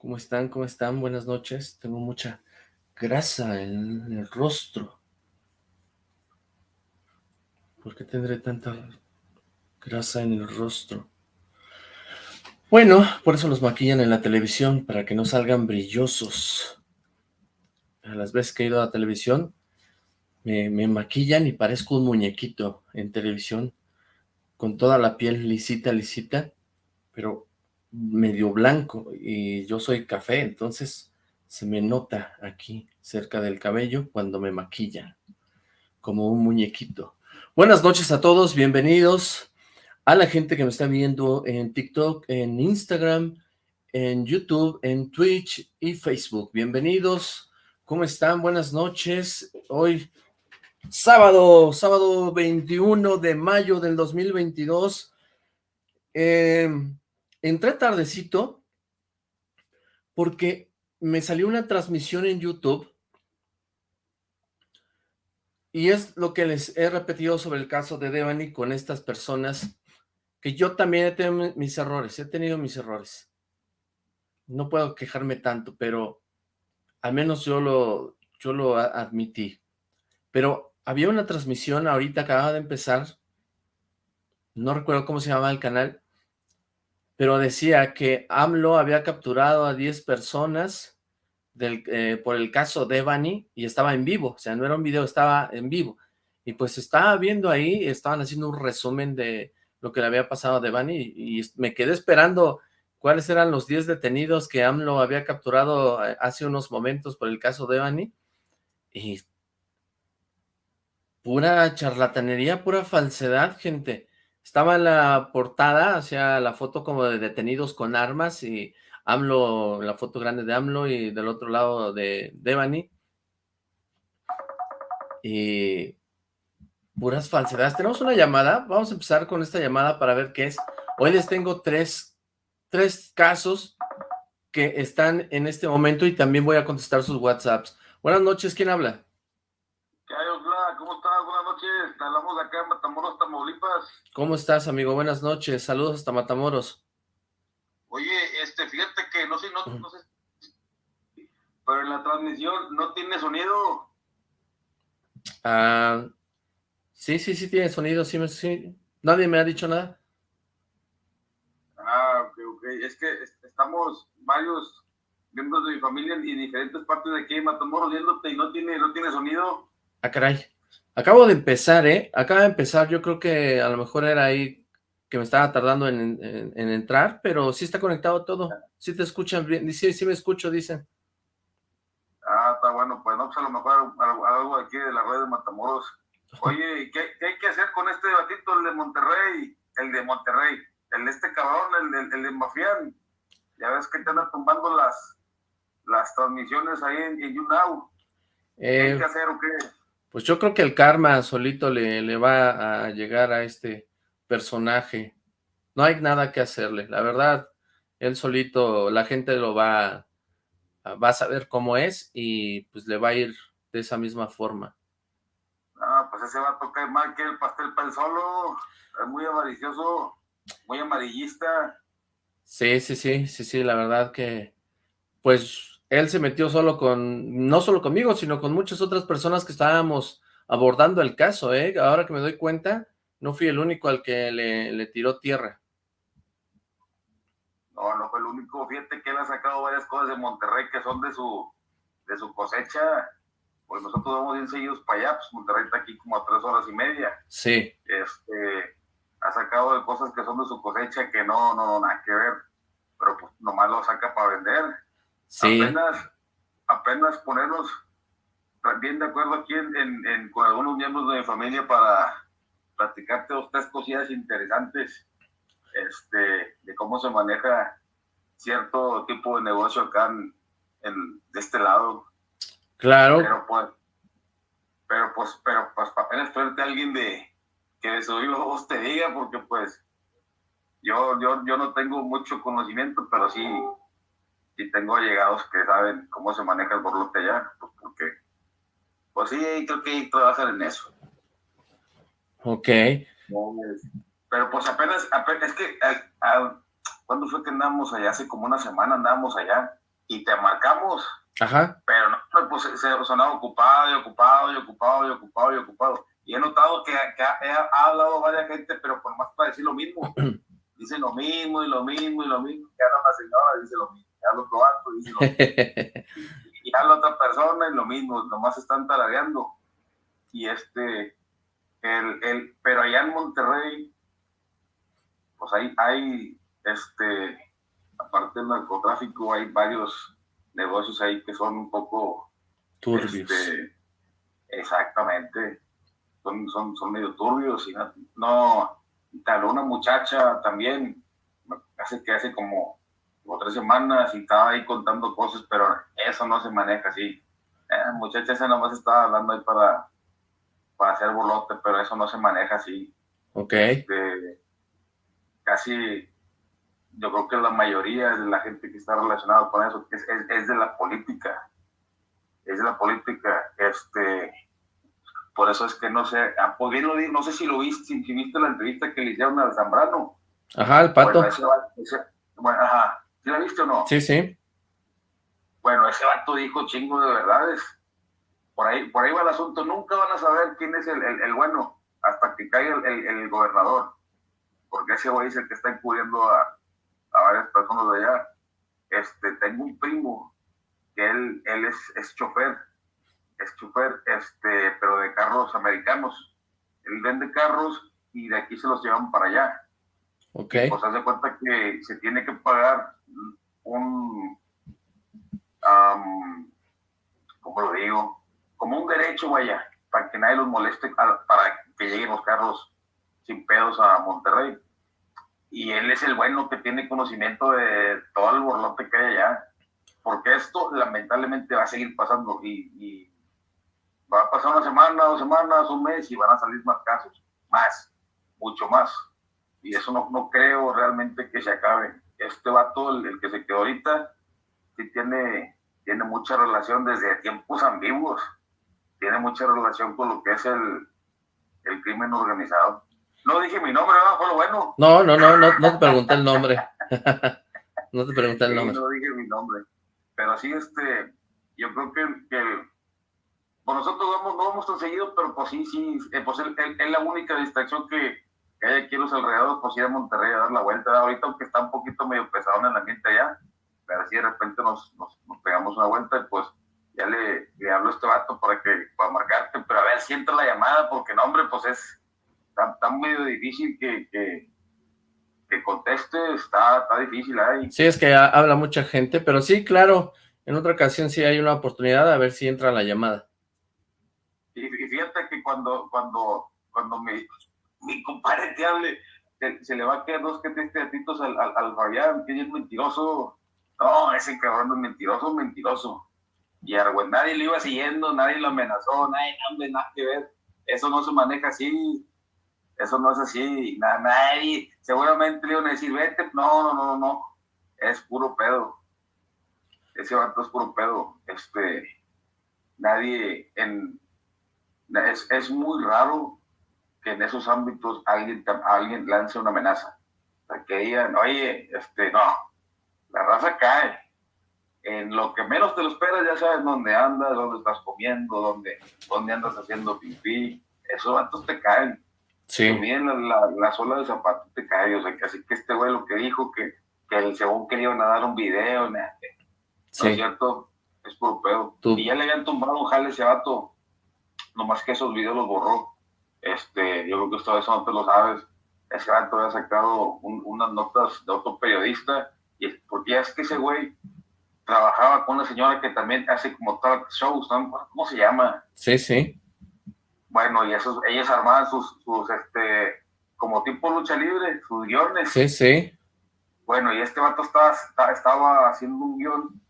¿Cómo están? ¿Cómo están? Buenas noches. Tengo mucha grasa en el rostro. ¿Por qué tendré tanta grasa en el rostro? Bueno, por eso los maquillan en la televisión, para que no salgan brillosos. A las veces que he ido a la televisión, me, me maquillan y parezco un muñequito en televisión, con toda la piel lisita, lisita, pero medio blanco y yo soy café, entonces se me nota aquí cerca del cabello cuando me maquillan, como un muñequito. Buenas noches a todos, bienvenidos a la gente que me está viendo en TikTok, en Instagram, en YouTube, en Twitch y Facebook. Bienvenidos, ¿cómo están? Buenas noches. Hoy, sábado, sábado 21 de mayo del 2022. Eh, entré tardecito porque me salió una transmisión en YouTube y es lo que les he repetido sobre el caso de Devani con estas personas, que yo también he tenido mis errores, he tenido mis errores. No puedo quejarme tanto, pero al menos yo lo, yo lo admití. Pero había una transmisión, ahorita acaba de empezar, no recuerdo cómo se llamaba el canal, pero decía que AMLO había capturado a 10 personas eh, por el caso Devani y estaba en vivo, o sea, no era un video, estaba en vivo. Y pues estaba viendo ahí, estaban haciendo un resumen de lo que le había pasado a Devani y, y me quedé esperando cuáles eran los 10 detenidos que AMLO había capturado eh, hace unos momentos por el caso Devani y pura charlatanería, pura falsedad, gente. Estaba en la portada, hacia la foto como de detenidos con armas y AMLO, la foto grande de AMLO y del otro lado de Devani. Y puras falsedades. Tenemos una llamada, vamos a empezar con esta llamada para ver qué es. Hoy les tengo tres, tres casos que están en este momento y también voy a contestar sus WhatsApps. Buenas noches, ¿quién habla? Hablamos acá en Matamoros, Tamaulipas. ¿Cómo estás, amigo? Buenas noches, saludos hasta Matamoros. Oye, este, fíjate que no sé, no, no sé, pero en la transmisión no tiene sonido. Ah, sí, sí, sí tiene sonido, sí, sí. Nadie me ha dicho nada. Ah, ok, ok. Es que estamos varios miembros de mi familia en diferentes partes de aquí en Matamoros viéndote y no tiene, no tiene sonido. Ah, caray. Acabo de empezar, ¿eh? Acaba de empezar, yo creo que a lo mejor era ahí que me estaba tardando en, entrar, pero sí está conectado todo. Sí te escuchan bien, sí, sí me escucho, dicen. Ah, está bueno, pues no, pues a lo mejor algo aquí de la red de Matamoros. Oye, ¿qué, ¿qué, hay que hacer con este batito, el de Monterrey? El de Monterrey, el de este cabrón, el, el, de Mafián. Ya ves que te andan tumbando las, las transmisiones ahí en, en YouNow. ¿Qué hay eh, que hacer o qué? Pues yo creo que el karma solito le, le va a llegar a este personaje. No hay nada que hacerle, la verdad, él solito, la gente lo va, va a saber cómo es y pues le va a ir de esa misma forma. Ah, pues ese va a tocar mal que el pastel para el solo, es muy avaricioso, muy amarillista. Sí, sí, sí, sí, sí, la verdad que, pues él se metió solo con, no solo conmigo, sino con muchas otras personas que estábamos abordando el caso, ¿eh? Ahora que me doy cuenta, no fui el único al que le, tiró tierra. No, no fue el único. Fíjate que él ha sacado varias cosas de Monterrey que son de su, de su cosecha. Pues nosotros vamos bien seguidos para allá, pues Monterrey está aquí como a tres horas y media. Sí. Este, ha sacado de cosas que son de su cosecha que no, no, nada que ver. Pero pues nomás lo saca para vender Apenas, apenas ponernos bien de acuerdo aquí en, con algunos miembros de mi familia para platicarte dos, tres cosillas interesantes este, de cómo se maneja cierto tipo de negocio acá en, de este lado. Claro. Pero pues, pero pues, pero pues apenas traerte a alguien de que de su voz te diga, porque pues yo, yo, yo no tengo mucho conocimiento, pero sí y tengo allegados que saben cómo se maneja el borlote allá, pues porque, pues sí, creo que trabajan en eso. Ok. Pero pues apenas, apenas es que, ¿cuándo fue que andamos allá? Hace como una semana andamos allá. y te marcamos. Ajá. Pero no, pues se sonaba ocupado y ocupado y ocupado y ocupado y ocupado. Y he notado que, ha, hablado varias gente, pero por más para decir lo mismo. dice lo mismo y lo mismo y lo mismo. Ya la señora dice lo mismo. Ya lo otro dice lo mismo. y ya la otra persona y lo mismo. Nomás están tarareando. Y este, el, el, pero allá en Monterrey, pues hay, hay este, aparte del narcotráfico, hay varios negocios ahí que son un poco turbios. Este, exactamente son, son, son medio turbios y no, tal una muchacha también, hace que hace como, tres semanas y estaba ahí contando cosas, pero eso no se maneja así. Eh, muchacha esa nomás estaba hablando ahí para, para hacer bolote, pero eso no se maneja así. Ok. Este, casi, yo creo que la mayoría de la gente que está relacionada con eso es, es, es de la política. Es de la política. Este, por eso es que no sé, ah, pues no sé si lo viste, si, viste la entrevista que le hicieron al Zambrano. Ajá, el pato. Bueno, ajá, ¿sí la viste o no? Sí, sí. Bueno, ese vato dijo chingo de verdades. Por ahí, por ahí va el asunto. Nunca van a saber quién es el, el, bueno hasta que caiga el, el, gobernador. Porque ese güey es el que está encubriendo a, a varias personas de allá. Este, tengo un primo que él, él es, es chofer es chofer, este, pero de carros americanos. Él vende carros y de aquí se los llevan para allá. Ok. Pues hace cuenta que se tiene que pagar un, ¿cómo lo digo? Como un derecho, vaya, para que nadie los moleste, para que lleguen los carros sin pedos a Monterrey. Y él es el bueno que tiene conocimiento de todo el borlote que hay allá. Porque esto lamentablemente va a seguir pasando y va a pasar una semana, dos semanas, un mes y van a salir más casos, más, mucho más. Y eso no, no creo realmente que se acabe. Este vato, el, el que se quedó ahorita, sí tiene, tiene mucha relación desde tiempos ambiguos, tiene mucha relación con lo que es el, el crimen organizado. No dije mi nombre, ¿no? Fue lo bueno. No, no, no, no, no te pregunté el nombre. no te pregunté el nombre. no dije mi nombre. Pero sí, este, yo creo que, que pues nosotros vamos, no vamos tan seguido, pero pues sí, sí, eh, pues es la única distracción que, hay aquí en los alrededores, pues ir a Monterrey a dar la vuelta. Ahorita, aunque está un poquito medio pesado en el ambiente allá, pero así de repente nos, pegamos una vuelta y pues ya le, le hablo a este vato para que para marcarte, pero a ver si entra la llamada, porque no, hombre, pues es tan, medio difícil que, que, que conteste, está, está difícil ahí. Sí, es que habla mucha gente, pero sí, claro, en otra ocasión sí hay una oportunidad a ver si entra la llamada. Y, fíjate que cuando, cuando, cuando mi, mi compadre te hable, se, le va a quedar dos que tres teatitos al, al, al Fabián, que es mentiroso. No, ese cabrón es mentiroso, mentiroso. Y a nadie le iba siguiendo, nadie lo amenazó, nadie, nadie, nada que ver. Eso no se maneja así. Eso no es así. nadie, seguramente le iban a decir, vete. No, no, no, no. Es puro pedo. Ese vato es puro pedo. Este, nadie en, es, es muy raro que en esos ámbitos alguien, alguien lance una amenaza. O sea, que digan, oye, este, no, la raza cae. En lo que menos te lo esperas, ya sabes dónde andas, dónde estás comiendo, dónde, dónde andas haciendo pipí. Esos vatos te caen. Sí. También la, la, la, sola de zapato te cae. O sea, que así que este güey lo que dijo, que, que el según que le iban a dar un video, nada, sí. ¿no es cierto? Es por pedo. Y ya le habían tumbado un jale ese vato nomás que esos videos los borró. Este, yo creo que esto eso no te lo sabes. Ese gato había sacado unas notas de otro periodista, y, porque ya es que ese güey trabajaba con una señora que también hace como talk shows, ¿Cómo se llama? Sí, sí. Bueno, y esos, ellos armaban sus, sus, este, como tipo lucha libre, sus guiones. Sí, sí. Bueno, y este vato estaba, estaba haciendo un guion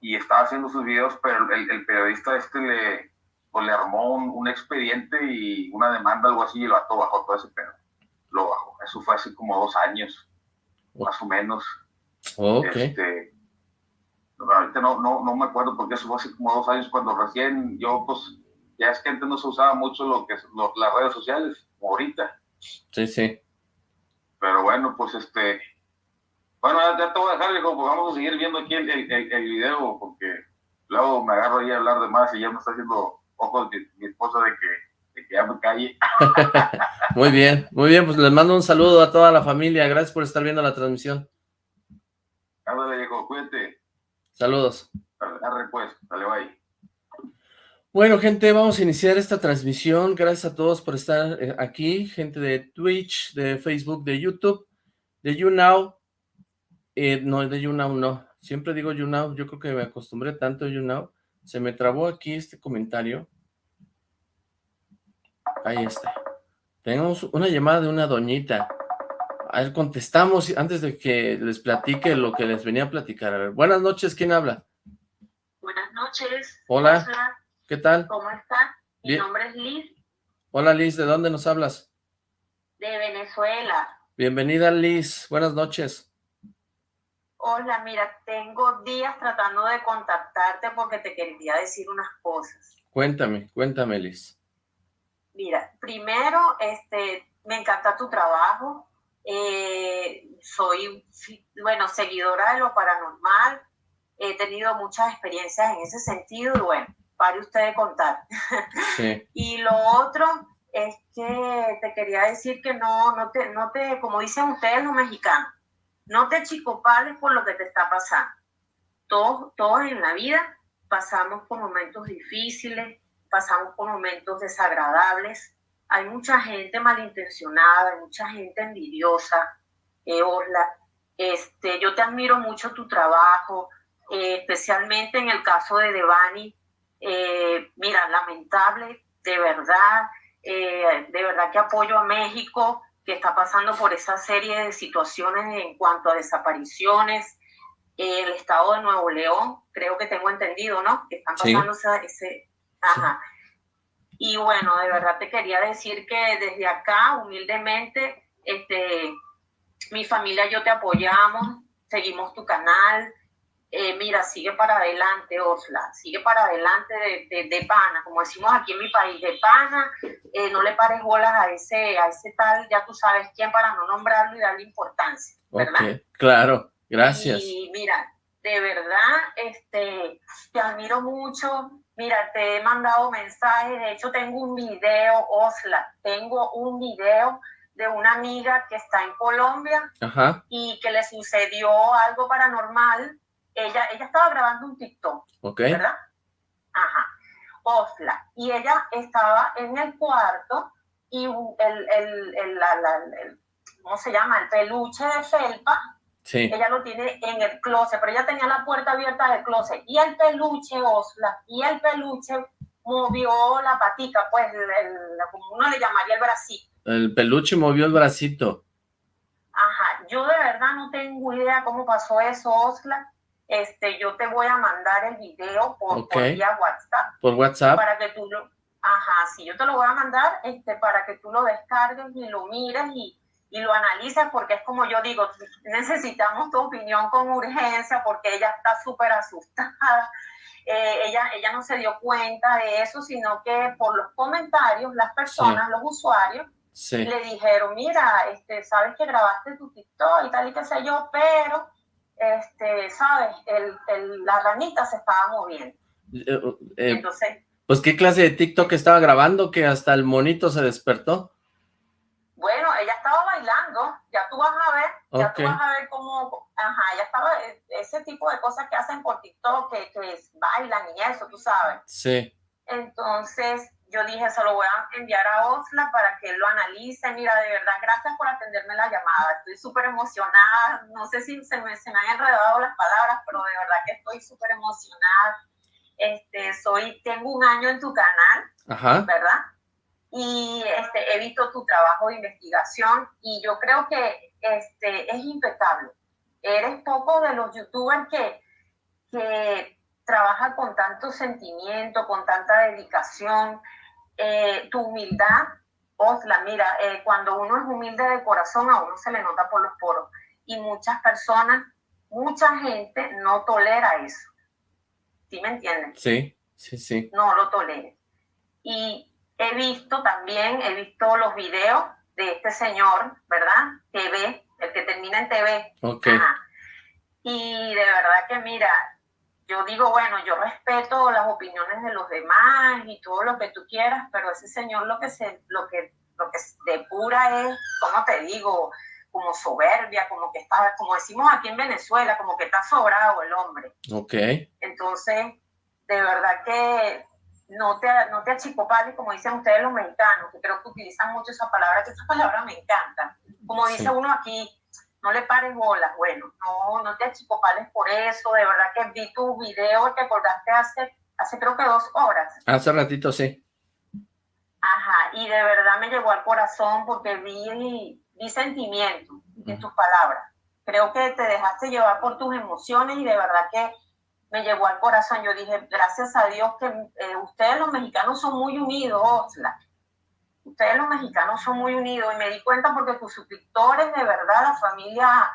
y estaba haciendo sus videos, pero el, el periodista este le, le armó un, expediente y una demanda, algo así, y el vato bajó todo ese pedo. Lo bajó. Eso fue hace como dos años, más o menos. Ok. Este, ahorita no, no, no me acuerdo porque eso fue hace como dos años cuando recién yo, pues, ya es que antes no se usaba mucho lo que es las redes sociales, como ahorita. Sí, sí. Pero bueno, pues este, Bueno, ya te voy a dejar, viejo, porque vamos a seguir viendo aquí el, el, el, video, porque luego me agarro ahí a hablar de más y ya me está haciendo ojos mi, mi esposa de que, de que ya me calle. muy bien, muy bien, pues les mando un saludo a toda la familia, gracias por estar viendo la transmisión. Ándale, viejo, cuídate. Saludos. Pues, dale, bye. Bueno, gente, vamos a iniciar esta transmisión. Gracias a todos por estar eh, aquí, gente de Twitch, de Facebook, de YouTube, de YouNow. Eh, no, de YouNow no. Siempre digo YouNow. Yo creo que me acostumbré tanto a YouNow. Se me trabó aquí este comentario. Ahí está. Tenemos una llamada de una doñita. A ver, contestamos antes de que les platique lo que les venía a platicar. A ver, buenas noches, ¿quién habla? Buenas noches. Hola. ¿Qué tal? ¿Cómo está? Mi nombre es Liz. Hola Liz, ¿de dónde nos hablas? De Venezuela. Bienvenida Liz, buenas noches. Hola, mira, tengo días tratando de contactarte porque te quería decir unas cosas. Cuéntame, cuéntame Liz. Mira, primero, este, me encanta tu trabajo. Eh, soy, bueno, seguidora de lo paranormal. He tenido muchas experiencias en ese sentido y bueno, pare usted de contar. y lo otro es que te quería decir que no, no te, no te, como dicen ustedes los mexicanos, no te chicopales por lo que te está pasando. Todos, todos en la vida pasamos por momentos difíciles, pasamos por momentos desagradables. Hay mucha gente malintencionada, hay mucha gente envidiosa. Eh, este, yo te admiro mucho tu trabajo, eh, especialmente en el caso de Devani, eh, mira, lamentable, de verdad, eh, de verdad que apoyo a México, que está pasando por esa serie de situaciones en cuanto a desapariciones. el estado de Nuevo León, creo que tengo entendido, ¿no? Que están pasando ese... Ajá. Y bueno, de verdad te quería decir que desde acá, humildemente, este, mi familia y yo te apoyamos, seguimos tu canal, eh, mira, sigue para adelante, Osla, sigue para adelante de, de, pana, como decimos aquí en mi país, de pana, eh, no le pares bolas a ese, a ese tal, ya tú sabes quién, para no nombrarlo y darle importancia, ¿verdad? claro, gracias. Y mira, de verdad, este, te admiro mucho, mira, te he mandado mensajes, de hecho tengo un video, Osla, tengo un video de una amiga que está en Colombia y que le sucedió algo paranormal ella, ella estaba grabando un TikTok, ¿verdad? Ajá, Osla. Y ella estaba en el cuarto y el, el, el, el, ¿cómo se llama? El peluche de felpa, sí. ella lo tiene en el closet, pero ella tenía la puerta abierta del closet. Y el peluche, Osla, y el peluche movió la patica, pues, como uno le llamaría el bracito. El peluche movió el bracito. Ajá, yo de verdad no tengo idea cómo pasó eso, Osla este, yo te voy a mandar el video por, vía WhatsApp. Por WhatsApp. Para que tú lo, ajá, sí, yo te lo voy a mandar este, para que tú lo descargues y lo mires y, y lo analices, porque es como yo digo, necesitamos tu opinión con urgencia, porque ella está súper asustada. Eh, ella, ella no se dio cuenta de eso, sino que por los comentarios, las personas, los usuarios, le dijeron, mira, este, sabes que grabaste tu TikTok y tal y qué sé yo, pero este, ¿sabes? El, el, la ranita se estaba moviendo. Eh, eh, Entonces... Pues, ¿qué clase de TikTok estaba grabando que hasta el monito se despertó? Bueno, ella estaba bailando, ya tú vas a ver, ya tú vas a ver cómo, ajá, ella estaba, e, ese tipo de cosas que hacen por TikTok, que, que bailan y eso, tú sabes. Sí. Entonces, yo dije, se lo voy a enviar a Osla para que él lo analice. Mira, de verdad, gracias por atenderme la llamada. Estoy súper emocionada. No sé si se me, se me han enredado las palabras, pero de verdad que estoy súper emocionada. Este, soy, tengo un año en tu canal, ¿verdad? Y este, he visto tu trabajo de investigación y yo creo que este, es impecable. Eres poco de los youtubers que, que trabajan con tanto sentimiento, con tanta dedicación, eh, tu humildad, Osla, mira, eh, cuando uno es humilde de corazón, a uno se le nota por los poros. Y muchas personas, mucha gente no tolera eso. ¿Sí me entienden? Sí, sí, sí. No lo tolera. Y he visto también, he visto los videos de este señor, ¿verdad? TV, el que termina en TV. Ok. Y de verdad que mira, yo digo, bueno, yo respeto las opiniones de los demás y todo lo que tú quieras, pero ese señor lo que se, lo que, lo que depura es, ¿cómo te digo? Como soberbia, como que está, como decimos aquí en Venezuela, como que está sobrado el hombre. Ok. Entonces, de verdad que no te, no te achicopales, como dicen ustedes los mexicanos, que creo que utilizan mucho esa palabra, que esa palabra me encanta. Como dice uno aquí, no le pares bolas, bueno, no, no te achicopales por eso, de verdad que vi tu video, te acordaste hace, hace creo que dos horas. Hace ratito, sí. Ajá, y de verdad me llegó al corazón porque vi, vi sentimiento en tus palabras. Creo que te dejaste llevar por tus emociones y de verdad que me llegó al corazón. Yo dije, gracias a Dios que eh, ustedes los mexicanos son muy unidos, Osla. Ustedes los mexicanos son muy unidos y me di cuenta porque tus suscriptores, de verdad, la familia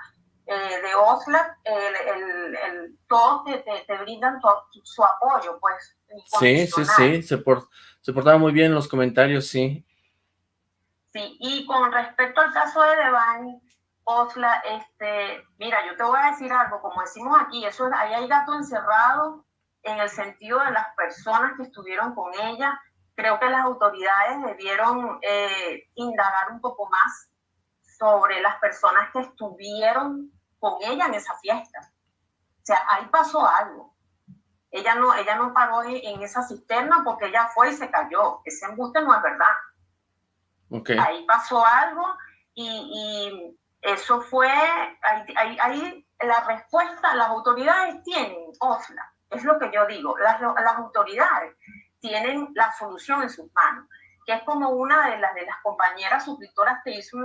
eh, de Osla, el, el, todos te, te, brindan su apoyo, pues. Sí, sí, sí, se, por, se portaban muy bien los comentarios, sí. Sí, y con respecto al caso de Devani, Osla, este, mira, yo te voy a decir algo, como decimos aquí, eso ahí hay gato encerrado en el sentido de las personas que estuvieron con ella. Creo que las autoridades debieron eh, indagar un poco más sobre las personas que estuvieron con ella en esa fiesta. O sea, ahí pasó algo. Ella no, ella no paró en esa cisterna porque ella fue y se cayó. Ese embuste no es verdad. Okay. Ahí pasó algo y eso fue, ahí, la respuesta, las autoridades tienen, OSLA, es lo que yo digo, las, las autoridades tienen la solución en sus manos, que es como una de las, de las compañeras suscriptoras te hizo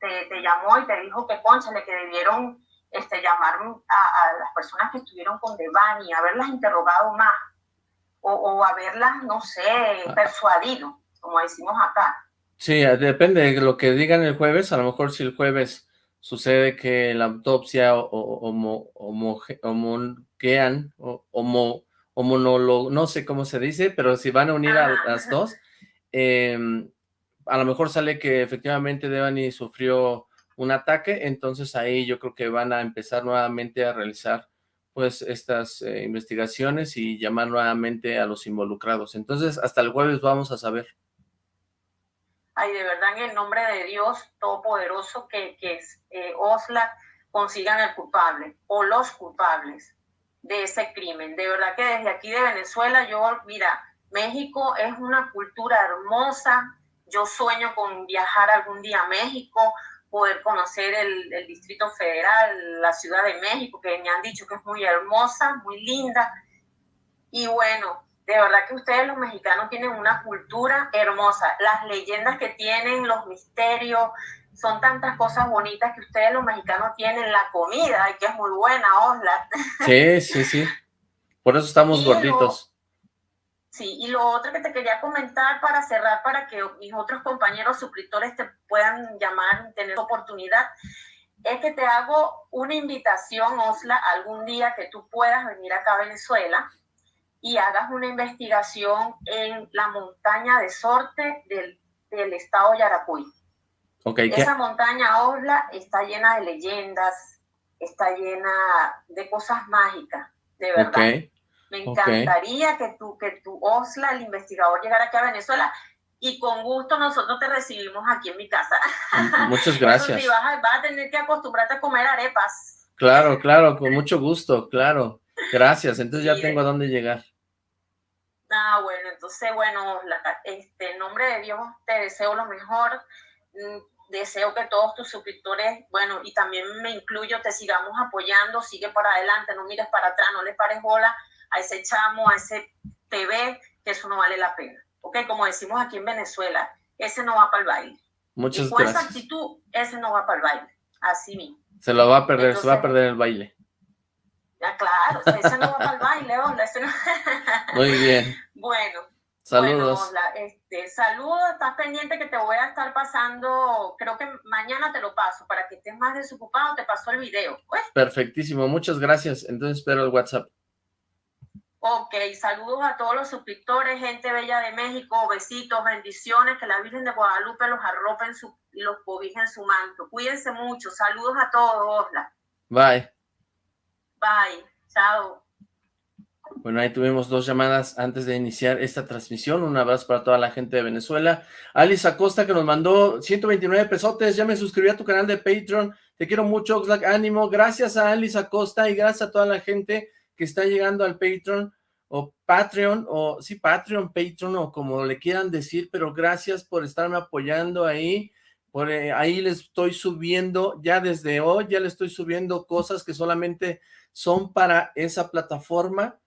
te, te, llamó y te dijo que conchale, que debieron este, llamar a, las personas que estuvieron con Devani, haberlas interrogado más, o, o haberlas, no sé, ah. persuadido, como decimos acá. Sí, depende de lo que digan el jueves, a lo mejor si el jueves sucede que la autopsia o, homo, homo, o no sé cómo se dice, pero si van a unir a las dos, em, a lo mejor sale que efectivamente Devani sufrió un ataque, entonces ahí yo creo que van a empezar nuevamente a realizar pues estas eh, investigaciones y llamar nuevamente a los involucrados. Entonces hasta el jueves vamos a saber. Ay, de verdad en el nombre de Dios Todopoderoso que, que eh, Osla consigan el culpable o los culpables de ese crimen. De verdad que desde aquí de Venezuela, yo, mira, México es una cultura hermosa. Yo sueño con viajar algún día a México, poder conocer el, el Distrito Federal, la Ciudad de México, que me han dicho que es muy hermosa, muy linda. Y bueno, de verdad que ustedes los mexicanos tienen una cultura hermosa. Las leyendas que tienen, los misterios, son tantas cosas bonitas que ustedes los mexicanos tienen. La comida, y que es muy buena, Osla. Sí, sí, sí. Por eso estamos gorditos. sí, y lo otro que te quería comentar para cerrar, para que mis otros compañeros suscriptores te puedan llamar, tener oportunidad, es que te hago una invitación, Osla, algún día que tú puedas venir acá a Venezuela y hagas una investigación en la montaña de Sorte del, del estado Yaracuy. Okay, Esa montaña Osla está llena de leyendas, está llena de cosas mágicas, de verdad. Me encantaría que tú, que tu Osla, el investigador, llegara aquí a Venezuela y con gusto nosotros te recibimos aquí en mi casa. Muchas gracias. vas, a, vas a tener que acostumbrarte a comer arepas. Claro, claro, con mucho gusto, claro. Gracias, entonces ya tengo a dónde llegar. Ah, bueno, entonces, bueno, este, en nombre de Dios te deseo lo mejor. Deseo que todos tus suscriptores, bueno, y también me incluyo, te sigamos apoyando, sigue para adelante, no mires para atrás, no le pares bola a ese chamo, a ese TV, que eso no vale la pena. Ok, como decimos aquí en Venezuela, ese no va para el baile. Muchas y con esa actitud, ese no va para el baile. Así mismo. Se lo va a perder, se va a perder el baile. Ya, claro, ese no va para el baile, onda. Muy bien. Bueno. Saludos. este, saludos, estás pendiente que te voy a estar pasando, creo que mañana te lo paso, para que estés más desocupado, te paso el video. Pues. Perfectísimo, muchas gracias. Entonces espero el WhatsApp. Ok, saludos a todos los suscriptores, gente bella de México, besitos, bendiciones, que la Virgen de Guadalupe los arrope su, y los cobije en su manto. Cuídense mucho, saludos a todos, Bye. Bye. Chao. Bueno, ahí tuvimos dos llamadas antes de iniciar esta transmisión. Un abrazo para toda la gente de Venezuela. Alice Acosta que nos mandó 129 pesotes. Ya me suscribí a tu canal de Patreon. Te quiero mucho, Oxlack. Ánimo. Gracias a Alice Acosta y gracias a toda la gente que está llegando al Patreon o Patreon o sí, Patreon, Patreon o como le quieran decir, pero gracias por estarme apoyando ahí. Por eh, ahí les estoy subiendo, ya desde hoy ya les estoy subiendo cosas que solamente son para esa plataforma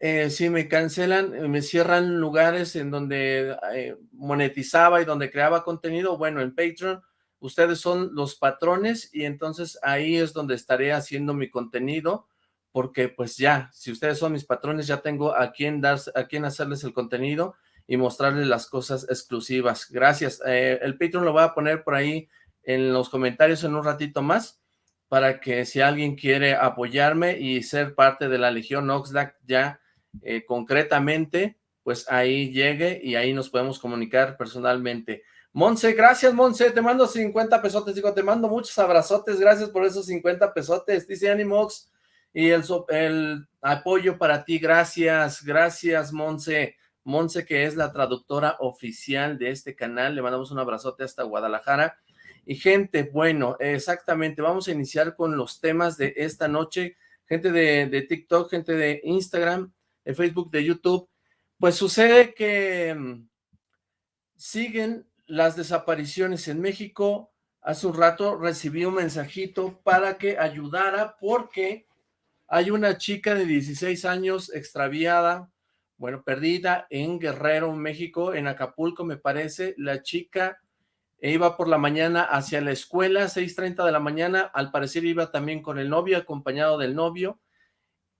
eh, si me cancelan, eh, me cierran lugares en donde eh, monetizaba y donde creaba contenido, bueno, en Patreon, ustedes son los patrones y entonces ahí es donde estaré haciendo mi contenido, porque pues ya, si ustedes son mis patrones, ya tengo a quien, dar, a quien hacerles el contenido y mostrarles las cosas exclusivas. Gracias. el Patreon lo voy a poner por ahí en los comentarios en un ratito más, para que si alguien quiere apoyarme y ser parte de la Legión Oxlack, ya eh, concretamente, pues ahí llegue y ahí nos podemos comunicar personalmente. Monse, gracias Monse, te mando 50 pesotes, digo, te mando muchos abrazotes, gracias por esos 50 pesotes, dice Animox, y el, el apoyo para ti, gracias, gracias Monse, Monse que es la traductora oficial de este canal, le mandamos un abrazote hasta Guadalajara, y gente, bueno, exactamente, vamos a iniciar con los temas de esta noche, gente de, de TikTok, gente de Instagram, de Facebook, de YouTube, pues sucede que mm, siguen las desapariciones en México. Hace un rato recibí un mensajito para que ayudara porque hay una chica de 16 años extraviada, bueno, perdida en Guerrero, México, en Acapulco me parece. La chica iba por la mañana hacia la escuela, 6.30 de la mañana, al parecer iba también con el novio, acompañado del novio,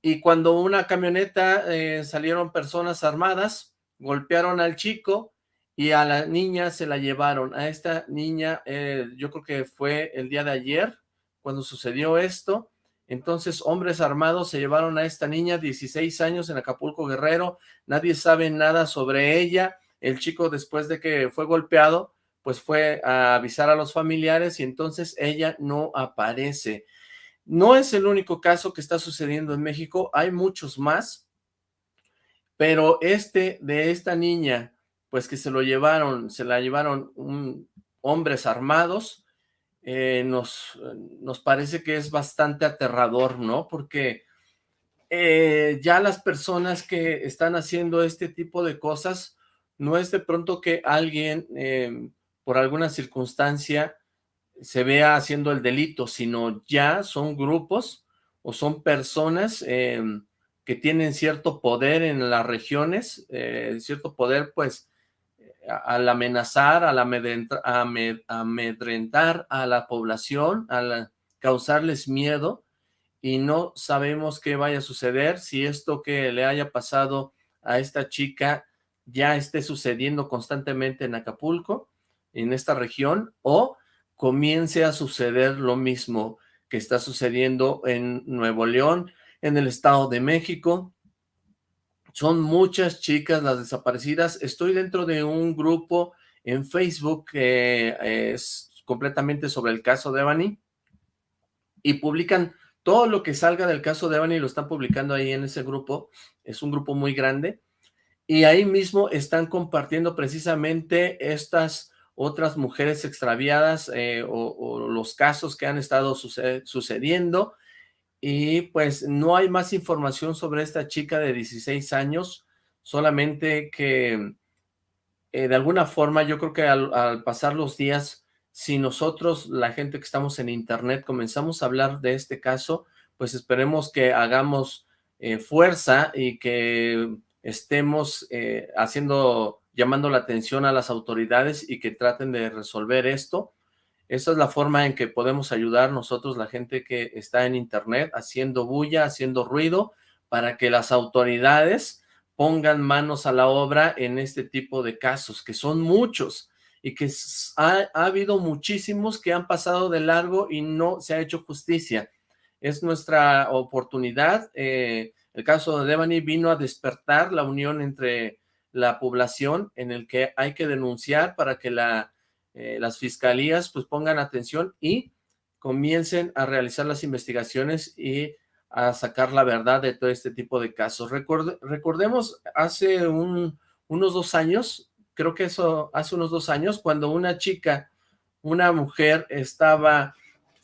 y cuando una camioneta eh, salieron personas armadas, golpearon al chico y a la niña se la llevaron. A esta niña, eh, yo creo que fue el día de ayer cuando sucedió esto. Entonces, hombres armados se llevaron a esta niña, 16 años, en Acapulco Guerrero. Nadie sabe nada sobre ella. El chico, después de que fue golpeado, pues fue a avisar a los familiares y entonces ella no aparece. No es el único caso que está sucediendo en México, hay muchos más, pero este de esta niña, pues que se lo llevaron, se la llevaron hombres armados, eh, nos, nos parece que es bastante aterrador, ¿no? Porque eh, ya las personas que están haciendo este tipo de cosas, no es de pronto que alguien, eh, por alguna circunstancia, se vea haciendo el delito, sino ya son grupos o son personas em, que tienen cierto poder en las regiones, eh, cierto poder pues al amenazar, al amedrentar a la población, al causarles miedo y no sabemos qué vaya a suceder, si esto que le haya pasado a esta chica ya esté sucediendo constantemente en Acapulco, en esta región, o comience a suceder lo mismo que está sucediendo en Nuevo León, en el Estado de México. Son muchas chicas las desaparecidas. Estoy dentro de un grupo en Facebook que es completamente sobre el caso de Evany y publican todo lo que salga del caso de Evany, lo están publicando ahí en ese grupo. Es un grupo muy grande y ahí mismo están compartiendo precisamente estas otras mujeres extraviadas eh, o, los casos que han estado sucediendo. Y pues no hay más información sobre esta chica de 16 años, solamente que eh, de alguna forma yo creo que al, pasar los días, si nosotros, la gente que estamos en internet, comenzamos a hablar de este caso, pues esperemos que hagamos eh, fuerza y que estemos haciendo llamando la atención a las autoridades y que traten de resolver esto. Esta es la forma en que podemos ayudar nosotros, la gente que está en internet, haciendo bulla, haciendo ruido, para que las autoridades pongan manos a la obra en este tipo de casos, que son muchos, y que ha, habido muchísimos que han pasado de largo y no se ha hecho justicia. Es nuestra oportunidad. Eh, el caso de Devani vino a despertar la unión entre la población en el que hay que denunciar para que la, eh, las fiscalías pues pongan atención y comiencen a realizar las investigaciones y a sacar la verdad de todo este tipo de casos. recordemos hace unos dos años, creo que eso hace unos dos años, cuando una chica, una mujer estaba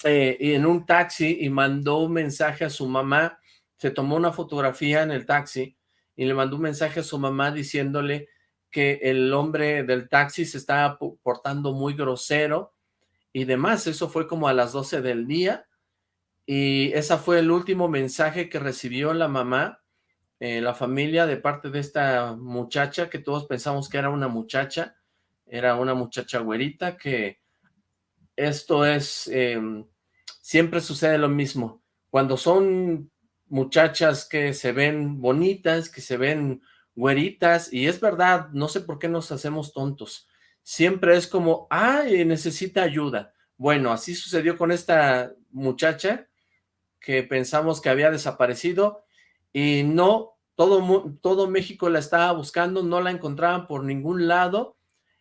eh, en un taxi y mandó un mensaje a su mamá, se tomó una fotografía en el taxi y le mandó un mensaje a su mamá diciéndole que el hombre del taxi se estaba portando muy grosero y demás. Eso fue como a las 12 del día y ese fue el último mensaje que recibió la mamá, eh, la familia de parte de esta muchacha que todos pensamos que era una muchacha, era una muchacha güerita que esto es, em, siempre sucede lo mismo. Cuando son muchachas que se ven bonitas, que se ven güeritas, y es verdad, no sé por qué nos hacemos tontos. Siempre es como, ay, necesita ayuda. Bueno, así sucedió con esta muchacha que pensamos que había desaparecido y no, todo, todo México la estaba buscando, no la encontraban por ningún lado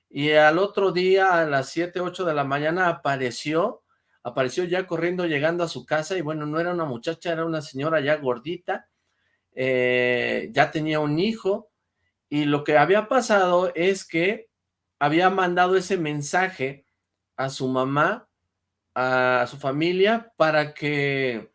y al otro día a las 7, 8 de la mañana apareció, apareció ya corriendo llegando a su casa y bueno, no era una muchacha, era una señora ya gordita, eh, ya tenía un hijo y lo que había pasado es que había mandado ese mensaje a su mamá, a su familia, para que,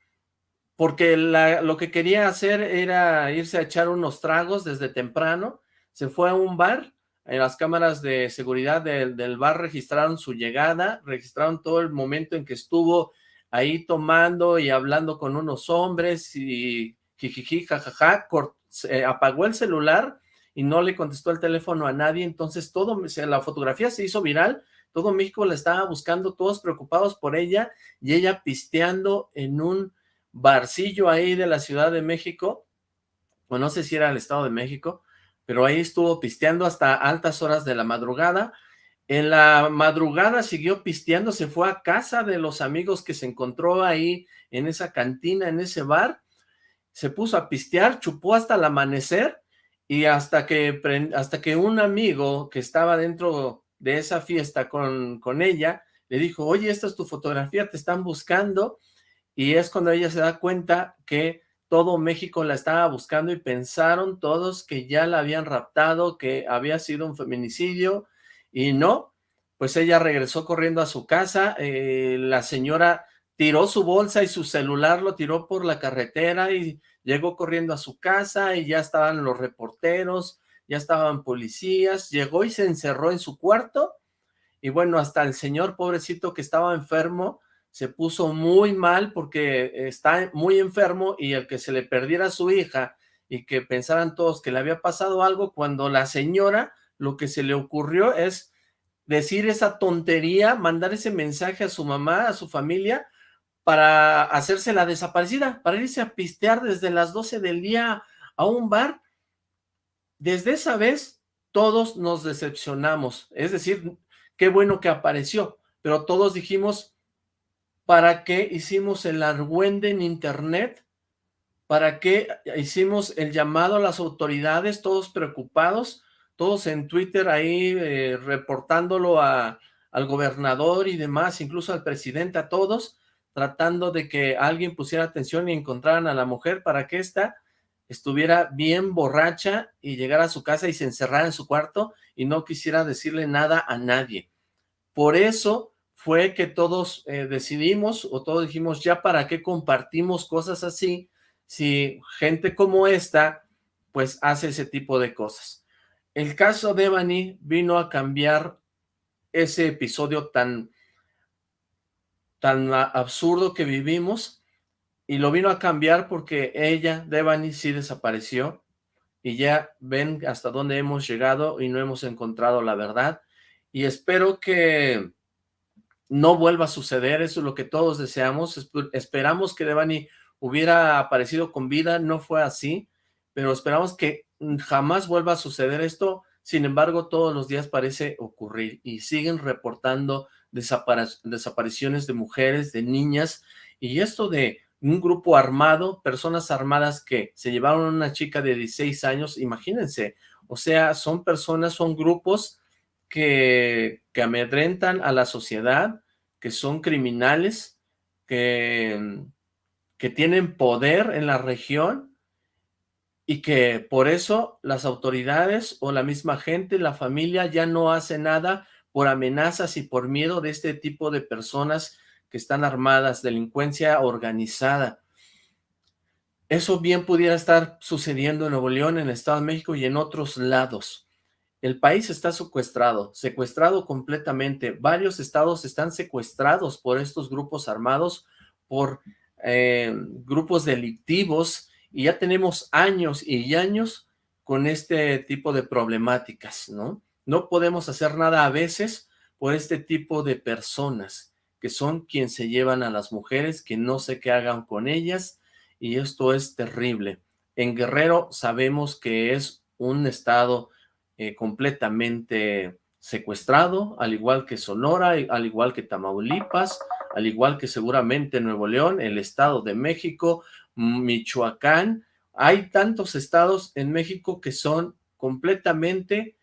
porque lo que quería hacer era irse a echar unos tragos desde temprano, se fue a un bar, en las cámaras de seguridad del, bar registraron su llegada, registraron todo el momento en que estuvo ahí tomando y hablando con unos hombres y jijiji, jajaja, apagó el celular y no le contestó el teléfono a nadie, entonces todo, la fotografía se hizo viral, todo México la estaba buscando, todos preocupados por ella, y ella pisteando en un barcillo ahí de la Ciudad de México, o no sé si era el Estado de México, pero ahí estuvo pisteando hasta altas horas de la madrugada, en la madrugada siguió pisteando, se fue a casa de los amigos que se encontró ahí en esa cantina, en ese bar, se puso a pistear, chupó hasta el amanecer, y hasta que, hasta que un amigo que estaba dentro de esa fiesta con, con ella, le dijo, oye, esta es tu fotografía, te están buscando, y es cuando ella se da cuenta que todo México la estaba buscando y pensaron todos que ya la habían raptado, que había sido un feminicidio, y no, pues ella regresó corriendo a su casa, eh, la señora tiró su bolsa y su celular lo tiró por la carretera y llegó corriendo a su casa y ya estaban los reporteros, ya estaban policías, llegó y se encerró en su cuarto y bueno, hasta el señor pobrecito que estaba enfermo se puso muy mal porque está muy enfermo y el que se le perdiera a su hija y que pensaran todos que le había pasado algo cuando la señora lo que se le ocurrió es decir esa tontería, mandar ese mensaje a su mamá, a su familia, para hacerse la desaparecida, para irse a pistear desde las 12 del día a un bar. Desde esa vez, todos nos decepcionamos. Es decir, qué bueno que apareció, pero todos dijimos, ¿para qué hicimos el argüende en internet? ¿Para qué hicimos el llamado a las autoridades, todos preocupados, todos en Twitter ahí eh, reportándolo a, al gobernador y demás, incluso al presidente, a todos, tratando de que alguien pusiera atención y encontraran a la mujer para que ésta estuviera bien borracha y llegara a su casa y se encerrara en su cuarto y no quisiera decirle nada a nadie. Por eso fue que todos eh, decidimos o todos dijimos ya para qué compartimos cosas así si gente como esta pues hace ese tipo de cosas. El caso de Evany vino a cambiar ese episodio tan tan absurdo que vivimos y lo vino a cambiar porque ella, Devani, sí desapareció y ya ven hasta dónde hemos llegado y no hemos encontrado la verdad y espero que no vuelva a suceder, eso es lo que todos deseamos, esperamos que Devani hubiera aparecido con vida, no fue así, pero esperamos que jamás vuelva a suceder esto, sin embargo todos los días parece ocurrir y siguen reportando desapariciones de mujeres, de niñas, y esto de un grupo armado, personas armadas que se llevaron a una chica de 16 años, imagínense, o sea, son personas, son grupos que, que amedrentan a la sociedad, que son criminales, que, que tienen poder en la región y que por eso las autoridades o la misma gente, la familia ya no hace nada por amenazas y por miedo de este tipo de personas que están armadas, delincuencia organizada. Eso bien pudiera estar sucediendo en Nuevo León, en el Estado de México y en otros lados. El país está secuestrado, secuestrado completamente. Varios estados están secuestrados por estos grupos armados, por eh, grupos delictivos, y ya tenemos años y años con este tipo de problemáticas, ¿no? No podemos hacer nada a veces por este tipo de personas, que son quien se llevan a las mujeres, que no sé qué hagan con ellas, y esto es terrible. En Guerrero sabemos que es un estado eh, completamente secuestrado, al igual que Sonora, al igual que Tamaulipas, al igual que seguramente Nuevo León, el Estado de México, Michoacán. Hay tantos estados en México que son completamente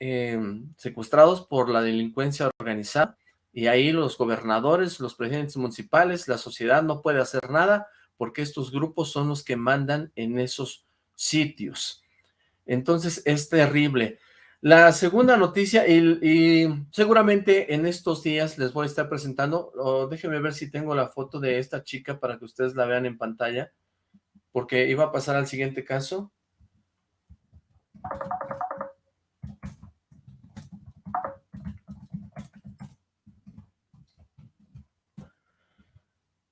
em, secuestrados por la delincuencia organizada y ahí los gobernadores, los presidentes municipales, la sociedad no puede hacer nada porque estos grupos son los que mandan en esos sitios. Entonces es terrible. La segunda noticia, y, seguramente en estos días les voy a estar presentando, déjenme ver si tengo la foto de esta chica para que ustedes la vean en pantalla, porque iba a pasar al siguiente caso.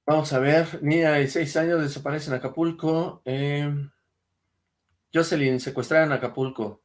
Vamos a ver, niña de seis años desaparece en Acapulco. Eh, Jocelyn, secuestrada en Acapulco.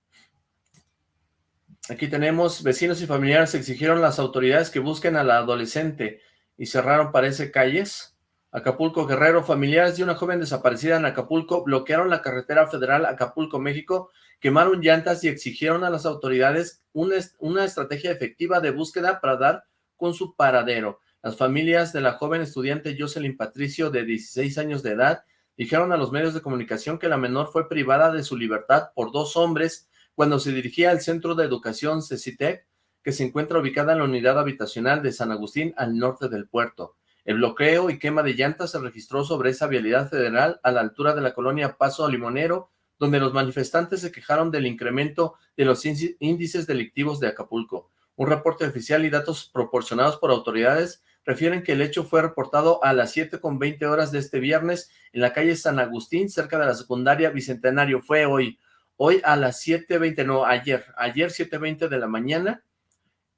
Aquí tenemos, vecinos y familiares exigieron a las autoridades que busquen a la adolescente y cerraron, parece, calles. Acapulco Guerrero, familiares de una joven desaparecida en Acapulco bloquearon la carretera federal Acapulco, México, quemaron llantas y exigieron a las autoridades una, una estrategia efectiva de búsqueda para dar con su paradero. Las familias de la joven estudiante Jocelyn Patricio, de 16 años de edad, dijeron a los medios de comunicación que la menor fue privada de su libertad por dos hombres cuando se dirigía al Centro de Educación CECITEC, que se encuentra ubicada en la unidad habitacional de San Agustín al norte del puerto. El bloqueo y quema de llantas se registró sobre esa vialidad federal a la altura de la colonia Paso Limonero, donde los manifestantes se quejaron del incremento de los índices delictivos de Acapulco. Un reporte oficial y datos proporcionados por autoridades refieren que el hecho fue reportado a las 7.20 horas de este viernes en la calle San Agustín, cerca de la secundaria Bicentenario. Fue hoy, hoy a las 7.20, no, ayer, ayer 7.20 de la mañana,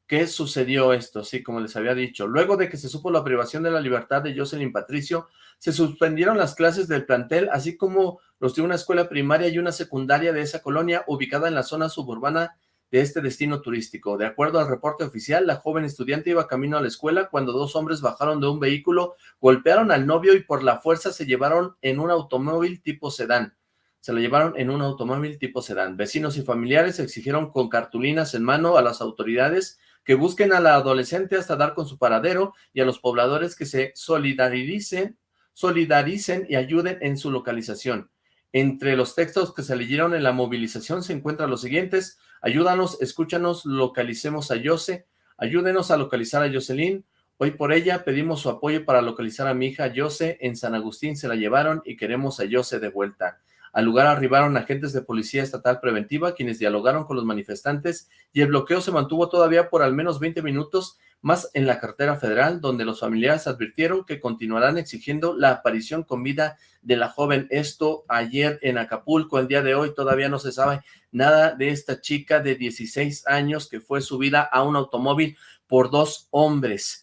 que sucedió esto, sí, como les había dicho. Luego de que se supo la privación de la libertad de Jocelyn Patricio, se suspendieron las clases del plantel, así como los de una escuela primaria y una secundaria de esa colonia, ubicada en la zona suburbana de este destino turístico. De acuerdo al reporte oficial, la joven estudiante iba camino a la escuela cuando dos hombres bajaron de un vehículo, golpearon al novio y por la fuerza se llevaron en un automóvil tipo sedán. Se lo llevaron en un automóvil tipo sedán. Vecinos y familiares exigieron con cartulinas en mano a las autoridades que busquen a la adolescente hasta dar con su paradero y a los pobladores que se solidaricen, solidaricen y ayuden en su localización. Entre los textos que se leyeron en la movilización se encuentran los siguientes. Ayúdanos, escúchanos, localicemos a Jose. Ayúdenos a localizar a Jocelyn. Hoy por ella pedimos su apoyo para localizar a mi hija Jose. En San Agustín se la llevaron y queremos a Jose de vuelta. Al lugar arribaron agentes de policía estatal preventiva quienes dialogaron con los manifestantes y el bloqueo se mantuvo todavía por al menos 20 minutos más en la cartera federal, donde los familiares advirtieron que continuarán exigiendo la aparición con vida de la joven. Esto ayer en Acapulco, el día de hoy todavía no se sabe nada de esta chica de 16 años que fue subida a un automóvil por dos hombres.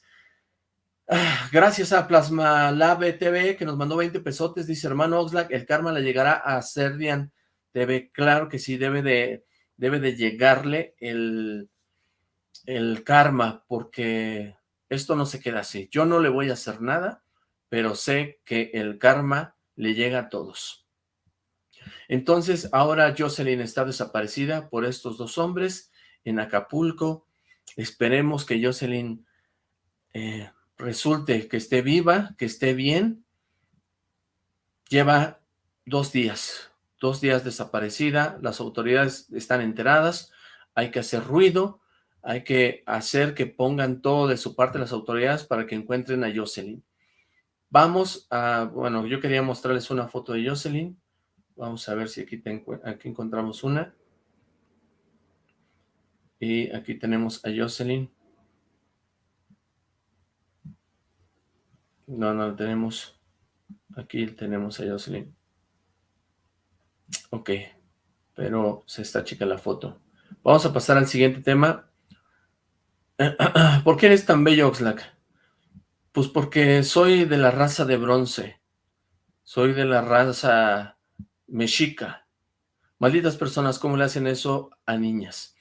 Ah, gracias a Plasma Lab TV que nos mandó 20 pesotes, dice hermano Oxlack, el karma le llegará a Serdian TV. Claro que sí, debe de, debe de llegarle el el karma, porque esto no se queda así. Yo no le voy a hacer nada, pero sé que el karma le llega a todos. Entonces, ahora Jocelyn está desaparecida por estos dos hombres en Acapulco. Esperemos que Jocelyn eh, resulte que esté viva, que esté bien. Lleva dos días, dos días desaparecida. Las autoridades están enteradas. Hay que hacer ruido hay que hacer que pongan todo de su parte las autoridades para que encuentren a Jocelyn. Vamos a, bueno, yo quería mostrarles una foto de Jocelyn. Vamos a ver si aquí, aquí encontramos una. Y aquí tenemos a Jocelyn. No, no tenemos. Aquí tenemos a Jocelyn. Ok, pero se está chica la foto. Vamos a pasar al siguiente tema. ¿Por qué eres tan bello, Oxlack? Pues porque soy de la raza de bronce. Soy de la raza mexica. Malditas personas, ¿cómo le hacen eso a niñas?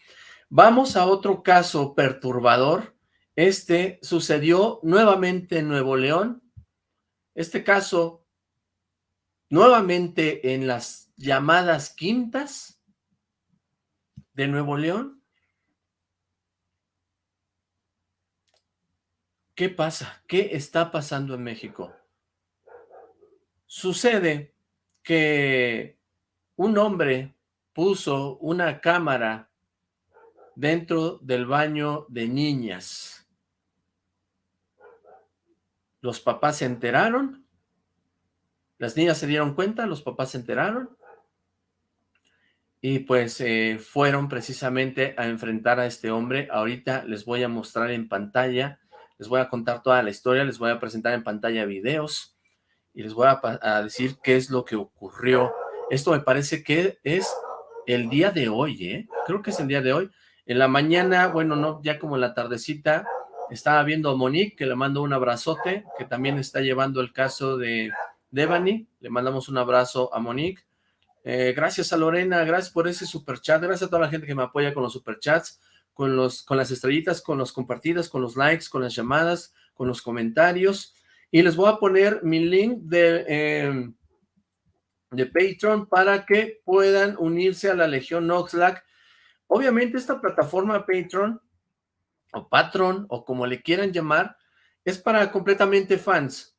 Vamos a otro caso perturbador. Este sucedió nuevamente en Nuevo León. Este caso, nuevamente en las llamadas quintas de Nuevo León. ¿Qué pasa? ¿Qué está pasando en México? Sucede que un hombre puso una cámara dentro del baño de niñas. Los papás se enteraron, las niñas se dieron cuenta, los papás se enteraron, y pues eh, fueron precisamente a enfrentar a este hombre. Ahorita les voy a mostrar en pantalla, les voy a contar toda la historia, les voy a presentar en pantalla videos, y les voy a, decir qué es lo que ocurrió. Esto me parece que es el día de hoy, ¿eh? Creo que es el día de hoy. En la mañana, bueno, no, ya como la tardecita, estaba viendo a Monique, que le mando un abrazote, que también está llevando el caso de Devani. Le mandamos un abrazo a Monique. Eh, gracias a Lorena, gracias por ese superchat, gracias a toda la gente que me apoya con los superchats, con, los, con las estrellitas, con los compartidas, con los likes, con las llamadas, con los comentarios. Y les voy a poner mi link de, eh, de Patreon para que puedan unirse a la Legión Oxlack Obviamente esta plataforma Patreon o Patron o como le quieran llamar es para completamente fans.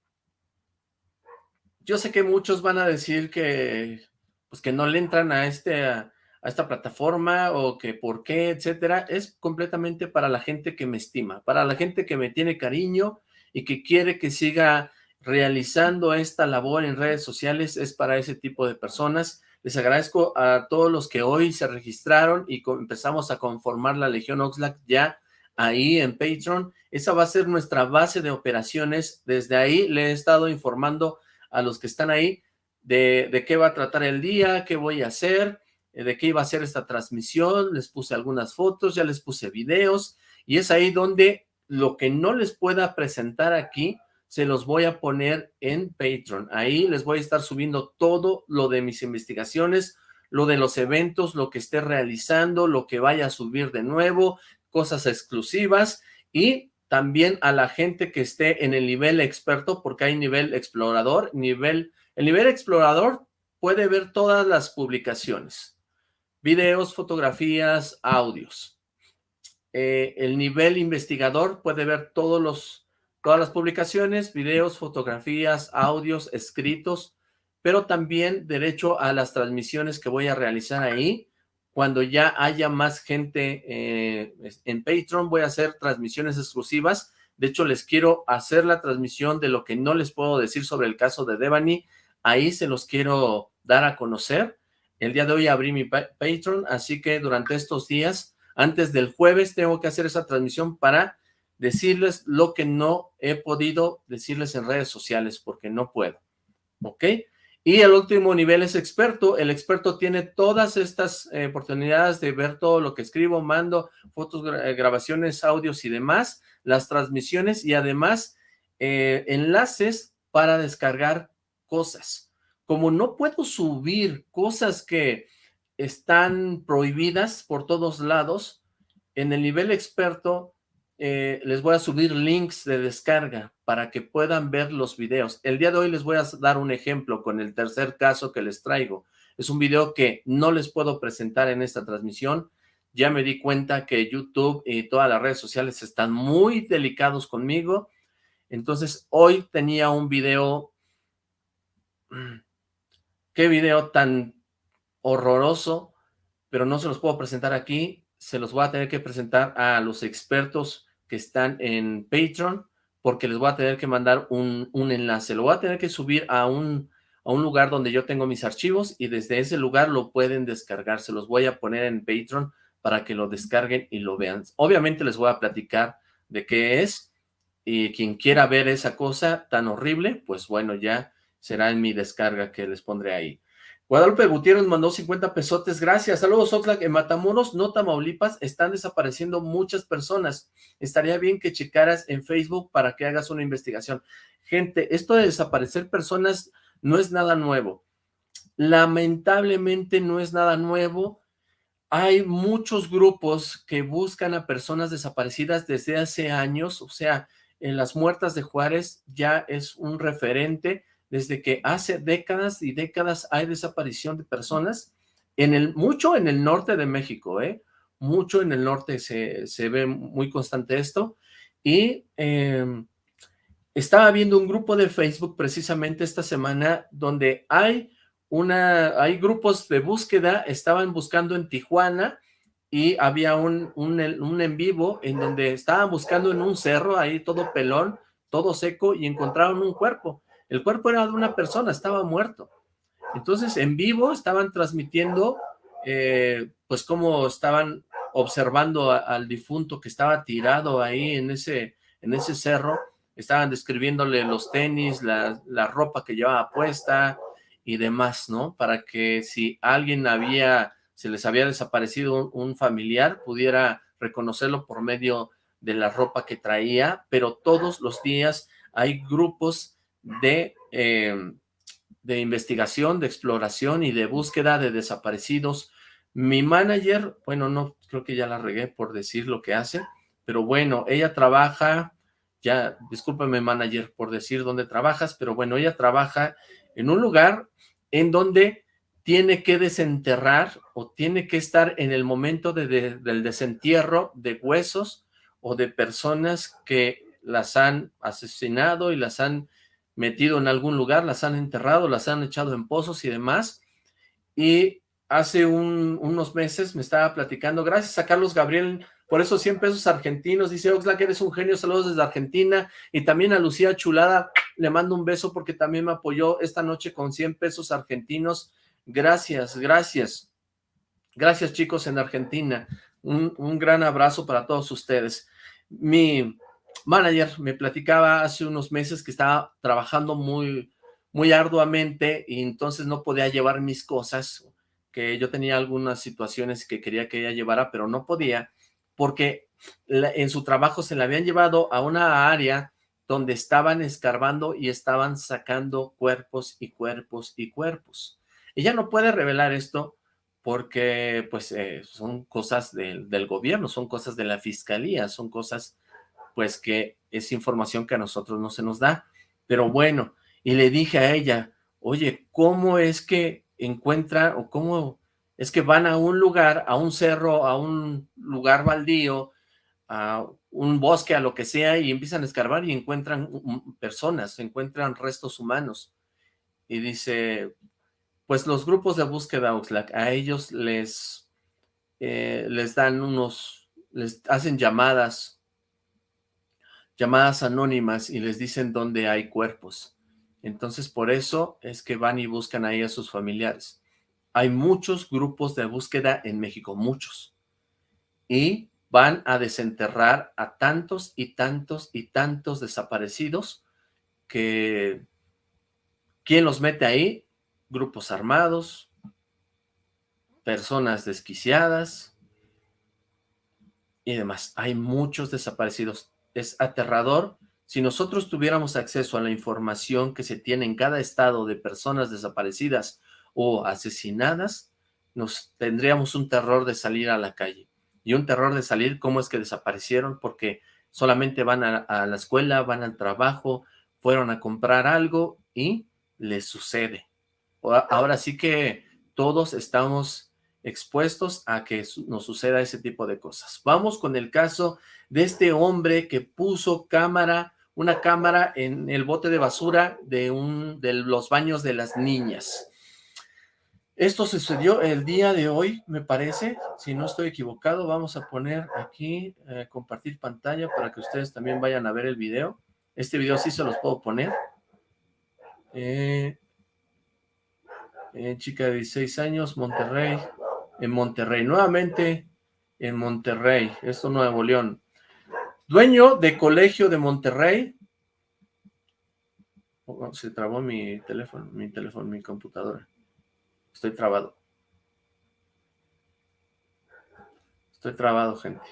Yo sé que muchos van a decir que pues que no le entran a este a, esta plataforma o que por qué, etcétera. Es completamente para la gente que me estima, para la gente que me tiene cariño y que quiere que siga realizando esta labor en redes sociales, es para ese tipo de personas. Les agradezco a todos los que hoy se registraron y empezamos a conformar la Legión Oxlack ya ahí en Patreon. Esa va a ser nuestra base de operaciones. Desde ahí le he estado informando a los que están ahí de, qué va a tratar el día, qué voy a hacer, eh, de qué iba a ser esta transmisión. Les puse algunas fotos, ya les puse videos y es ahí donde lo que no les pueda presentar aquí se los voy a poner en Patreon. Ahí les voy a estar subiendo todo lo de mis investigaciones, lo de los eventos, lo que esté realizando, lo que vaya a subir de nuevo, cosas exclusivas y también a la gente que esté en el nivel experto, porque hay nivel explorador, nivel... El nivel explorador puede ver todas las publicaciones, videos, fotografías, audios. Eh, el nivel investigador puede ver todos los todas las publicaciones, videos, fotografías, audios, escritos, pero también derecho a las transmisiones que voy a realizar ahí. Cuando ya haya más gente eh, en Patreon, voy a hacer transmisiones exclusivas. De hecho, les quiero hacer la transmisión de lo que no les puedo decir sobre el caso de Devani. Ahí se los quiero dar a conocer. El día de hoy abrí mi Patreon, así que durante estos días, antes del jueves, tengo que hacer esa transmisión para decirles lo que no he podido decirles en redes sociales porque no puedo, ¿ok? Y el último nivel es experto. El experto tiene todas estas eh, oportunidades de ver todo lo que escribo, mando, fotos, eh, grabaciones, audios y demás, las transmisiones y además eh, enlaces para descargar cosas. Como no puedo subir cosas que están prohibidas por todos lados, en el nivel experto eh, les voy a subir links de descarga para que puedan ver los videos. El día de hoy les voy a dar un ejemplo con el tercer caso que les traigo. Es un video que no les puedo presentar en esta transmisión. Ya me di cuenta que YouTube y todas las redes sociales están muy delicados conmigo. Entonces, hoy tenía un video... ¿Qué video tan horroroso? Pero no se los puedo presentar aquí. Se los voy a tener que presentar a los expertos que están en Patreon porque les voy a tener que mandar un, un enlace. Lo voy a tener que subir a un, a un lugar donde yo tengo mis archivos y desde ese lugar lo pueden descargar. Se los voy a poner en Patreon para que lo descarguen y lo vean. Obviamente les voy a platicar de qué es y quien quiera ver esa cosa tan horrible, pues bueno, ya será en mi descarga que les pondré ahí. Guadalupe Gutiérrez mandó 50 pesotes, gracias. Saludos, Oxlack. En Matamoros, no Tamaulipas, están desapareciendo muchas personas. Estaría bien que checaras en Facebook para que hagas una investigación. Gente, esto de desaparecer personas no es nada nuevo. Lamentablemente no es nada nuevo. Hay muchos grupos que buscan a personas desaparecidas desde hace años, o sea, en las muertas de Juárez ya es un referente desde que hace décadas y décadas hay desaparición de personas, en el, mucho en el norte de México, ¿eh? mucho en el norte se, se ve muy constante esto, y em, estaba viendo un grupo de Facebook precisamente esta semana donde hay una, hay grupos de búsqueda, estaban buscando en Tijuana y había un, un, un en vivo en donde estaban buscando en un cerro ahí todo pelón, todo seco y encontraron un cuerpo. El cuerpo era de una persona, estaba muerto. Entonces, en vivo estaban transmitiendo, eh, pues, cómo estaban observando al difunto que estaba tirado ahí en ese, en ese cerro. Estaban describiéndole los tenis, la, ropa que llevaba puesta y demás, ¿no? Para que si alguien había, se les había desaparecido un familiar, pudiera reconocerlo por medio de la ropa que traía, pero todos los días hay grupos de, eh, de investigación, de exploración y de búsqueda de desaparecidos. Mi manager, bueno, no, creo que ya la regué por decir lo que hace, pero bueno, ella trabaja, ya, discúlpame manager por decir dónde trabajas, pero bueno, ella trabaja en un lugar en donde tiene que desenterrar o tiene que estar en el momento del desentierro de huesos o de personas que las han asesinado y las han metido en algún lugar, las han enterrado, las han echado en pozos y demás. Y hace unos meses me estaba platicando, gracias a Carlos Gabriel, por esos 100 pesos argentinos, dice Oxlack, eres un genio, saludos desde Argentina, y también a Lucía Chulada, le mando un beso porque también me apoyó esta noche con 100 pesos argentinos, gracias, gracias, gracias chicos en Argentina, un, un gran abrazo para todos ustedes. Mi, manager me platicaba hace unos meses que estaba trabajando muy, muy arduamente y entonces no podía llevar mis cosas, que yo tenía algunas situaciones que quería que ella llevara, pero no podía, porque en su trabajo se la habían llevado a una área donde estaban escarbando y estaban sacando cuerpos y cuerpos y cuerpos. Ella no puede revelar esto porque pues eh, son cosas del, del gobierno, son cosas de la fiscalía, son cosas pues que es información que a nosotros no se nos da. Pero bueno, y le dije a ella, oye, ¿cómo es que encuentra o cómo es que van a un lugar, a un cerro, a un lugar baldío, a un bosque, a lo que sea, y empiezan a escarbar y encuentran personas, encuentran restos humanos. Y dice, pues los grupos de búsqueda Oxlack, a ellos les, eh, les dan unos, les hacen llamadas llamadas anónimas y les dicen dónde hay cuerpos. Entonces, por eso es que van y buscan ahí a sus familiares. Hay muchos grupos de búsqueda en México, muchos. Y van a desenterrar a tantos y tantos y tantos desaparecidos que... ¿Quién los mete ahí? Grupos armados, personas desquiciadas y demás. Hay muchos desaparecidos es aterrador. Si nosotros tuviéramos acceso a la información que se tiene en cada estado de personas desaparecidas o asesinadas, nos tendríamos un terror de salir a la calle. Y un terror de salir, ¿cómo es que desaparecieron? Porque solamente van a, la escuela, van al trabajo, fueron a comprar algo y les sucede. Ahora sí que todos estamos expuestos a que nos suceda ese tipo de cosas. Vamos con el caso de este hombre que puso cámara, una cámara en el bote de basura de, un, de los baños de las niñas. Esto sucedió el día de hoy, me parece, si no estoy equivocado, vamos a poner aquí, eh, compartir pantalla para que ustedes también vayan a ver el video. Este video sí se los puedo poner. Eh, eh, chica de 16 años, Monterrey. En Monterrey, nuevamente en Monterrey. Esto Nuevo León. Dueño de colegio de Monterrey. Oh, se trabó mi teléfono, mi teléfono, mi computadora. Estoy trabado. Estoy trabado, gente.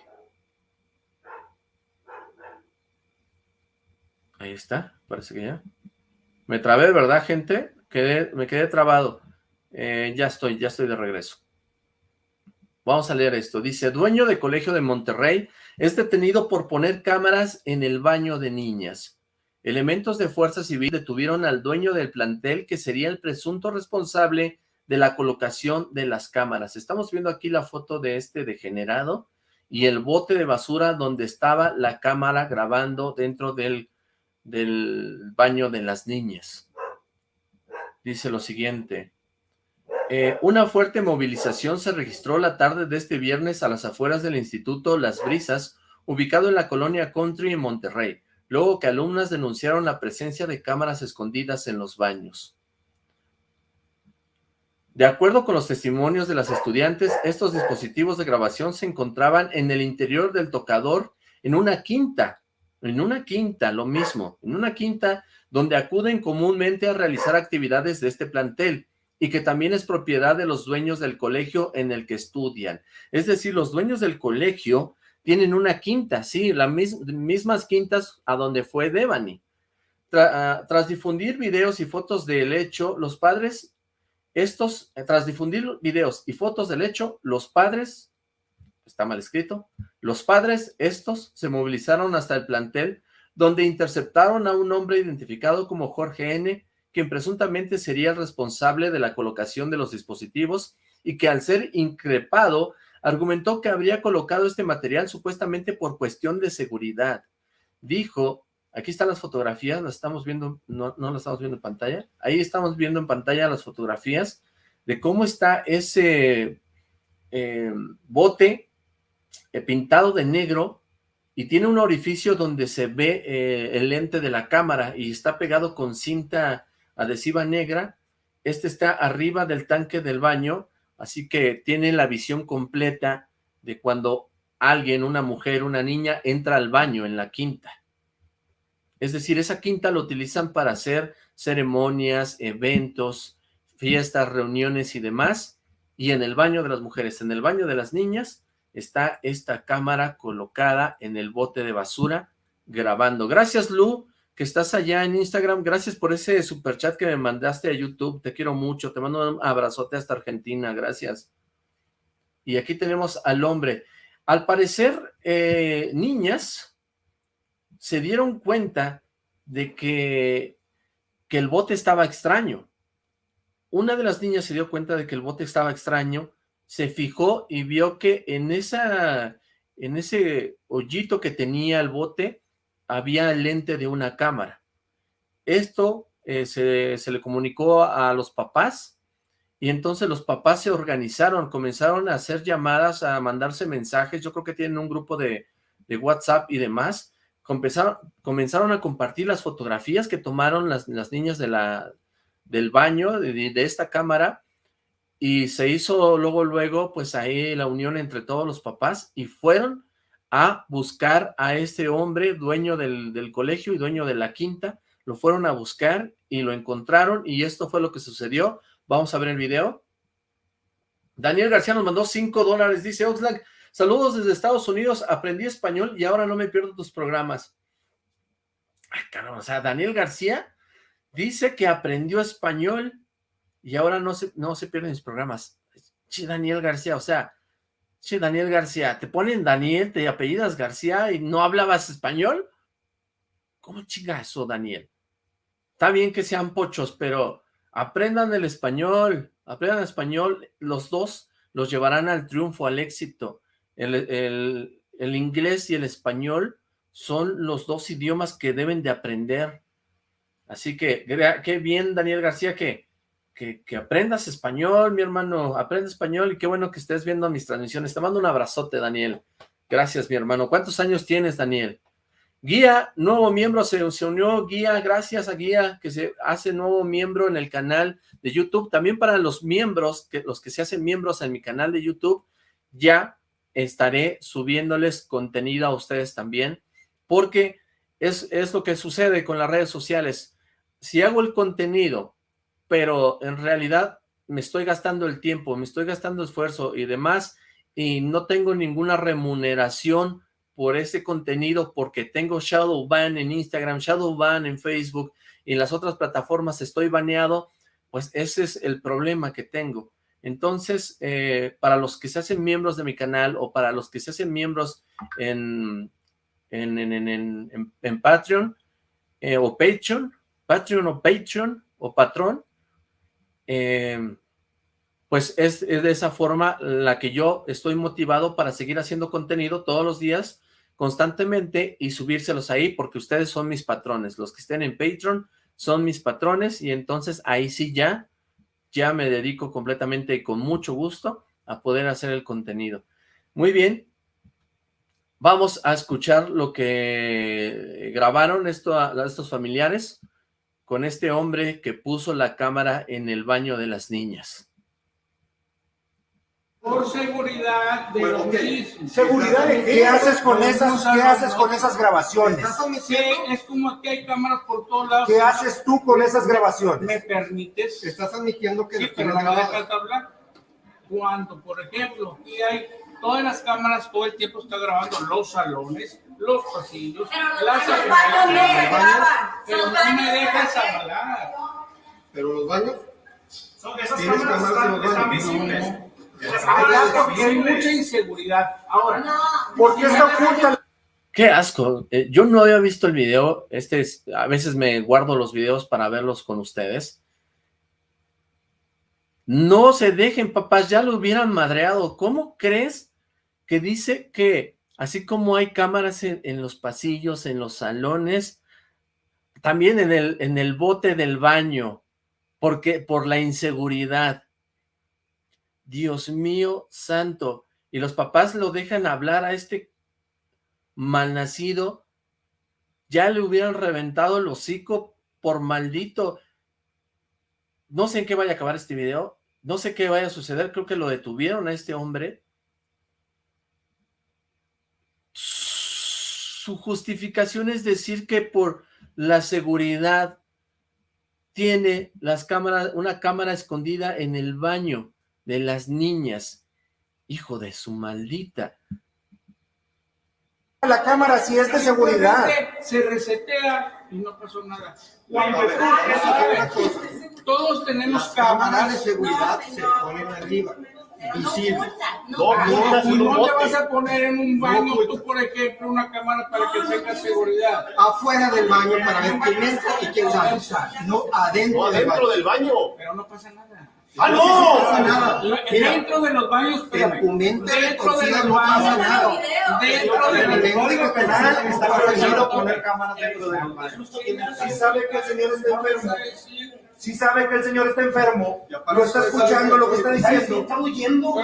Ahí está, parece que ya. Me trabé, ¿verdad, gente? me quedé trabado. Eh, ya estoy, ya estoy de regreso. Vamos a leer esto. Dice, dueño de colegio de Monterrey es detenido por poner cámaras en el baño de niñas. Elementos de fuerza civil detuvieron al dueño del plantel que sería el presunto responsable de la colocación de las cámaras. Estamos viendo aquí la foto de este degenerado y el bote de basura donde estaba la cámara grabando dentro del, del baño de las niñas. Dice lo siguiente. Eh, una fuerte movilización se registró la tarde de este viernes a las afueras del Instituto Las Brisas, ubicado en la colonia Country en Monterrey, luego que alumnas denunciaron la presencia de cámaras escondidas en los baños. De acuerdo con los testimonios de las estudiantes, estos dispositivos de grabación se encontraban en el interior del tocador en una quinta, en una quinta, lo mismo, en una quinta donde acuden comúnmente a realizar actividades de este plantel, y que también es propiedad de los dueños del colegio en el que estudian. Es decir, los dueños del colegio tienen una quinta, sí, las mismas quintas a donde fue Devani. Ah, tras difundir videos y fotos del hecho, los padres, estos, eh, tras difundir videos y fotos del hecho, los padres, está mal escrito, los padres, estos, se movilizaron hasta el plantel, donde interceptaron a un hombre identificado como Jorge N., quien presuntamente sería el responsable de la colocación de los dispositivos y que al ser increpado argumentó que habría colocado este material supuestamente por cuestión de seguridad. Dijo, aquí están las fotografías, las estamos viendo, no, no las estamos viendo en pantalla, ahí estamos viendo en pantalla las fotografías de cómo está ese eh, bote eh, pintado de negro y tiene un orificio donde se ve eh, el lente de la cámara y está pegado con cinta adhesiva negra. Este está arriba del tanque del baño, así que tiene la visión completa de cuando alguien, una mujer, una niña, entra al baño en la quinta. Es decir, esa quinta lo utilizan para hacer ceremonias, eventos, fiestas, reuniones y demás. Y en el baño de las mujeres, en el baño de las niñas, está esta cámara colocada en el bote de basura grabando. Gracias, Lu que estás allá en Instagram. Gracias por ese super chat que me mandaste a YouTube. Te quiero mucho. Te mando un abrazote hasta Argentina. Gracias. Y aquí tenemos al hombre. Al parecer, eh, niñas se dieron cuenta de que, que el bote estaba extraño. Una de las niñas se dio cuenta de que el bote estaba extraño, se fijó y vio que en, esa, en ese hoyito que tenía el bote había lente de una cámara. Esto eh, se, le comunicó a los papás y entonces los papás se organizaron, comenzaron a hacer llamadas, a mandarse mensajes, yo creo que tienen un grupo de, WhatsApp y demás, comenzaron, comenzaron, a compartir las fotografías que tomaron las, niñas de la, del baño, de, de, esta cámara, y se hizo luego, luego, pues ahí la unión entre todos los papás, y fueron a buscar a este hombre, dueño del, colegio y dueño de la quinta, lo fueron a buscar y lo encontraron y esto fue lo que sucedió. Vamos a ver el video. Daniel García nos mandó 5 dólares, dice Oxlack, saludos desde Estados Unidos, aprendí español y ahora no me pierdo tus programas. Ay, caramba, o sea, Daniel García dice que aprendió español y ahora no se, no se pierden mis programas. Sí, Daniel García, o sea, Sí, Daniel García. ¿Te ponen Daniel, te apellidas García y no hablabas español? ¿Cómo chinga eso, Daniel? Está bien que sean pochos, pero aprendan el español, aprendan español. Los dos los llevarán al triunfo, al éxito. El, el inglés y el español son los dos idiomas que deben de aprender. Así que, qué bien, Daniel García, que que, aprendas español, mi hermano, aprende español y qué bueno que estés viendo mis transmisiones. Te mando un abrazote, Daniel. Gracias, mi hermano. ¿Cuántos años tienes, Daniel? Guía, nuevo miembro, se, se, unió Guía, gracias a Guía, que se hace nuevo miembro en el canal de YouTube. También para los miembros, que los que se hacen miembros en mi canal de YouTube, ya estaré subiéndoles contenido a ustedes también, porque es, es lo que sucede con las redes sociales. Si hago el contenido, pero en realidad me estoy gastando el tiempo, me estoy gastando esfuerzo y demás, y no tengo ninguna remuneración por ese contenido porque tengo shadow ban en Instagram, shadow ban en Facebook y en las otras plataformas estoy baneado, pues ese es el problema que tengo. Entonces, eh, para los que se hacen miembros de mi canal o para los que se hacen miembros en, en, Patreon eh, o Patreon, Patreon o Patreon o Patrón, eh, pues es, de esa forma la que yo estoy motivado para seguir haciendo contenido todos los días, constantemente, y subírselos ahí, porque ustedes son mis patrones. Los que estén en Patreon son mis patrones, y entonces ahí sí ya, ya me dedico completamente y con mucho gusto a poder hacer el contenido. Muy bien, vamos a escuchar lo que grabaron estos familiares con este hombre que puso la cámara en el baño de las niñas por seguridad de bueno, ¿Seguridad de qué? haces con esas, qué haces con esas grabaciones? es como que hay cámaras por todos lados. ¿Qué haces tú con esas grabaciones? ¿Me permites? Estás admitiendo que... Sí, pero no me dejas hablar. Cuando, por ejemplo, aquí hay todas las cámaras todo el tiempo está grabando los salones, los pasillos, las baños, pero no me dejas hablar. ¿Pero los baños? Son esas cámaras están visibles hay mucha inseguridad. Ahora, ¿por qué está oculta? Qué asco. Eh, yo no había visto el video. Este es, a veces me guardo los videos para verlos con ustedes. No se dejen, papás, ya lo hubieran madreado. ¿Cómo crees que dice que así como hay cámaras en, los pasillos, en los salones, también en el, en el bote del baño, porque por la inseguridad? Dios mío santo. Y los papás lo dejan hablar a este malnacido. Ya le hubieran reventado el hocico por maldito. No sé en qué vaya a acabar este video. No sé qué vaya a suceder. Creo que lo detuvieron a este hombre. Su justificación es decir que por la seguridad tiene las cámaras, una cámara escondida en el baño de las niñas. Hijo de su maldita. La cámara si es de seguridad. Se resetea y no pasó nada. todos tenemos cámaras de seguridad se ponen arriba visible. No, no, te vas a poner en un baño tú, por ejemplo, una cámara para que tenga seguridad. Afuera del baño para ver quién entra y quién sale. No adentro, del baño. Pero no pasa nada. ¡Ah, no! Dentro de los baños, pero dentro de los baños, dentro de los código penal está prohibido poner cámaras dentro de los baños. Si sabe que el señor está enfermo, si sabe que el señor está enfermo, lo está escuchando lo que está diciendo, está diciendo.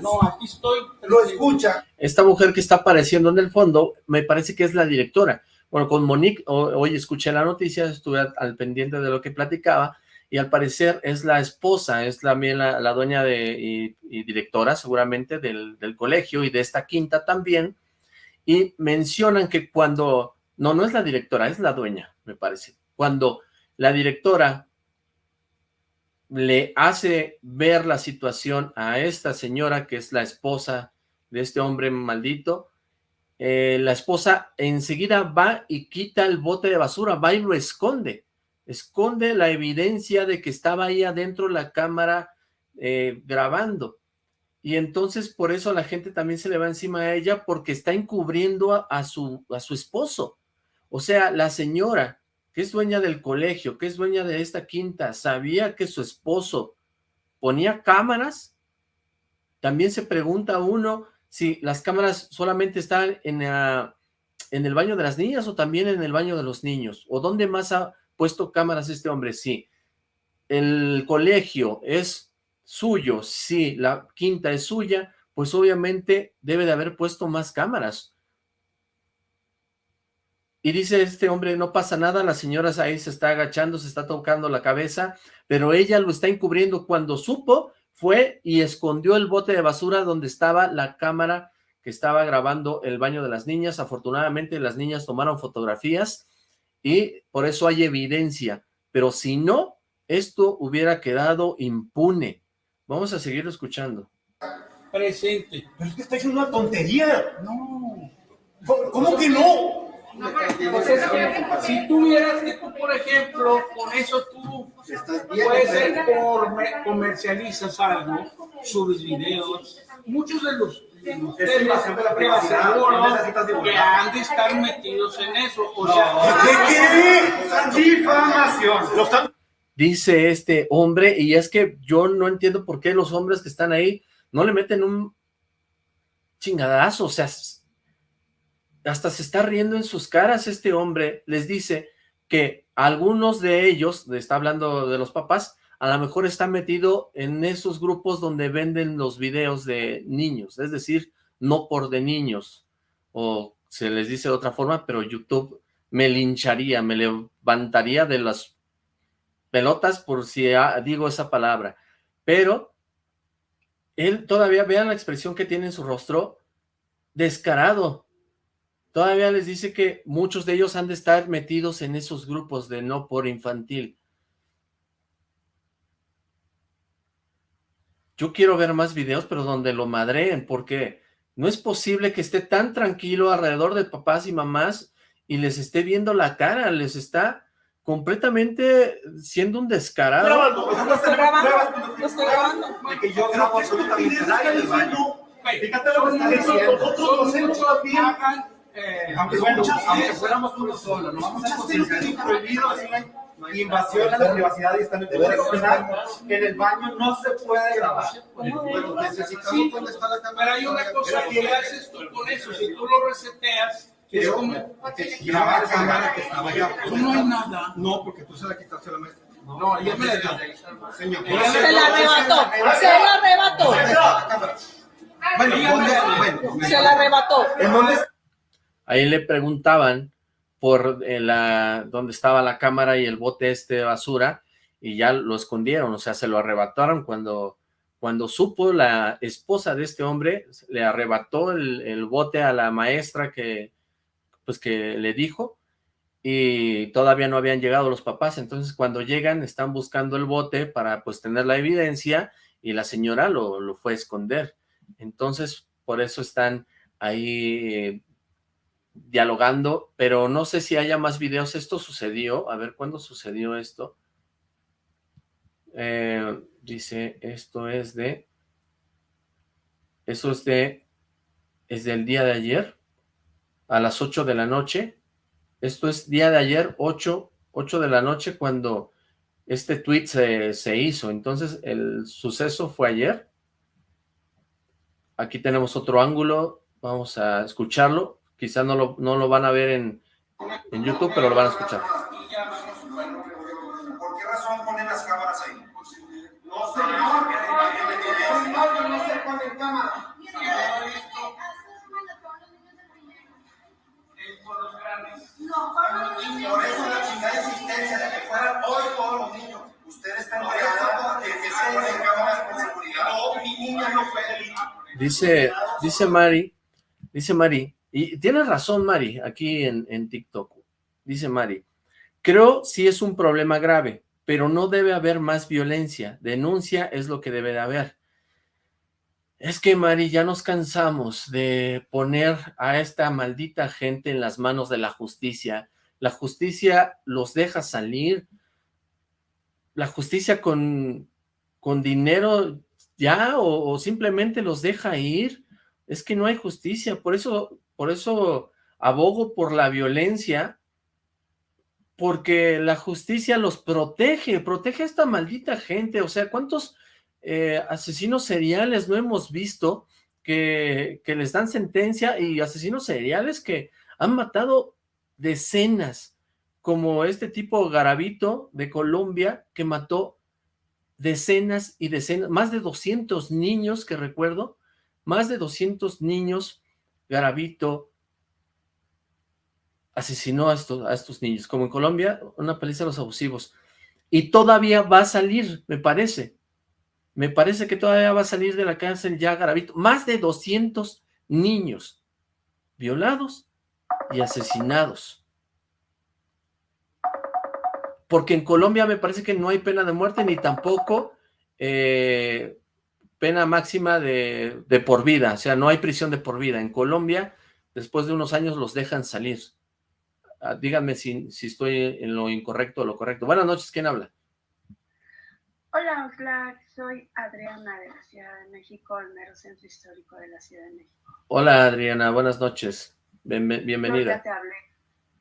No, aquí estoy. Lo escucha. Esta mujer que está apareciendo en el fondo, me parece que es la directora. Bueno, con Monique, hoy escuché la noticia, estuve al pendiente de lo que platicaba, y al parecer es la esposa, es también la, dueña de, y, directora seguramente del, del, colegio y de esta quinta también, y mencionan que cuando, no, no es la directora, es la dueña, me parece, cuando la directora le hace ver la situación a esta señora que es la esposa de este hombre maldito, eh, la esposa enseguida va y quita el bote de basura, va y lo esconde, esconde la evidencia de que estaba ahí adentro la cámara eh, grabando. Y entonces por eso la gente también se le va encima a ella porque está encubriendo a, su, a su esposo. O sea, la señora que es dueña del colegio, que es dueña de esta quinta, sabía que su esposo ponía cámaras. También se pregunta uno si las cámaras solamente están en, en el baño de las niñas o también en el baño de los niños, o dónde más ha, puesto cámaras este hombre, sí. El colegio es suyo, sí, la quinta es suya, pues obviamente debe de haber puesto más cámaras. Y dice este hombre, no pasa nada, la señora ahí se está agachando, se está tocando la cabeza, pero ella lo está encubriendo. Cuando supo, fue y escondió el bote de basura donde estaba la cámara que estaba grabando el baño de las niñas. Afortunadamente las niñas tomaron fotografías y por eso hay evidencia. Pero si no, esto hubiera quedado impune. Vamos a seguir escuchando. Presente. Pero es que está diciendo una tontería. No. ¿Cómo que no? Pues es que si tuvieras que tú, por ejemplo, con eso tú puedes ser por, comercializas algo, subes videos, muchos de los privacidad. que han de estar metidos en eso. O sea, ¿qué? Difamación. Dice este hombre, y es que yo no entiendo por qué los hombres que están ahí no le meten un chingadazo, o sea, hasta se está riendo en sus caras este hombre, les dice que algunos de ellos, está hablando de los papás, a lo mejor está metido en esos grupos donde venden los videos de niños, es decir, no por de niños, o se les dice de otra forma, pero YouTube me lincharía, me levantaría de las pelotas por si digo esa palabra, pero él todavía, vean la expresión que tiene en su rostro, descarado, Todavía les dice que muchos de ellos han de estar metidos en esos grupos de no por infantil. Yo quiero ver más videos, pero donde lo madreen, porque no es posible que esté tan tranquilo alrededor de papás y mamás y les esté viendo la cara, les está completamente siendo un descarado. Estoy grabando, lo estoy grabando. Que yo grabo absolutamente Fíjate lo que está diciendo. Nosotros hacemos eh, aunque, bueno, aunque fuéramos uno solo, no vamos a considerar prohibido invasión a la privacidad y está en el que en el baño no se puede grabar. Pero necesitamos la cámara. Pero hay una cosa que haces tú con eso, si tú lo reseteas, es como grabar la cámara que estaba allá. No hay nada. No, porque tú se la quitaste a la maestra. No, ella me la. Señor. Se la arrebató. Se la arrebató. Bueno, se la arrebató. ¿En dónde está? Ahí le preguntaban por eh, la donde estaba la cámara y el bote este de basura y ya lo escondieron, o sea, se lo arrebataron cuando, cuando supo la esposa de este hombre, le arrebató el, bote a la maestra que, pues que le dijo y todavía no habían llegado los papás, entonces cuando llegan están buscando el bote para pues tener la evidencia y la señora lo, lo fue a esconder, entonces por eso están ahí eh, dialogando, pero no sé si haya más videos. Esto sucedió, a ver, ¿cuándo sucedió esto? Eh, dice, esto es de, eso es de, es del día de ayer, a las 8 de la noche. Esto es día de ayer, 8, 8 de la noche, cuando este tweet se, se hizo. Entonces, el suceso fue ayer. Aquí tenemos otro ángulo, vamos a escucharlo. Quizás no lo, no lo van a ver en, en YouTube, pero lo van a escuchar. No. No. Dice, dice Mari, dice Mari, y tienes razón, Mari, aquí en, en TikTok. Dice Mari, creo sí es un problema grave, pero no debe haber más violencia. Denuncia es lo que debe de haber. Es que, Mari, ya nos cansamos de poner a esta maldita gente en las manos de la justicia. La justicia los deja salir. La justicia con, con dinero ya o simplemente los deja ir. Es que no hay justicia. Por eso por eso abogo por la violencia, porque la justicia los protege, protege a esta maldita gente, o sea, ¿cuántos eh, asesinos seriales no hemos visto que, que les dan sentencia y asesinos seriales que han matado decenas, como este tipo Garavito de Colombia, que mató decenas y decenas, más de 200 niños que recuerdo, más de 200 niños Garavito asesinó a estos, niños, como en Colombia, una paliza a los abusivos. Y todavía va a salir, me parece. Me parece que todavía va a salir de la cárcel ya Garavito. Más de 200 niños violados y asesinados. Porque en Colombia me parece que no hay pena de muerte ni tampoco eh, pena máxima de, de, por vida, o sea, no hay prisión de por vida. En Colombia, después de unos años los dejan salir. Ah, díganme si, si estoy en lo incorrecto o lo correcto. Buenas noches, ¿quién habla? Hola, Oxlack, soy Adriana de la Ciudad de México, el mero centro histórico de la Ciudad de México. Hola, Adriana, buenas noches. bienvenida. Yo ya te hablé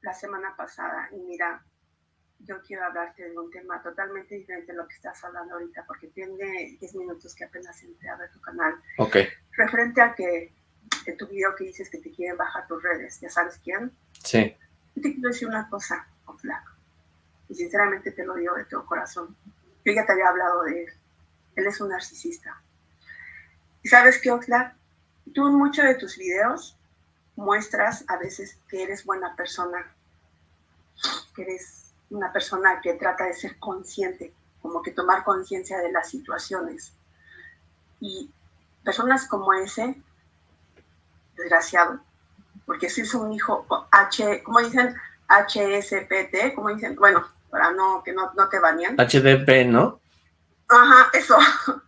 la semana pasada y mira, yo quiero hablarte de un tema totalmente diferente de lo que estás hablando ahorita, porque tiene 10 minutos que apenas entré a ver tu canal. Ok. Referente a que en tu video que dices que te quieren bajar tus redes, ¿ya sabes quién? Sí. Te quiero decir una cosa, Oxlack, y sinceramente te lo digo de todo corazón yo ya te había hablado de él. Él es un narcisista. ¿Y sabes qué, Oxlack? Tú en muchos de tus videos muestras a veces que eres buena persona, que eres una persona que trata de ser consciente, como que tomar conciencia de las situaciones. Y personas como ese, desgraciado, porque si es un hijo H, como dicen, HSPT, como dicen, bueno, para no, que no, no te bañen. HDP, ¿no? Ajá, eso.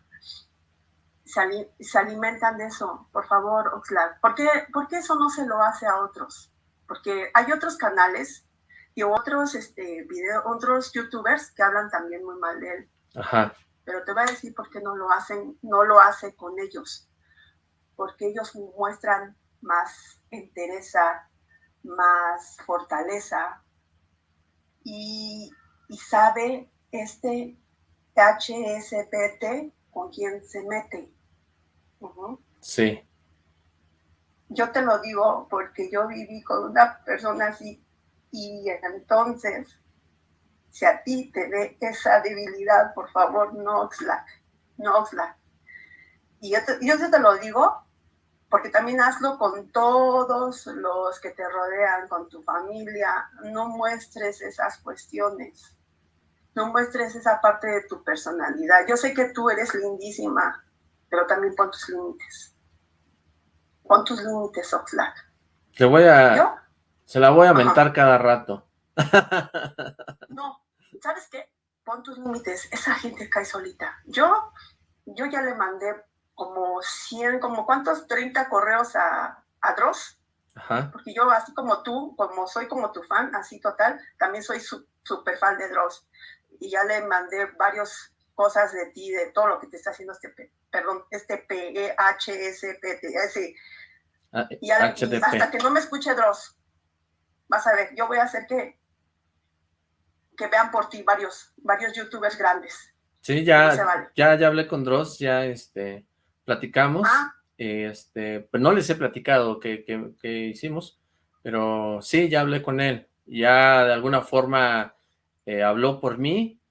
Se, alimentan de eso, por favor, Oxlack. ¿Por qué, ¿Por qué eso no se lo hace a otros? Porque hay otros canales y otros, este, video, otros youtubers que hablan también muy mal de él. Ajá. Pero te voy a decir por qué no lo hacen, no lo hace con ellos. Porque ellos muestran más entereza, más fortaleza, y, sabe este HSPT con quién se mete. Sí. Yo te lo digo porque yo viví con una persona así y entonces, si a ti te ve esa debilidad, por favor, no Oxlack, no Oxlack. Y yo yo te lo digo porque también hazlo con todos los que te rodean, con tu familia, no muestres esas cuestiones, no muestres esa parte de tu personalidad. Yo sé que tú eres lindísima, pero también pon tus límites. Pon tus límites, Oxlack. Te voy a... Se la voy a mentar cada rato. no, ¿sabes qué? Pon tus límites. Esa gente cae solita. Yo, yo ya le mandé como 100, como cuántos, 30 correos a, a Dross. Porque yo, así como tú, como soy como tu fan, así total, también soy súper fan de Dross. Y ya le mandé varias cosas de ti, de todo lo que te está haciendo este, perdón, este P-E-H-S-P-T, ese. Ah, y, hasta que no me escuche Dross, vas a ver, yo voy a hacer que, que vean por ti varios, varios youtubers grandes. Sí, ya, ya, ya hablé con Dross, ya este, platicamos, ah. este, pues, no les he platicado qué, hicimos, pero sí, ya hablé con él, ya de alguna forma eh, habló por mí,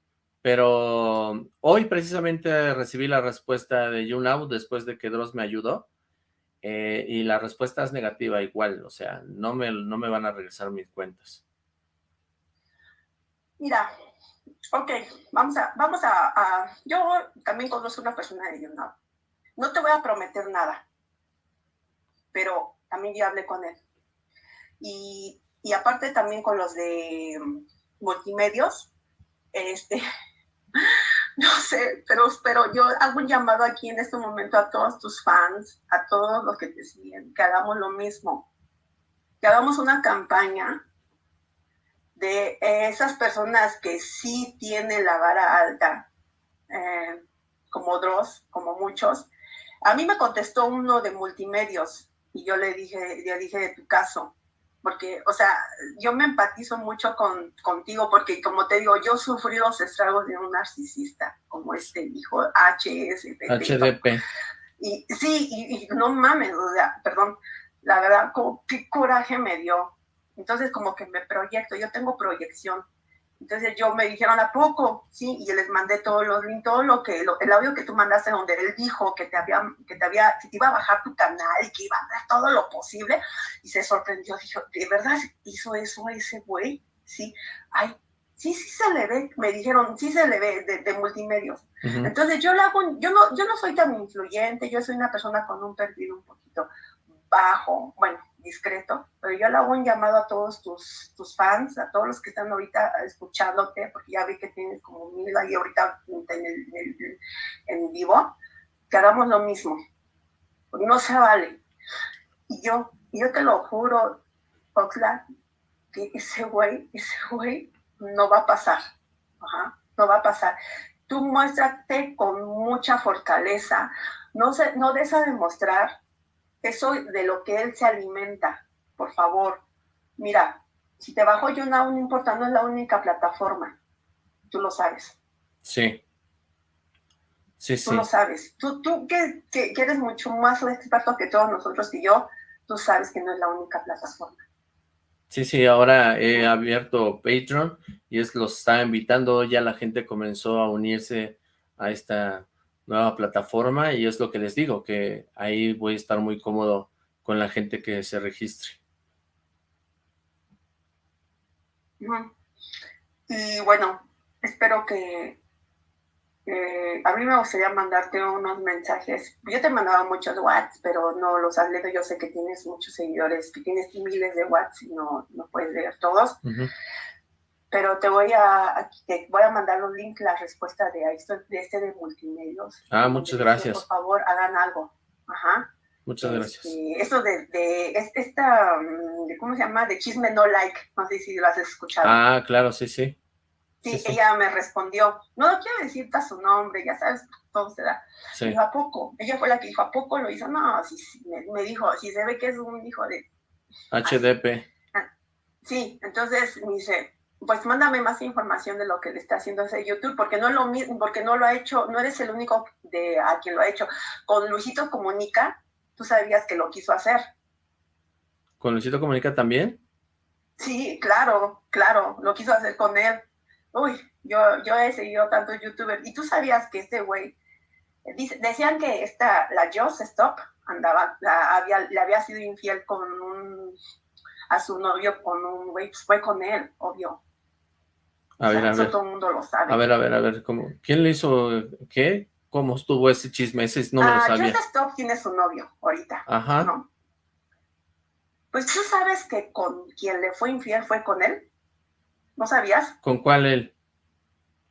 pero hoy precisamente recibí la respuesta de YouNow después de que Dross me ayudó, eh, y la respuesta es negativa igual, o sea, no me, no me van a regresar mis cuentas. Mira, ok, vamos a, vamos a, yo también conozco una persona de YouNow, no te voy a prometer nada, pero también yo hablé con él. Y, aparte también con los de multimedios, este, no sé, pero, yo hago un llamado aquí en este momento a todos tus fans, a todos los que te siguen, que hagamos lo mismo, que hagamos una campaña de esas personas que sí tienen la vara alta, eh, como Dross, como muchos, a mí me contestó uno de multimedios y yo le dije, le dije de tu caso, porque, o sea, yo me empatizo mucho con, contigo porque, como te digo, yo sufrí los estragos de un narcisista, como este hijo HSP. HDP. Y sí, y, no mames, o sea, perdón, la verdad, como, qué coraje me dio. Entonces, como que me proyecto, yo tengo proyección. Entonces yo me dijeron, ¿a poco? Sí, y les mandé todos los links, todo lo que, el audio que tú mandaste donde él dijo que te había, que te había, que te iba a bajar tu canal y que iba a dar todo lo posible. Y se sorprendió, dijo, ¿de verdad hizo eso ese güey? Sí, ay, sí, sí se le ve, me dijeron, sí se le ve de, de multimedios. Entonces yo lo hago, yo no, yo no soy tan influyente, yo soy una persona con un perfil un poquito bajo, bueno, discreto, pero yo le hago un llamado a todos tus, tus fans, a todos los que están ahorita escuchándote, porque ya vi que tienes como mil ahí ahorita en, en vivo, que hagamos lo mismo, porque no se vale. Y yo, yo te lo juro, Oxlack, que ese güey, ese güey no va a pasar, no va a pasar. Tú muéstrate con mucha fortaleza, no, se, no des a demostrar eso de lo que él se alimenta, por favor. Mira, si te bajo yo no importa, no es la única plataforma. Tú lo sabes. Sí. Sí, tú lo sabes. Tú, tú que, que, eres mucho más experto que todos nosotros y yo, tú sabes que no es la única plataforma. Sí, sí, ahora he abierto Patreon y es los está invitando, ya la gente comenzó a unirse a esta nueva plataforma y es lo que les digo, que ahí voy a estar muy cómodo con la gente que se registre. Y bueno, espero que a mí me gustaría mandarte unos mensajes. Yo te mandaba muchos WhatsApp, pero no los has leído. Yo sé que tienes muchos seguidores, que tienes miles de WhatsApp y no, no puedes leer todos pero te voy a, te voy a mandar un link, la respuesta de, esto, de este de multimedios. Ah, muchas gracias. Por favor, hagan algo. Ajá. Muchas este, gracias. Esto de, de, esta, mm, de, ¿cómo se llama? De chisme no like, no sé si lo has escuchado. Ah, claro, sí, sí. Sí, ella me respondió, no quiero decirte su nombre, ya sabes, todo se da. Sí. Dijo, ¿a poco? Ella fue la que dijo, ¿a poco lo hizo? No, sí, sí me, dijo, si se ve que es un hijo de... HDP. Ah, sí, entonces me dice, pues mándame más información de lo que le está haciendo ese YouTube, porque no lo mismo, porque no lo ha hecho, no eres el único de a quien lo ha hecho. Con Luisito Comunica, tú sabías que lo quiso hacer. ¿Con Luisito Comunica también? Sí, claro, claro, lo quiso hacer con él. Uy, yo, yo he seguido tantos youtubers, y tú sabías que este güey, decían que esta, la Joss Stop, andaba, había, le había sido infiel con un, a su novio con un güey, pues fue con él, obvio. A ver, a ver. todo el mundo lo sabe. A ver, a ver, a ver, ¿cómo? ¿quién le hizo qué? ¿Cómo estuvo ese chisme? Ese no me lo ah, sabía. Joseph Stop tiene su novio ahorita. Ajá. ¿no? Pues tú sabes que con quien le fue infiel fue con él. ¿No sabías? ¿Con cuál él?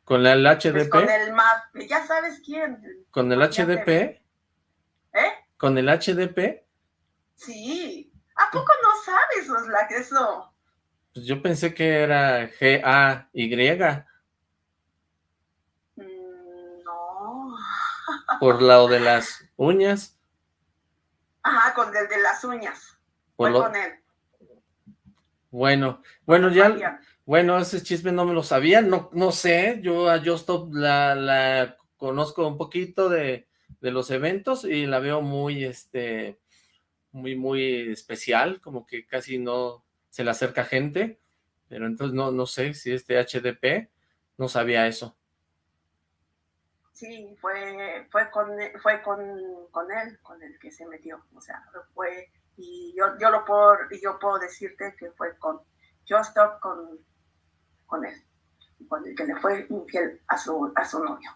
¿Con el HDP? Pues con el MAP, ya sabes quién. ¿Con el HDP? ¿Eh? ¿Con el HDP? Sí. ¿A poco no sabes, Oslac, eso? Pues yo pensé que era G-A-Y. Mm, no. ¿Por lado de las uñas? Ajá, con el de las uñas. Fue con él. Bueno, bueno, ya, bueno, ese chisme no me lo sabía, no, no sé, yo a Justop la, la conozco un poquito de, de los eventos y la veo muy, este, muy, muy especial, como que casi no se le acerca gente, pero entonces no, no sé si este HDP no sabía eso. Sí, fue, fue, con, fue con, con él, con el que se metió, o sea, fue, y yo, yo lo puedo, yo puedo decirte que fue con, yo stop con, con él, con el que le fue infiel a su, a su novio.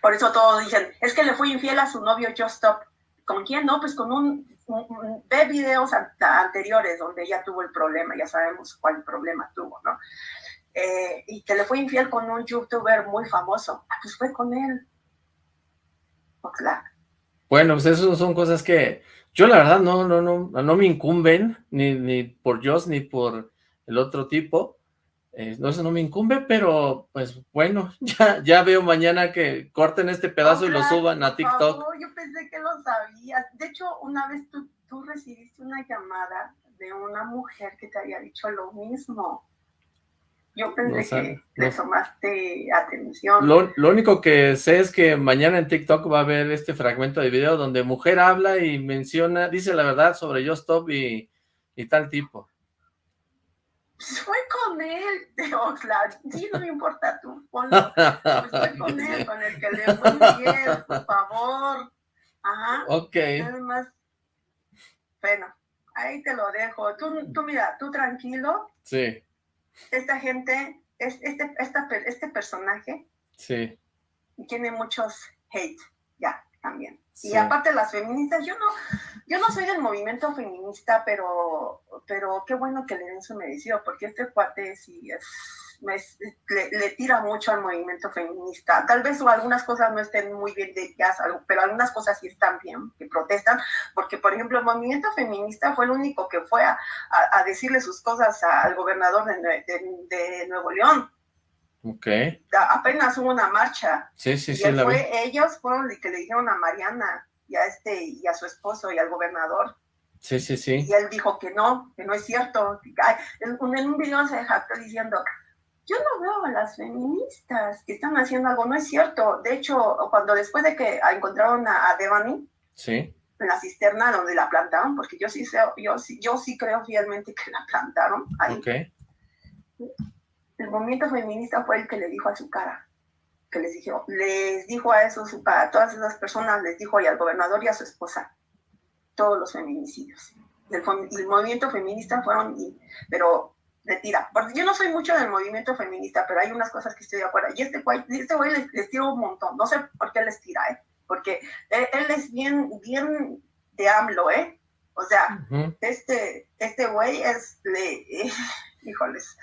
Por eso todos dicen, es que le fue infiel a su novio Just Stop. ¿Con quién? No, pues con un ve videos anteriores donde ella tuvo el problema, ya sabemos cuál problema tuvo, ¿no? Eh, y que le fue infiel con un youtuber muy famoso, ah, pues fue con él. claro. Bueno, pues eso son cosas que yo la verdad no, no, no, no me incumben, ni, ni por Joss ni por el otro tipo, eh, no, eso no me incumbe, pero pues bueno, ya, ya veo mañana que corten este pedazo y lo suban a TikTok. yo pensé que lo sabías. De hecho, una vez tú, tú recibiste una llamada de una mujer que te había dicho lo mismo. Yo pensé que le tomaste atención. Lo, lo, único que sé es que mañana en TikTok va a haber este fragmento de video donde mujer habla y menciona, dice la verdad sobre Yo Stop y, y tal tipo. fue con él de Oxlack. Sí, no me importa tú, ponlo. Pues fue con él, con el que le fue bien, por favor. Ajá. Ok. Además, bueno, ahí te lo dejo. Tú, tú mira, tú tranquilo. Sí. Esta gente, este, esta, este personaje. Sí. Tiene muchos hate, ya, también. Y aparte las feministas, yo no, yo no soy del movimiento feminista, pero, pero qué bueno que le den su merecido, porque este cuate sí es, le, tira mucho al movimiento feminista. Tal vez algunas cosas no estén muy bien de ellas, pero algunas cosas sí están bien, que protestan, porque por ejemplo el movimiento feminista fue el único que fue a, a, decirle sus cosas al gobernador de, de Nuevo León Ok. Apenas hubo una marcha. Sí, sí, y sí. fue, ellos fueron los que le dijeron a Mariana y a, este, y a su esposo y al gobernador. Sí, sí, sí. Y él dijo que no, que no es cierto. En, un video se jactó diciendo, yo no veo a las feministas que están haciendo algo, no es cierto. De hecho, cuando después de que encontraron a, Devani, sí. en la cisterna donde la plantaron, porque yo sí, sé, yo, sí, yo sí creo fielmente que la plantaron ahí. Okay el movimiento feminista fue el que le dijo a su cara, que les dijo, les dijo a esos, a todas esas personas, les dijo y al gobernador y a su esposa, todos los feminicidios. El, el movimiento feminista fueron, pero retira. Porque yo no soy mucho del movimiento feminista, pero hay unas cosas que estoy de acuerdo. Y este güey, este güey les, tira un montón. No sé por qué les tira, ¿eh? Porque él, es bien, bien de AMLO, ¿eh? O sea, este, este güey es, le, híjoles,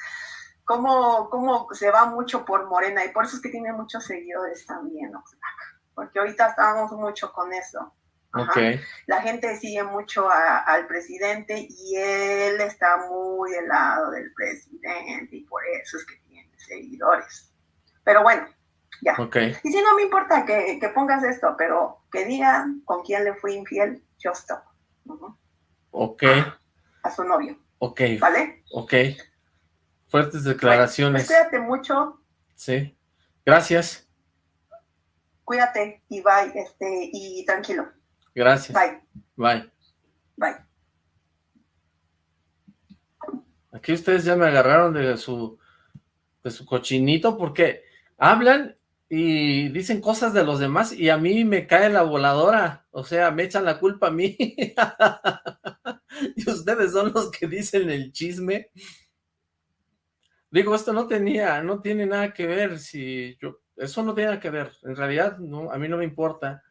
cómo, cómo se va mucho por Morena y por eso es que tiene muchos seguidores también, porque ahorita estamos mucho con eso. La gente sigue mucho al presidente y él está muy del lado del presidente y por eso es que tiene seguidores. Pero bueno, ya. Y si no me importa que, pongas esto, pero que digan con quién le fui infiel, yo stop. Ok. A su novio. Ok. ¿Vale? Ok. Fuertes declaraciones. Cuídate mucho. Sí. Gracias. Cuídate y bye, este, y tranquilo. Gracias. Bye. Bye. Bye. Aquí ustedes ya me agarraron de su, de su cochinito porque hablan y dicen cosas de los demás y a mí me cae la voladora, o sea, me echan la culpa a mí. y ustedes son los que dicen el chisme Digo, esto no tenía, no tiene nada que ver, si yo, eso no tiene nada que ver, en realidad no, a mí no me importa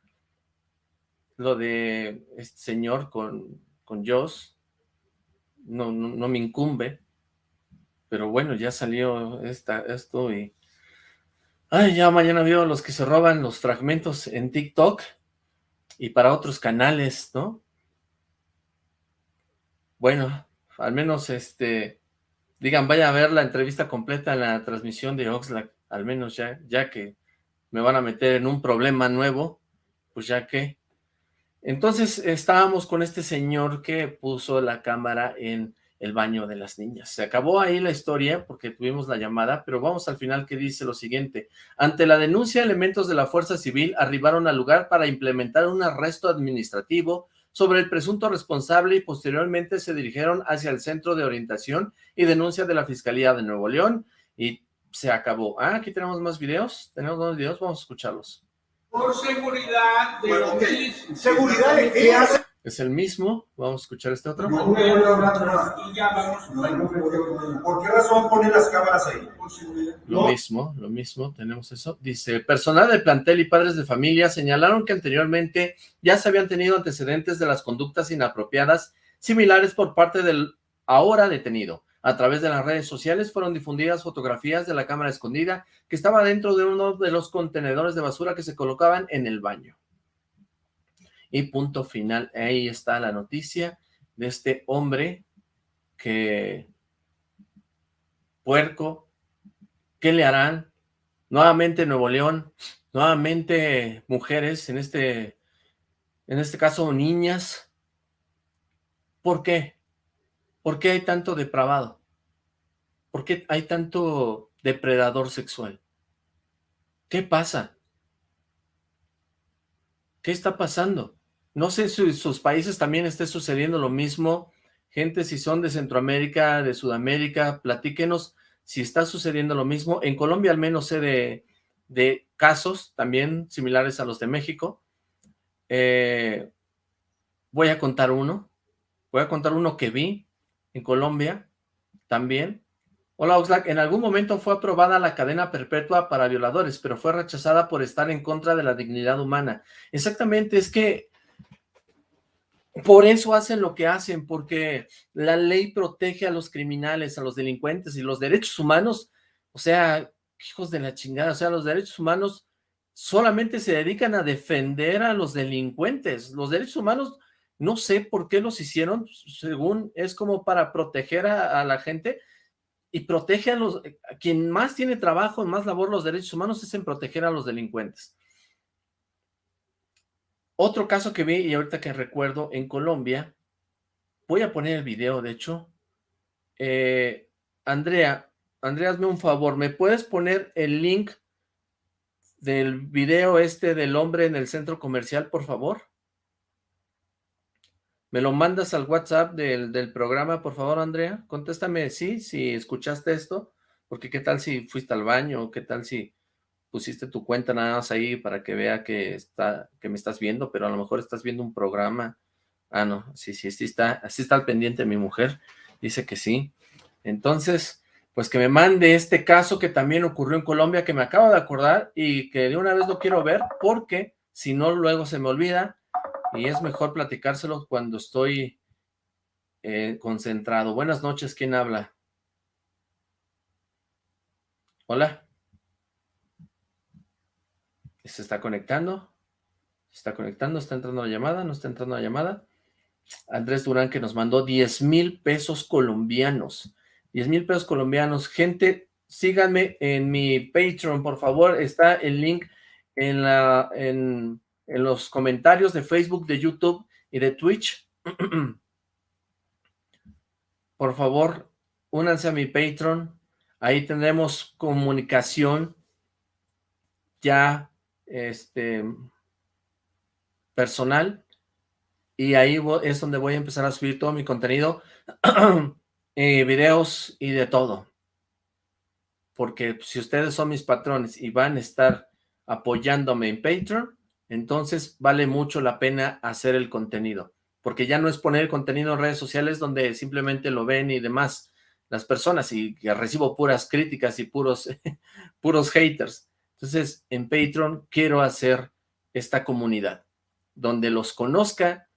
lo de este señor con, con Joss, no, no, me incumbe, pero bueno, ya salió esta, esto y... Ay, ya mañana veo los que se roban los fragmentos en TikTok y para otros canales, ¿no? Bueno, al menos este digan, vaya a ver la entrevista completa en la transmisión de Oxlack, al menos ya, ya que me van a meter en un problema nuevo, pues ya que... Entonces estábamos con este señor que puso la cámara en el baño de las niñas. Se acabó ahí la historia porque tuvimos la llamada, pero vamos al final que dice lo siguiente. Ante la denuncia, elementos de la Fuerza Civil arribaron al lugar para implementar un arresto administrativo sobre el presunto responsable y posteriormente se dirigieron hacia el Centro de Orientación y Denuncia de la Fiscalía de Nuevo León y se acabó. Ah, aquí tenemos más videos, tenemos más videos, vamos a escucharlos. Por seguridad de bueno, ¿Seguridad de qué hace? Es el mismo, vamos a escuchar este otro. ¿Por qué razón ponen las cámaras ahí? Lo mismo, lo mismo, tenemos eso. Dice, personal del plantel y padres de familia señalaron que anteriormente ya se habían tenido antecedentes de las conductas inapropiadas similares por parte del ahora detenido. A través de las redes sociales fueron difundidas fotografías de la cámara escondida que estaba dentro de uno de los contenedores de basura que se colocaban en el baño. Y punto final, ahí está la noticia de este hombre que, puerco, ¿qué le harán? Nuevamente Nuevo León, nuevamente mujeres, en este, en este caso niñas. ¿Por qué? ¿Por qué hay tanto depravado? ¿Por qué hay tanto depredador sexual? ¿Qué pasa? ¿Qué está pasando? No sé si en sus países también esté sucediendo lo mismo, Gente, si son de Centroamérica, de Sudamérica, platíquenos si está sucediendo lo mismo. En Colombia al menos sé de, de casos también similares a los de México. Eh, voy a contar uno. Voy a contar uno que vi en Colombia también. Hola Oxlack, en algún momento fue aprobada la cadena perpetua para violadores, pero fue rechazada por estar en contra de la dignidad humana. Exactamente, es que por eso hacen lo que hacen, porque la ley protege a los criminales, a los delincuentes y los derechos humanos, o sea, hijos de la chingada, o sea, los derechos humanos solamente se dedican a defender a los delincuentes. Los derechos humanos, no sé por qué los hicieron, según es como para proteger a, la gente y protege a los, a quien más tiene trabajo, más labor los derechos humanos es en proteger a los delincuentes. Otro caso que vi y ahorita que recuerdo en Colombia, voy a poner el video, de hecho. Eh, Andrea, Andrea, hazme un favor, ¿me puedes poner el link del video este del hombre en el centro comercial, por favor? ¿Me lo mandas al WhatsApp del, del programa, por favor, Andrea? Contéstame sí, si escuchaste esto, porque qué tal si fuiste al baño, qué tal si pusiste tu cuenta nada más ahí para que vea que, está, que me estás viendo, pero a lo mejor estás viendo un programa. Ah, no, sí, sí, sí está, así está al pendiente mi mujer, dice que sí. Entonces, pues que me mande este caso que también ocurrió en Colombia, que me acabo de acordar y que de una vez lo quiero ver, porque si no luego se me olvida y es mejor platicárselo cuando estoy eh, concentrado. Buenas noches, ¿quién habla? Hola. Se está conectando. Se está conectando, está entrando la llamada, no está entrando la llamada. Andrés Durán que nos mandó 10 mil pesos colombianos. 10 mil pesos colombianos. Gente, síganme en mi Patreon, por favor. Está el link en, la, en, en los comentarios de Facebook, de YouTube y de Twitch. por favor, únanse a mi Patreon. Ahí tendremos comunicación ya este, personal y ahí es donde voy a empezar a subir todo mi contenido, videos y de todo. Porque si ustedes son mis patrones y van a estar apoyándome en Patreon, entonces vale mucho la pena hacer el contenido. Porque ya no es poner contenido en redes sociales donde simplemente lo ven y demás las personas y que recibo puras críticas y puros, puros haters. Entonces, en Patreon quiero hacer esta comunidad, donde los conozca,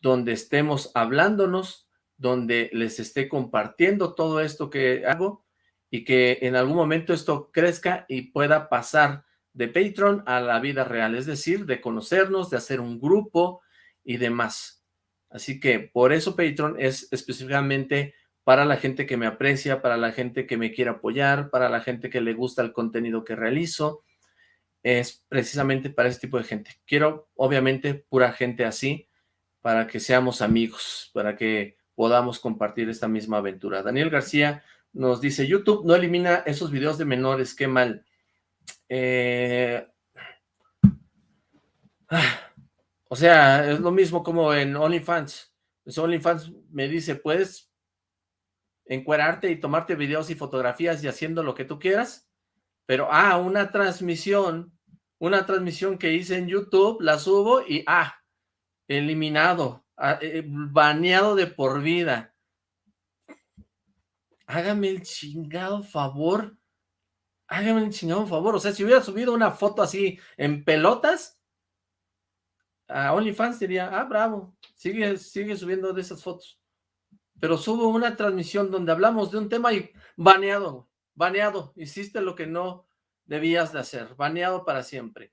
donde estemos hablándonos, donde les esté compartiendo todo esto que hago y que en algún momento esto crezca y pueda pasar de Patreon a la vida real, es decir, de conocernos, de hacer un grupo y demás. Así que por eso Patreon es específicamente para la gente que me aprecia, para la gente que me quiere apoyar, para la gente que le gusta el contenido que realizo, es precisamente para ese tipo de gente. Quiero, obviamente, pura gente así, para que seamos amigos, para que podamos compartir esta misma aventura. Daniel García nos dice, YouTube no elimina esos videos de menores, qué mal. Eh, o sea, es lo mismo como en OnlyFans. Pues OnlyFans me dice, puedes encuerarte y tomarte videos y fotografías y haciendo lo que tú quieras, pero, ah, una transmisión, una transmisión que hice en YouTube, la subo y, ah, eliminado, ah, eh, baneado de por vida. Hágame el chingado favor, hágame el chingado favor, o sea, si hubiera subido una foto así en pelotas, a OnlyFans diría, ah, bravo, sigue, sigue subiendo de esas fotos pero subo una transmisión donde hablamos de un tema y baneado, baneado, hiciste lo que no debías de hacer, baneado para siempre.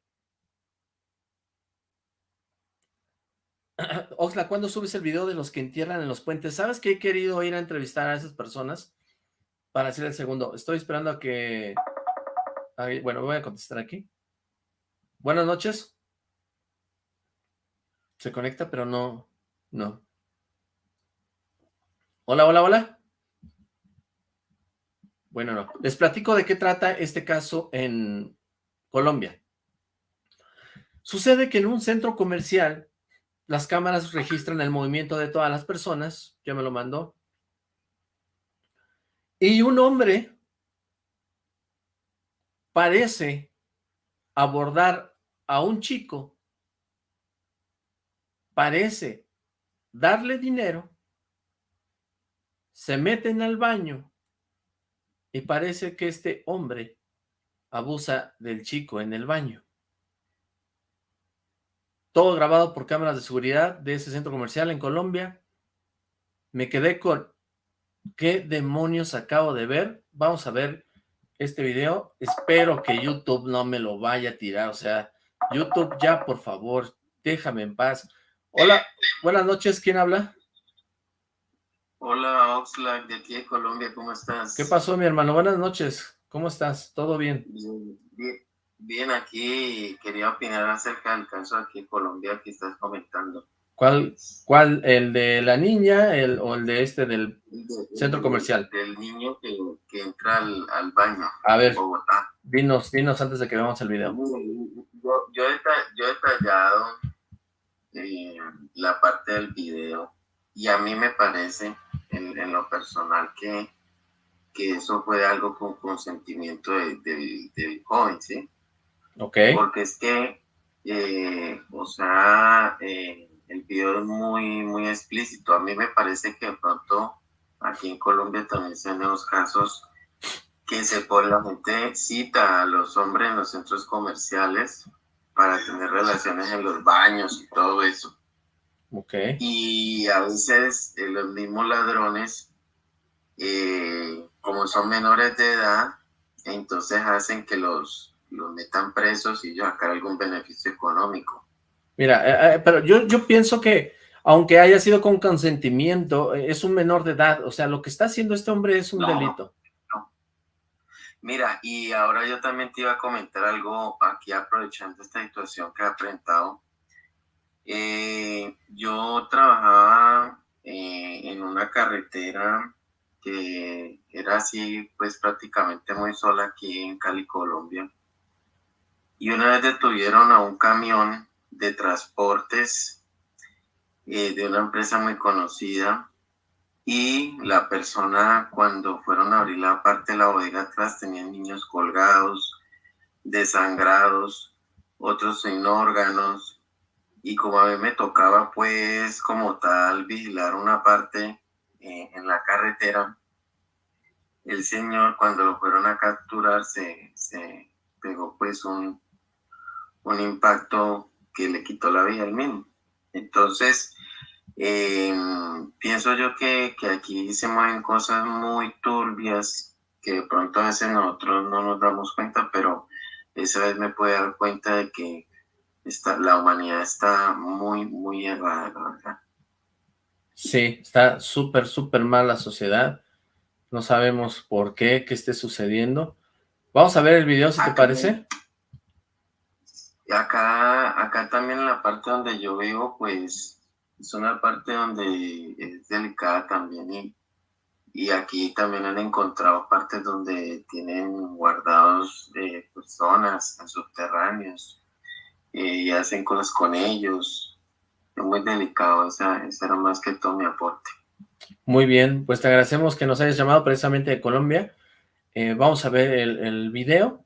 Oxla, ¿cuándo subes el video de los que entierran en los puentes? ¿Sabes que he querido ir a entrevistar a esas personas para hacer el segundo? Estoy esperando a que... Bueno, voy a contestar aquí. Buenas noches. Se conecta, pero no... No. Hola, hola, hola. Bueno, no. Les platico de qué trata este caso en Colombia. Sucede que en un centro comercial las cámaras registran el movimiento de todas las personas, ya me lo mandó, y un hombre parece abordar a un chico, parece darle dinero, se meten al baño y parece que este hombre abusa del chico en el baño. Todo grabado por cámaras de seguridad de ese centro comercial en Colombia. Me quedé con ¿qué demonios acabo de ver? Vamos a ver este video. Espero que YouTube no me lo vaya a tirar. O sea, YouTube ya, por favor, déjame en paz. Hola, buenas noches. ¿Quién habla? Hola, Oxlack, de aquí de Colombia. ¿Cómo estás? ¿Qué pasó, mi hermano? Buenas noches. ¿Cómo estás? ¿Todo bien? Bien, bien, aquí quería opinar acerca del caso aquí en Colombia que estás comentando. ¿Cuál, cuál el de la niña el, o el de este del centro comercial? Del niño que, que entra al, al, baño A ver, Bogotá. Dinos, dinos antes de que veamos el video. Yo, yo, he, yo he detallado eh, la parte del video y a mí me parece en, en lo personal que que eso fue algo con consentimiento del joven, ¿sí? Ok. Porque es que, eh, o sea, eh, el video es muy, muy explícito. A mí me parece que de pronto aquí en Colombia también se ven los casos que se pone la gente cita a los hombres en los centros comerciales para tener relaciones en los baños y todo eso. Ok. Y a veces eh, los mismos ladrones eh, como son menores de edad, entonces hacen que los, los metan presos y sacar algún beneficio económico. Mira, eh, eh, pero yo, yo pienso que aunque haya sido con consentimiento, eh, es un menor de edad, o sea, lo que está haciendo este hombre es un delito. Mira, y ahora yo también te iba a comentar algo aquí aprovechando esta situación que ha enfrentado. yo trabajaba en una carretera que era así, pues prácticamente muy sola aquí en Cali, Colombia. Y una vez detuvieron a un camión de transportes eh, de una empresa muy conocida. Y la persona cuando fueron a abrir la parte de la bodega atrás tenían niños colgados, desangrados, otros sin órganos. Y como a mí me tocaba pues como tal vigilar una parte eh, en la carretera, el señor cuando lo fueron a capturar se, se pegó pues un, un impacto que le quitó la vida al mismo. Entonces, em, pienso yo que, que, aquí se mueven cosas muy turbias que de pronto a veces nosotros no nos damos cuenta, pero esa vez me puede dar cuenta de que está, la humanidad está muy, muy errada, verdad. Sí, está súper, súper mal la sociedad. No sabemos por qué, qué esté sucediendo. Vamos a ver el video, si te parece. Acá, acá también en la parte donde yo vivo, pues, es una parte donde es delicada también y, y aquí también han encontrado partes donde tienen guardados de personas en subterráneos eh, y hacen cosas con ellos muy delicado, esa, era más que todo mi aporte. Muy bien, pues te agradecemos que nos hayas llamado precisamente de Colombia. Eh, vamos a ver el, video.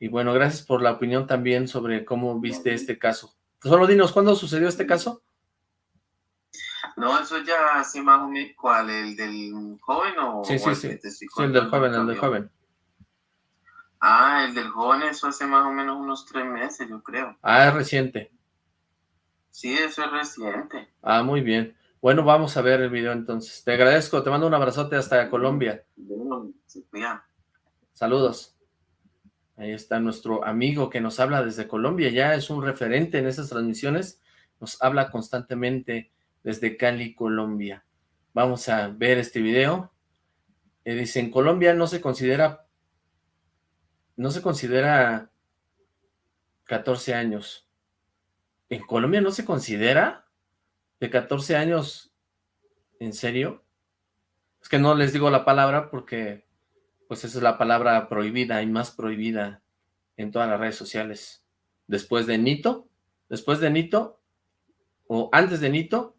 Y bueno, gracias por la opinión también sobre cómo viste este caso. Solo dinos, ¿cuándo sucedió este caso? No, eso ya hace más o menos, ¿cuál? ¿El del joven o...? Sí, sí, sí, sí el del joven, el del joven. Ah, el del joven, eso hace más o menos unos tres meses, yo creo. Ah, es reciente. Sí, eso es reciente. Ah, muy bien. Bueno, vamos a ver el video entonces. Te agradezco, te mando un abrazote hasta Colombia. Saludos. Ahí está nuestro amigo que nos habla desde Colombia, ya es un referente en esas transmisiones, nos habla constantemente desde Cali, Colombia. Vamos a ver este video. Eh, dice, en Colombia no se considera, no se considera 14 años. ¿En Colombia no se considera de 14 años? ¿En serio? Es que no les digo la palabra porque pues esa es la palabra prohibida y más prohibida en todas las redes sociales. Después de Nito, después de Nito, o antes de Nito,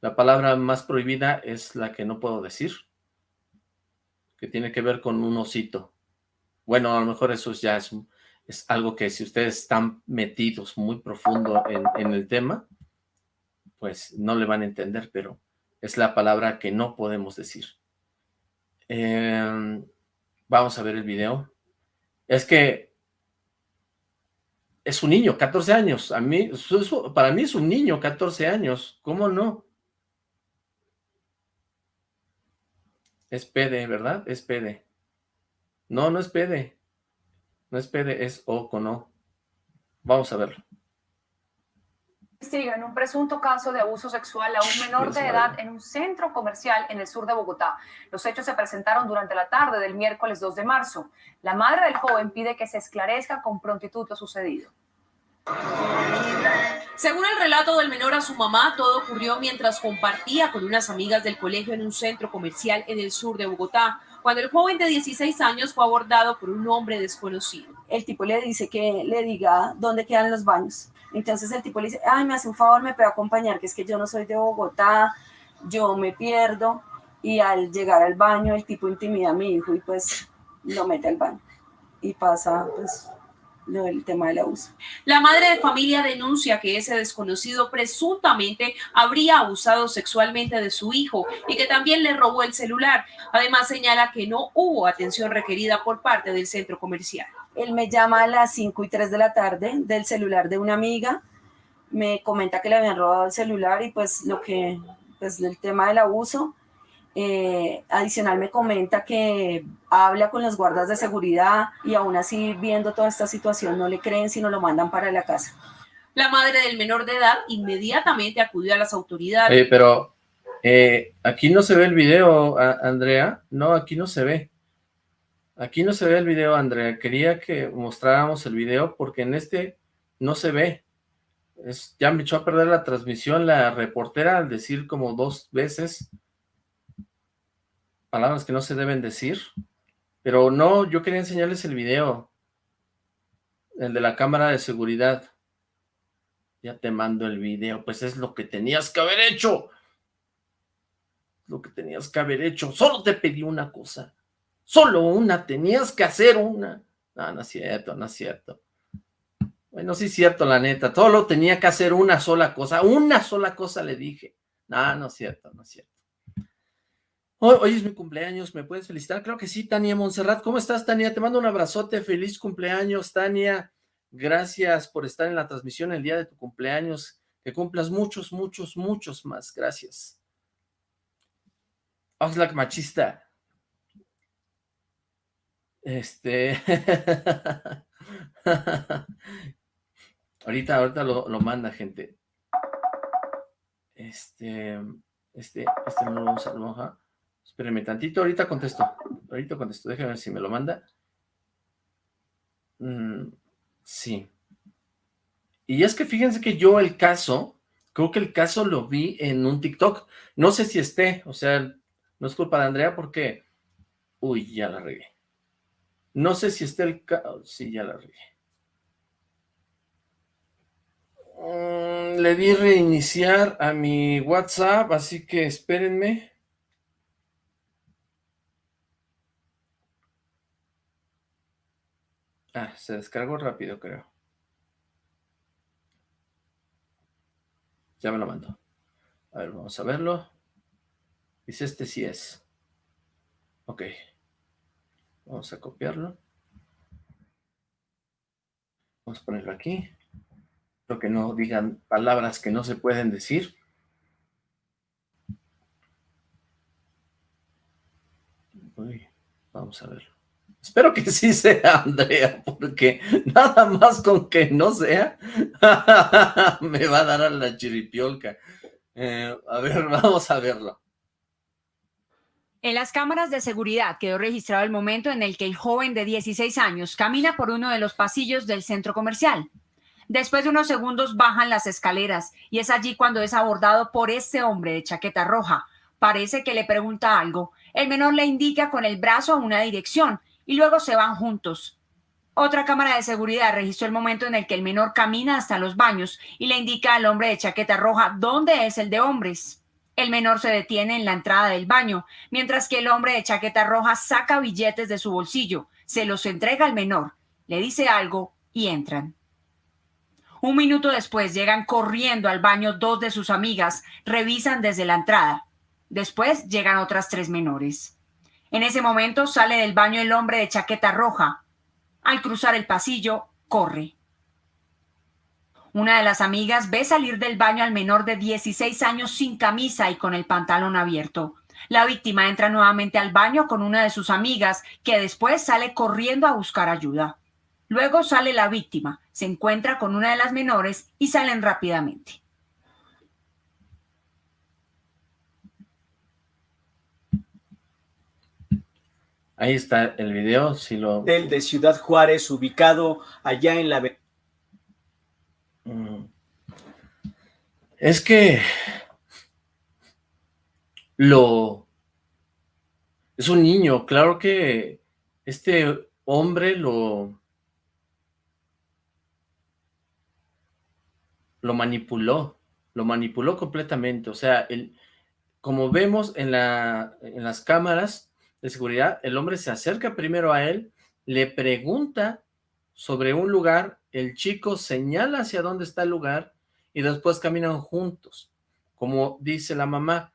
la palabra más prohibida es la que no puedo decir, que tiene que ver con un osito. Bueno, a lo mejor eso ya es, algo que si ustedes están metidos muy profundo en, el tema, pues no le van a entender, pero es la palabra que no podemos decir. Em, vamos a ver el video. Es que es un niño, 14 años. A mí, para mí es un niño, 14 años. ¿Cómo no? Es PD, ¿verdad? Es PD. No, no es PD. No es PD, es O con O. Vamos a verlo. En un presunto caso de abuso sexual a un menor de edad en un centro comercial en el sur de Bogotá. Los hechos se presentaron durante la tarde del miércoles 2 de marzo. La madre del joven pide que se esclarezca con prontitud lo sucedido. Según el relato del menor a su mamá, todo ocurrió mientras compartía con unas amigas del colegio en un centro comercial en el sur de Bogotá, cuando el joven de 16 años fue abordado por un hombre desconocido. El tipo le dice que le diga dónde quedan los baños. Entonces el tipo le dice, ay, me hace un favor, me puede acompañar, que es que yo no soy de Bogotá, yo me pierdo. Y al llegar al baño, el tipo intimida a mi hijo y pues lo mete al baño. Y pasa pues el tema del abuso. La madre de familia denuncia que ese desconocido presuntamente habría abusado sexualmente de su hijo y que también le robó el celular. Además señala que no hubo atención requerida por parte del centro comercial. Él me llama a las 5 y 3 de la tarde del celular de una amiga, me comenta que le habían robado el celular y pues lo que, pues el tema del abuso, eh, adicional me comenta que habla con los guardas de seguridad y aún así viendo toda esta situación no le creen sino lo mandan para la casa. La madre del menor de edad inmediatamente acudió a las autoridades. pero eh, aquí no se ve el video, Andrea. No, aquí no se ve. Aquí no se ve el video, Andrea. Quería que mostráramos el video porque en este no se ve. Es, ya me echó a perder la transmisión la reportera al decir como dos veces palabras que no se deben decir, pero no, yo quería enseñarles el video, el de la cámara de seguridad. Ya te mando el video, pues es lo que tenías que haber hecho. Lo que tenías que haber hecho. Solo te pedí una cosa. Solo una, tenías que hacer una. No, no es cierto, no es cierto. Bueno, sí es cierto, la neta. Todo lo tenía que hacer una sola cosa. Una sola cosa le dije. No, no es cierto, no es cierto. Hoy, es mi cumpleaños, ¿me puedes felicitar? Creo que sí, Tania Montserrat. ¿Cómo estás, Tania? Te mando un abrazote, feliz cumpleaños, Tania. Gracias por estar en la transmisión el día de tu cumpleaños. Que cumplas muchos, muchos, muchos más. Gracias. Oxlack machista. Este... ahorita, ahorita lo, lo manda, gente. Este... Este, este no lo vamos a. Espérenme tantito, ahorita contesto. Ahorita contesto, déjame ver si me lo manda. Mm, sí. Y es que fíjense que yo el caso, creo que el caso lo vi en un TikTok. No sé si esté, o sea, no es culpa de Andrea porque... Uy, ya la regué. No sé si esté el caso... Sí, ya la regué. Mm, le di reiniciar a mi WhatsApp, así que espérenme. Ah, se descargó rápido, creo. Ya me lo mandó. A ver, vamos a verlo. Dice este sí es. Ok. Vamos a copiarlo. Vamos a ponerlo aquí. Lo que no digan palabras que no se pueden decir. Uy, vamos a verlo. Espero que sí sea Andrea, porque nada más con que no sea, me va a dar a la chiripiolca. Eh, a ver, vamos a verlo. En las cámaras de seguridad quedó registrado el momento en el que el joven de 16 años camina por uno de los pasillos del centro comercial. Después de unos segundos bajan las escaleras y es allí cuando es abordado por este hombre de chaqueta roja. Parece que le pregunta algo. El menor le indica con el brazo una dirección y luego se van juntos. Otra cámara de seguridad registró el momento en el que el menor camina hasta los baños y le indica al hombre de chaqueta roja dónde es el de hombres. El menor se detiene en la entrada del baño, mientras que el hombre de chaqueta roja saca billetes de su bolsillo, se los entrega al menor, le dice algo y entran. Un minuto después llegan corriendo al baño dos de sus amigas, revisan desde la entrada. Después llegan otras tres menores. En ese momento sale del baño el hombre de chaqueta roja. Al cruzar el pasillo, corre. Una de las amigas ve salir del baño al menor de 16 años sin camisa y con el pantalón abierto. La víctima entra nuevamente al baño con una de sus amigas, que después sale corriendo a buscar ayuda. Luego sale la víctima, se encuentra con una de las menores y salen rápidamente. Ahí está el video, si lo... Del de Ciudad Juárez, ubicado allá en la... Mm. Es que... Lo... Es un niño, claro que este hombre lo... Lo manipuló, lo manipuló completamente, o sea, el, como vemos en, la, en las cámaras, de seguridad, el hombre se acerca primero a él, le pregunta sobre un lugar, el chico señala hacia dónde está el lugar y después caminan juntos. Como dice la mamá,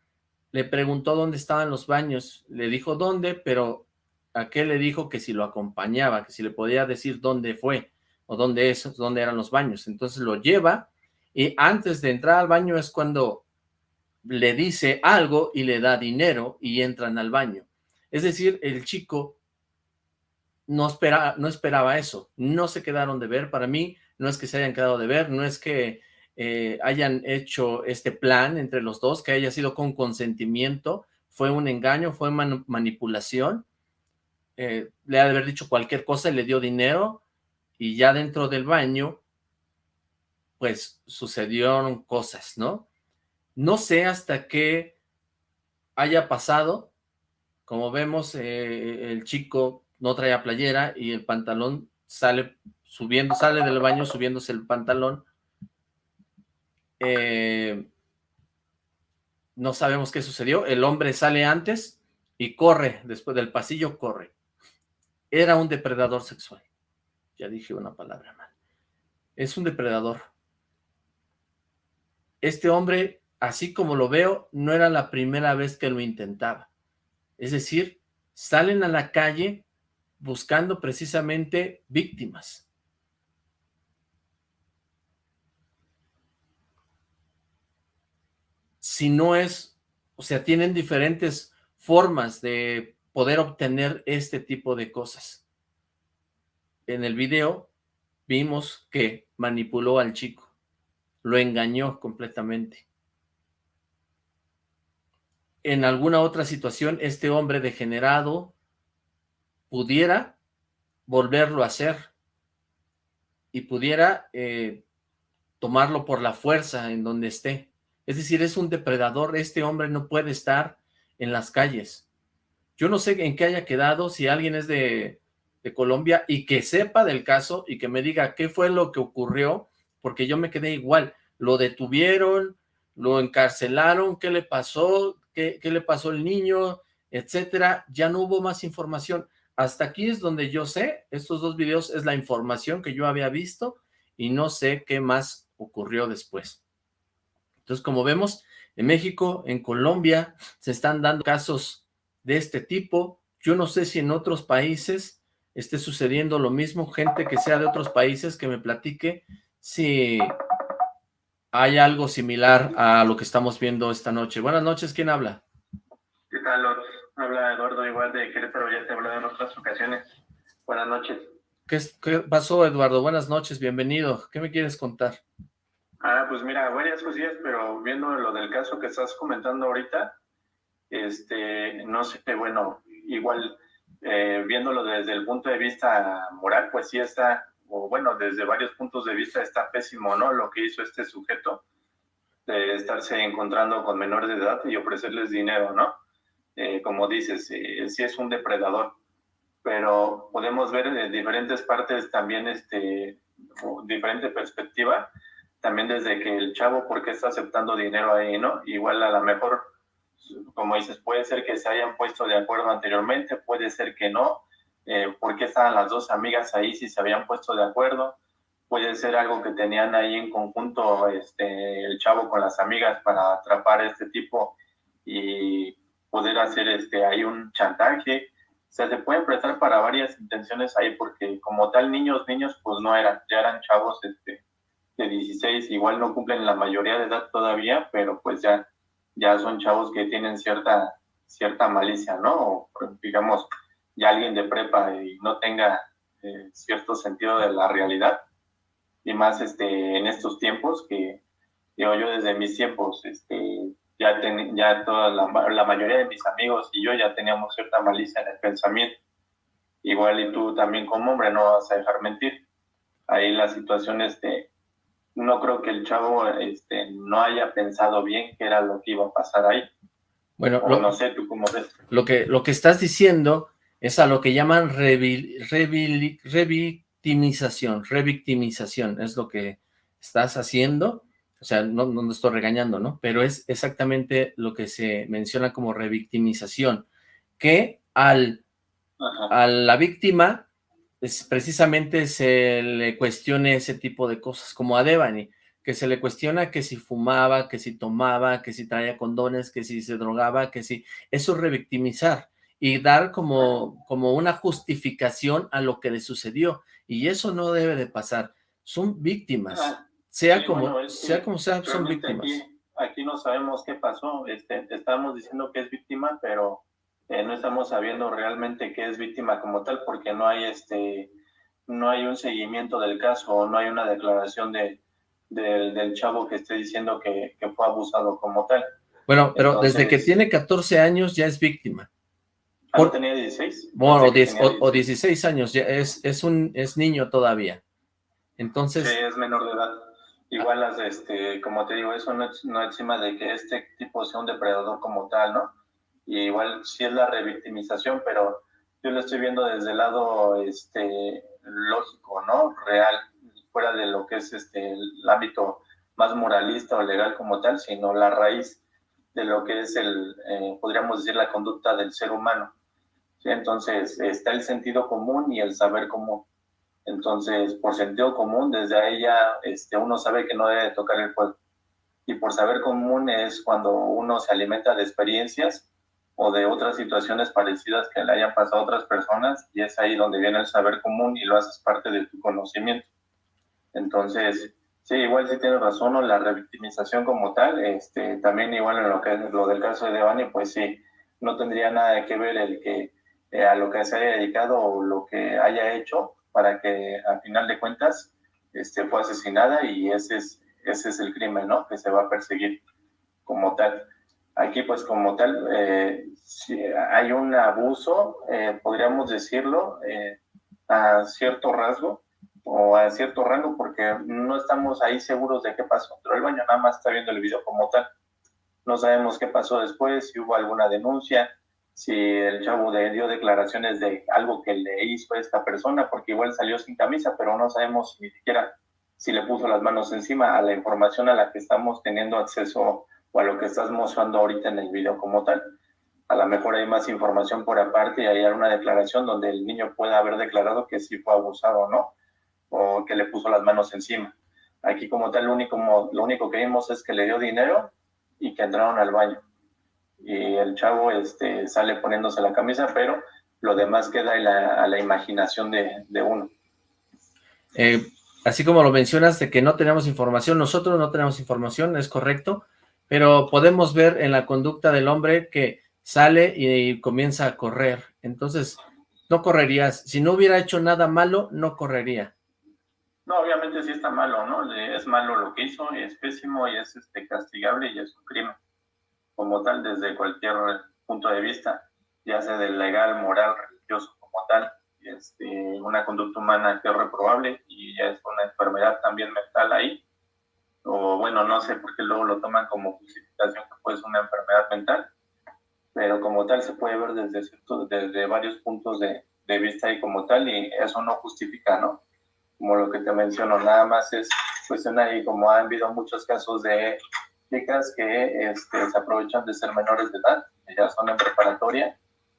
le preguntó dónde estaban los baños, le dijo dónde, pero aquel le dijo que si lo acompañaba, que si le podía decir dónde fue o dónde, es, dónde eran los baños. Entonces lo lleva y antes de entrar al baño es cuando le dice algo y le da dinero y entran al baño. Es decir, el chico no, espera, no esperaba eso, no se quedaron de ver, para mí no es que se hayan quedado de ver, no es que eh, hayan hecho este plan entre los dos, que haya sido con consentimiento, fue un engaño, fue manipulación, eh, le ha de haber dicho cualquier cosa le dio dinero, y ya dentro del baño, pues sucedieron cosas, ¿no? No sé hasta qué haya pasado, como vemos, eh, el chico no traía playera y el pantalón sale subiendo, sale del baño subiéndose el pantalón. Eh, no sabemos qué sucedió. El hombre sale antes y corre, después del pasillo corre. Era un depredador sexual. Ya dije una palabra mal. Es un depredador. Este hombre, así como lo veo, no era la primera vez que lo intentaba. Es decir, salen a la calle buscando precisamente víctimas. Si no es, o sea, tienen diferentes formas de poder obtener este tipo de cosas. En el video vimos que manipuló al chico, lo engañó completamente en alguna otra situación este hombre degenerado pudiera volverlo a hacer y pudiera eh, tomarlo por la fuerza en donde esté. Es decir, es un depredador, este hombre no puede estar en las calles. Yo no sé en qué haya quedado, si alguien es de, de Colombia y que sepa del caso y que me diga qué fue lo que ocurrió, porque yo me quedé igual. Lo detuvieron, lo encarcelaron, qué le pasó, qué, le pasó al niño, etcétera, ya no hubo más información. Hasta aquí es donde yo sé, estos dos videos es la información que yo había visto y no sé qué más ocurrió después. Entonces, como vemos, en México, en Colombia, se están dando casos de este tipo. Yo no sé si en otros países esté sucediendo lo mismo, gente que sea de otros países que me platique si hay algo similar a lo que estamos viendo esta noche. Buenas noches, ¿quién habla? ¿Qué? Habla Eduardo, igual de Querétaro, ya te he hablado en otras ocasiones. Buenas noches. ¿Qué, pasó, Eduardo? Buenas noches, bienvenido. ¿Qué me quieres contar? Ah, pues mira, varias cosillas, pero viendo lo del caso que estás comentando ahorita, este, no sé, bueno, igual eh, viéndolo desde el punto de vista moral, pues sí está o bueno, desde varios puntos de vista está pésimo, ¿no? Lo que hizo este sujeto de estarse encontrando con menores de edad y ofrecerles dinero, ¿no? Eh, como dices, eh, sí es un depredador. pero podemos ver de diferentes partes también, este, diferente perspectiva, también desde que el chavo, ¿por qué está aceptando dinero ahí, no? Igual a lo mejor, como dices, puede ser que se hayan puesto de acuerdo anteriormente, puede ser que no, eh, ¿por qué estaban las dos amigas ahí si se habían puesto de acuerdo? Puede ser algo que tenían ahí en conjunto este, el chavo con las amigas para atrapar a este tipo y poder hacer este, ahí un chantaje o sea, se pueden prestar para varias intenciones ahí, porque como tal, niños, niños, pues no eran, ya eran chavos este, de 16, igual no cumplen la mayoría de edad todavía, pero pues ya, ya son chavos que tienen cierta, cierta malicia, ¿no? O, digamos, ya alguien de prepa y no tenga eh, cierto sentido de la realidad, y más este, en estos tiempos que, digo, yo desde mis tiempos, este, ya, ya toda la, mayoría de mis amigos y yo ya teníamos cierta malicia en el pensamiento. Igual y tú también como hombre no vas a dejar mentir. Ahí la situación, este, no creo que el chavo este, no haya pensado bien qué era lo que iba a pasar ahí. Bueno, no sé, tú cómo ves. Lo que, lo que estás diciendo es a lo que llaman revictimización, revictimización, es lo que estás haciendo o sea, no, no estoy regañando, ¿no? Pero es exactamente lo que se menciona como revictimización, que al, a la víctima es, precisamente se le cuestione ese tipo de cosas, como a Devani, que se le cuestiona que si fumaba, que si tomaba, que si traía condones, que si se drogaba, que si... Eso es revictimizar y dar como, como una justificación a lo que le sucedió. Y eso no debe de pasar. Son víctimas sea, como, sea como sea, son víctimas. Aquí, no sabemos qué pasó, este, estamos diciendo que es víctima, pero eh, no estamos sabiendo realmente qué es víctima como tal, porque no hay este no hay un seguimiento del caso, o no hay una declaración de, del chavo que esté diciendo que, fue abusado como tal. Bueno, pero desde que tiene 14 años ya es víctima. Ah, Por, tenía 16? Bueno, o, o, 16 años, ya es, es, un, es niño todavía. Entonces... Sí, es menor de edad. Igual las, este, como te digo, eso no, no encima de que este tipo sea un depredador como tal, ¿no? Y igual sí es la revictimización, pero yo lo estoy viendo desde el lado este, lógico, ¿no? Real, fuera de lo que es este, el ámbito más moralista o legal como tal, sino la raíz de lo que es el, eh, podríamos decir, la conducta del ser humano. Entonces, está el sentido común y el saber común. Entonces, por sentido común, desde ahí ya este, uno sabe que no debe tocar el fuego. Y por saber común es cuando uno se alimenta de experiencias o de otras situaciones parecidas que le hayan pasado a otras personas y es ahí donde viene el saber común y lo haces parte de tu conocimiento. Entonces, sí, igual sí tienes razón, o la revictimización como tal, este, también igual en lo que es lo del caso de Devani, pues sí, no tendría nada que ver el que eh, a lo que se haya dedicado o lo que haya hecho para que al final de cuentas este, fue asesinada y ese es, ese es el crimen, ¿no? Que se va a perseguir como tal. Aquí, pues, como tal, eh, si hay un abuso, eh, podríamos decirlo, eh, a cierto rasgo o a cierto rango, porque no estamos ahí seguros de qué pasó. Pero el baño nada más está viendo el video como tal. No sabemos qué pasó después, si hubo alguna denuncia, si el chavo dio declaraciones de algo que le hizo a esta persona, porque igual salió sin camisa, pero no sabemos ni siquiera si le puso las manos encima a la información a la que estamos teniendo acceso o a lo que estás mostrando ahorita en el video como tal. A lo mejor hay más información por aparte y hay una declaración donde el niño pueda haber declarado que sí fue abusado o no, o que le puso las manos encima. Aquí como tal, lo único, lo único que vimos es que le dio dinero y que entraron al baño y el chavo este, sale poniéndose la camisa, pero lo demás queda a la, imaginación de, uno. Eh, así como lo mencionas de que no tenemos información, nosotros no tenemos información, es correcto, pero podemos ver en la conducta del hombre que sale y, comienza a correr, entonces no correrías, si no hubiera hecho nada malo, no correría. No, obviamente sí está malo, ¿no? Es malo lo que hizo, es pésimo y es este, castigable y es un crimen como tal desde cualquier punto de vista, ya sea del legal, moral, religioso como tal, este, una conducta humana que es reprobable y ya es una enfermedad también mental ahí, o bueno, no sé por qué luego lo toman como justificación que puede ser una enfermedad mental, pero como tal se puede ver desde, desde varios puntos de, de vista ahí como tal y eso no justifica, ¿no? Como lo que te menciono, nada más es cuestión ahí, como ha habido muchos casos de chicas que este, se aprovechan de ser menores de edad, que ya son en preparatoria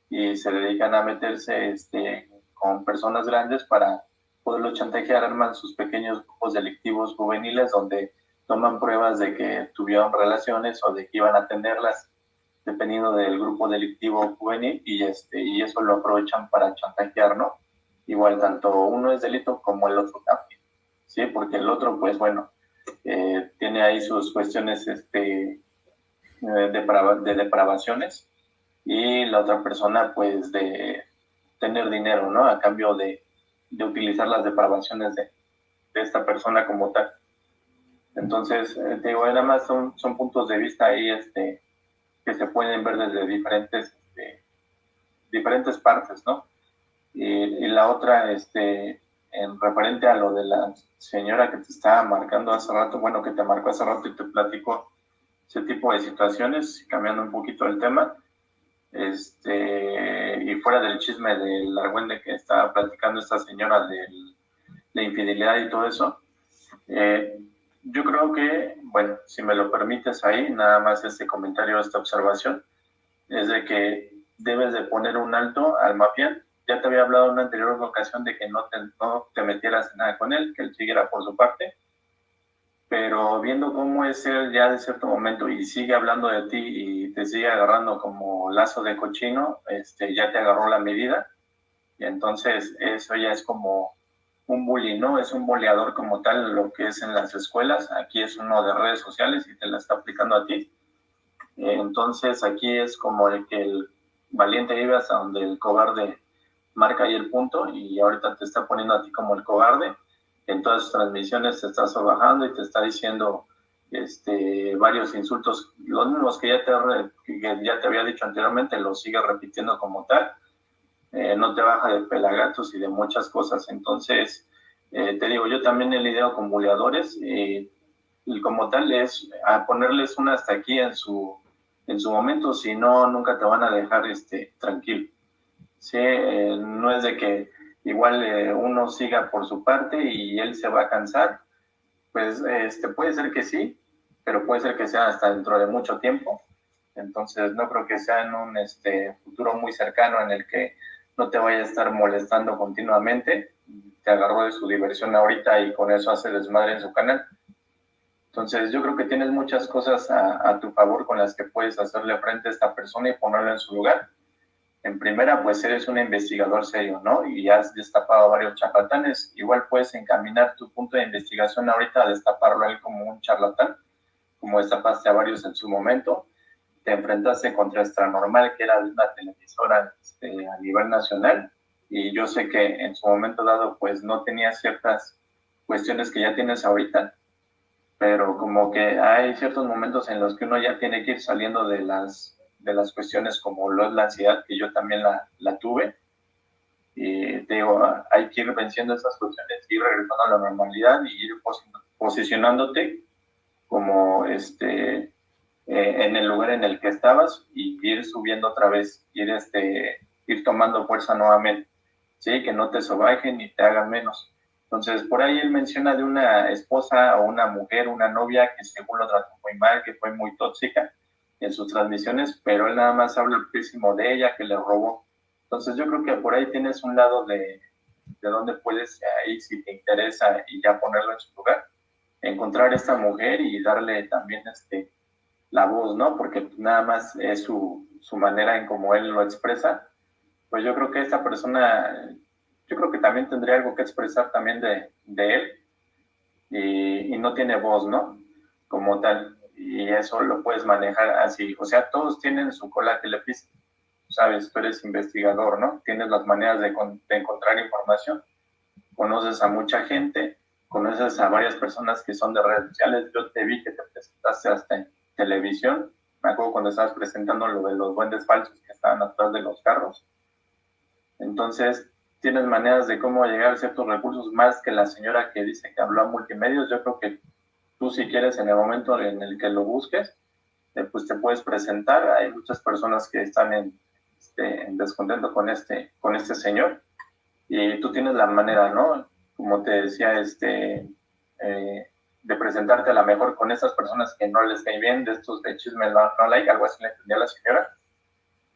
y se dedican a meterse este, con personas grandes para poderlo chantajear, arman sus pequeños grupos delictivos juveniles donde toman pruebas de que tuvieron relaciones o de que iban a tenerlas dependiendo del grupo delictivo juvenil y, este, y eso lo aprovechan para chantajear, ¿no? Igual tanto uno es delito como el otro también, ¿sí? Porque el otro, pues bueno, eh, tiene ahí sus cuestiones este, de, de depravaciones y la otra persona, pues de tener dinero, ¿no? A cambio de, de utilizar las depravaciones de, de, esta persona como tal. Entonces, eh, te digo, nada más son, son puntos de vista ahí, este, que se pueden ver desde diferentes, este, diferentes partes, ¿no? Y, la otra, este, en referente a lo de la señora que te estaba marcando hace rato, bueno, que te marcó hace rato y te platico ese tipo de situaciones, cambiando un poquito el tema, este, y fuera del chisme del argüende que estaba platicando esta señora de la infidelidad y todo eso, eh, yo creo que, bueno, si me lo permites ahí, nada más este comentario, esta observación, es de que debes de poner un alto al mafián. Ya te había hablado en una anterior ocasión de que no te, no te metieras en nada con él, que él siguiera por su parte, pero viendo cómo es él ya de cierto momento y sigue hablando de ti y te sigue agarrando como lazo de cochino, este, ya te agarró la medida, y entonces eso ya es como un bully, ¿no? Es un boleador como tal lo que es en las escuelas. Aquí es uno de redes sociales y te la está aplicando a ti. Entonces aquí es como el que el valiente vive hasta donde el cobarde marca ahí el punto y ahorita te está poniendo a ti como el cobarde. En todas sus transmisiones te está bajando y te está diciendo este, varios insultos, los mismos que ya te, ya te había dicho anteriormente, los sigue repitiendo como tal eh, no te baja de pelagatos y de muchas cosas. Entonces, eh, te digo, yo también he lidiado con buleadores y, como tal es ponerles una hasta aquí en su, en su momento, si no, nunca te van a dejar este, tranquilo. ¿Sí? Eh, no es de que igual uno siga por su parte y él se va a cansar, pues este, puede ser que sí, pero puede ser que sea hasta dentro de mucho tiempo. Entonces no creo que sea en un este, futuro muy cercano en el que no te vaya a estar molestando continuamente, te agarró de su diversión ahorita y con eso hace desmadre en su canal. Entonces yo creo que tienes muchas cosas a, tu favor con las que puedes hacerle frente a esta persona y ponerla en su lugar. En primera, pues eres un investigador serio, ¿no? Y has destapado varios charlatanes. Igual puedes encaminar tu punto de investigación ahorita a destaparlo a él como un charlatán, como destapaste a varios en su momento te enfrentaste contra Normal, que era una televisora este, a nivel nacional, y yo sé que en su momento dado, pues no tenía ciertas cuestiones que ya tienes ahorita, pero como que hay ciertos momentos en los que uno ya tiene que ir saliendo de las, de las cuestiones como lo es la ansiedad, que yo también la, la tuve, y te digo, hay que ir venciendo esas cuestiones, ir regresando a la normalidad y ir posicionándote como este eh, en el lugar en el que estabas y ir subiendo otra vez, ir, este, ir tomando fuerza nuevamente, ¿sí? Que no te sobajen ni te hagan menos. Entonces, por ahí él menciona de una esposa o una mujer, una novia que según lo trató muy mal, que fue muy tóxica en sus transmisiones, pero él nada más habla muchísimo de ella, que le robó. Entonces, yo creo que por ahí tienes un lado de, de donde puedes, ahí si te interesa y ya ponerlo en su lugar, encontrar esta mujer y darle también este, la voz, ¿no? Porque nada más es su, su manera en cómo él lo expresa. Pues yo creo que esta persona, yo creo que también tendría algo que expresar también de, de él y, y, no tiene voz, ¿no? Como tal. Y eso lo puedes manejar así. O sea, todos tienen su cola que le pisa. Sabes, tú eres investigador, ¿no? Tienes las maneras de, de encontrar información. Conoces a mucha gente, conoces a varias personas que son de redes sociales. Yo te vi que te presentaste hasta televisión. Me acuerdo cuando estabas presentando lo de los duendes falsos que estaban atrás de los carros. Entonces, tienes maneras de cómo llegar a ciertos recursos más que la señora que dice que habló a multimedios. Yo creo que tú si quieres en el momento en el que lo busques, eh, pues te puedes presentar. Hay muchas personas que están en, este, en descontento con este, con este señor y tú tienes la manera, ¿no? Como te decía, este, eh, de presentarte a la mejor con esas personas que no les cae bien, de estos de chisme no, no like, algo así le entendía la señora,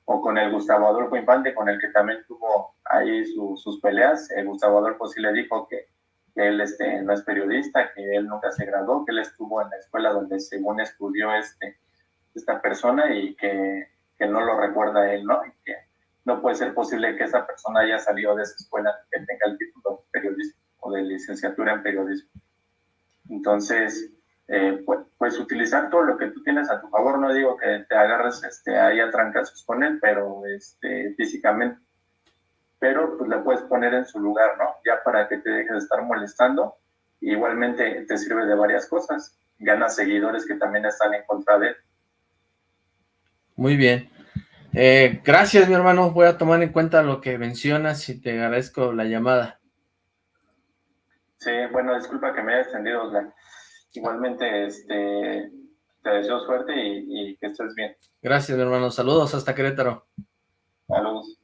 o con el Gustavo Adolfo Infante, con el que también tuvo ahí sus peleas. El Gustavo Adolfo sí le dijo que, él este, no es periodista, que él nunca se graduó, que él estuvo en la escuela donde según estudió este, esta persona y que, que no lo recuerda él, ¿no? Y que no puede ser posible que esa persona haya salido de esa escuela que tenga el título de periodismo o de licenciatura en periodismo. Entonces, eh, pues, puedes utilizar todo lo que tú tienes a tu favor. No digo que te agarres este, ahí a trancazos con él, pero este, físicamente. Pero pues le puedes poner en su lugar, ¿no? Ya para que te dejes de estar molestando. Igualmente te sirve de varias cosas. Ganas seguidores que también están en contra de él. Muy bien. Eh, gracias, mi hermano. Voy a tomar en cuenta lo que mencionas y te agradezco la llamada. Sí, bueno, disculpa que me haya extendido, Igualmente, este, te deseo suerte y, que estés bien. Gracias, mi hermano. Saludos hasta Querétaro. Saludos.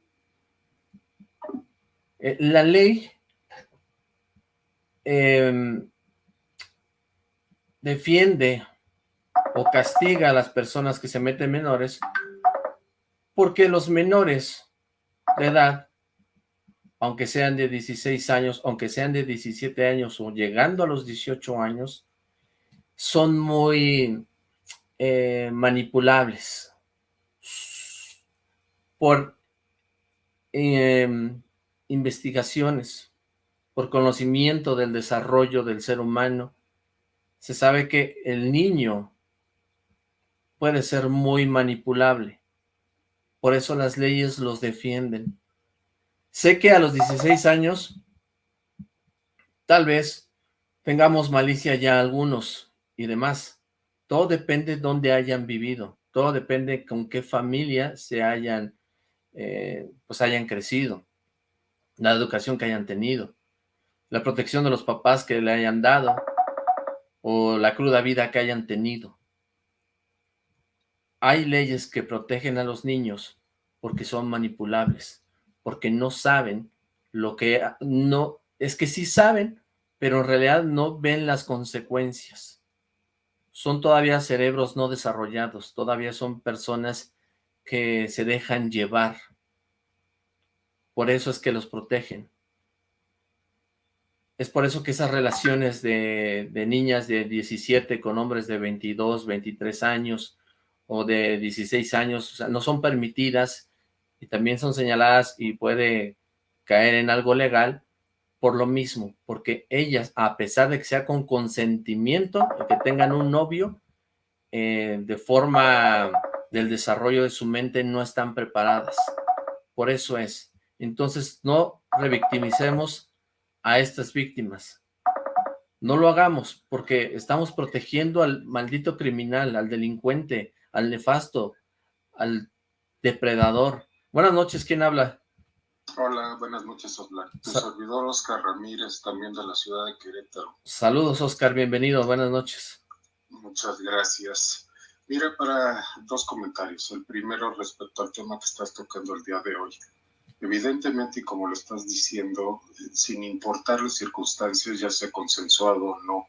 Eh, la ley em, defiende o castiga a las personas que se meten menores porque los menores de edad aunque sean de 16 años, aunque sean de 17 años o llegando a los 18 años, son muy eh, manipulables. Por em, investigaciones, por conocimiento del desarrollo del ser humano. Se sabe que el niño puede ser muy manipulable. Por eso las leyes los defienden. Sé que a los 16 años, tal vez tengamos malicia ya algunos y demás. Todo depende de dónde hayan vivido. Todo depende con qué familia se hayan, eh, pues hayan crecido. La educación que hayan tenido. La protección de los papás que le hayan dado. O la cruda vida que hayan tenido. Hay leyes que protegen a los niños porque son manipulables porque no saben lo que no, es que sí saben, pero en realidad no ven las consecuencias. Son todavía cerebros no desarrollados, todavía son personas que se dejan llevar. Por eso es que los protegen. Es por eso que esas relaciones de, niñas de 17 con hombres de 22, 23 años o de 16 años, no son permitidas y también son señaladas y puede caer en algo legal por lo mismo, porque ellas, a pesar de que sea con consentimiento, que tengan un novio, eh, de forma del desarrollo de su mente no están preparadas. Por eso es. Entonces, no revictimicemos a estas víctimas. No lo hagamos, porque estamos protegiendo al maldito criminal, al delincuente, al nefasto, al depredador. Buenas noches, ¿quién habla? Hola, buenas noches, Oscar. Tu servidor Oscar Ramírez, también de la ciudad de Querétaro. Saludos, Oscar, bienvenido, buenas noches. Muchas gracias. Mira, para dos comentarios. El primero respecto al tema que estás tocando el día de hoy. Evidentemente, y como lo estás diciendo, sin importar las circunstancias, ya sea consensuado o no,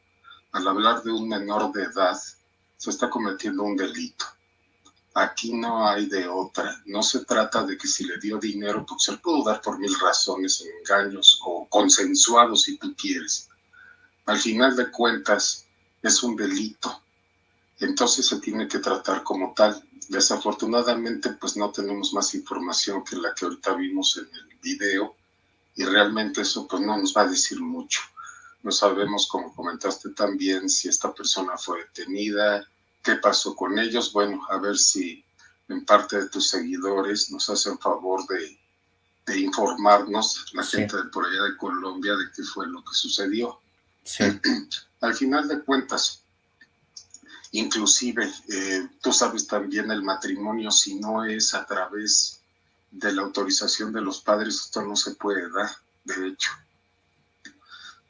al hablar de un menor de edad, se está cometiendo un delito Aquí no hay de otra. No se trata de que si le dio dinero, pues se lo pudo dar por mil razones, engaños o consensuados si tú quieres. Al final de cuentas, es un delito. Entonces se tiene que tratar como tal. Desafortunadamente, pues no tenemos más información que la que ahorita vimos en el video y realmente eso pues no nos va a decir mucho. No sabemos, como comentaste también, si esta persona fue detenida, qué pasó con ellos. Bueno, a ver si en parte de tus seguidores nos hacen favor de, informarnos, la gente de por allá de Colombia, de qué fue lo que sucedió. Al final de cuentas, inclusive, eh, tú sabes también el matrimonio, si no es a través de la autorización de los padres, esto no se puede dar, de hecho.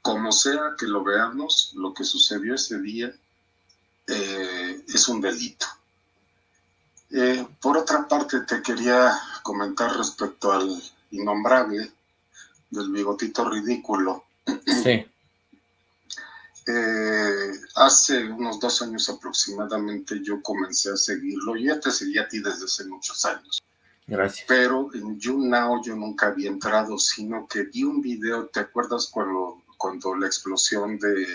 Como sea que lo veamos, lo que sucedió ese día eh, es un delito. Eh, por otra parte, te quería comentar respecto al innombrable. del bigotito ridículo. Sí. Eh, hace unos dos años aproximadamente yo comencé a seguirlo. y ya te seguí a ti desde hace muchos años. Gracias. Pero en YouNow yo nunca había entrado, sino que vi un video, ¿te acuerdas cuando, cuando la explosión de,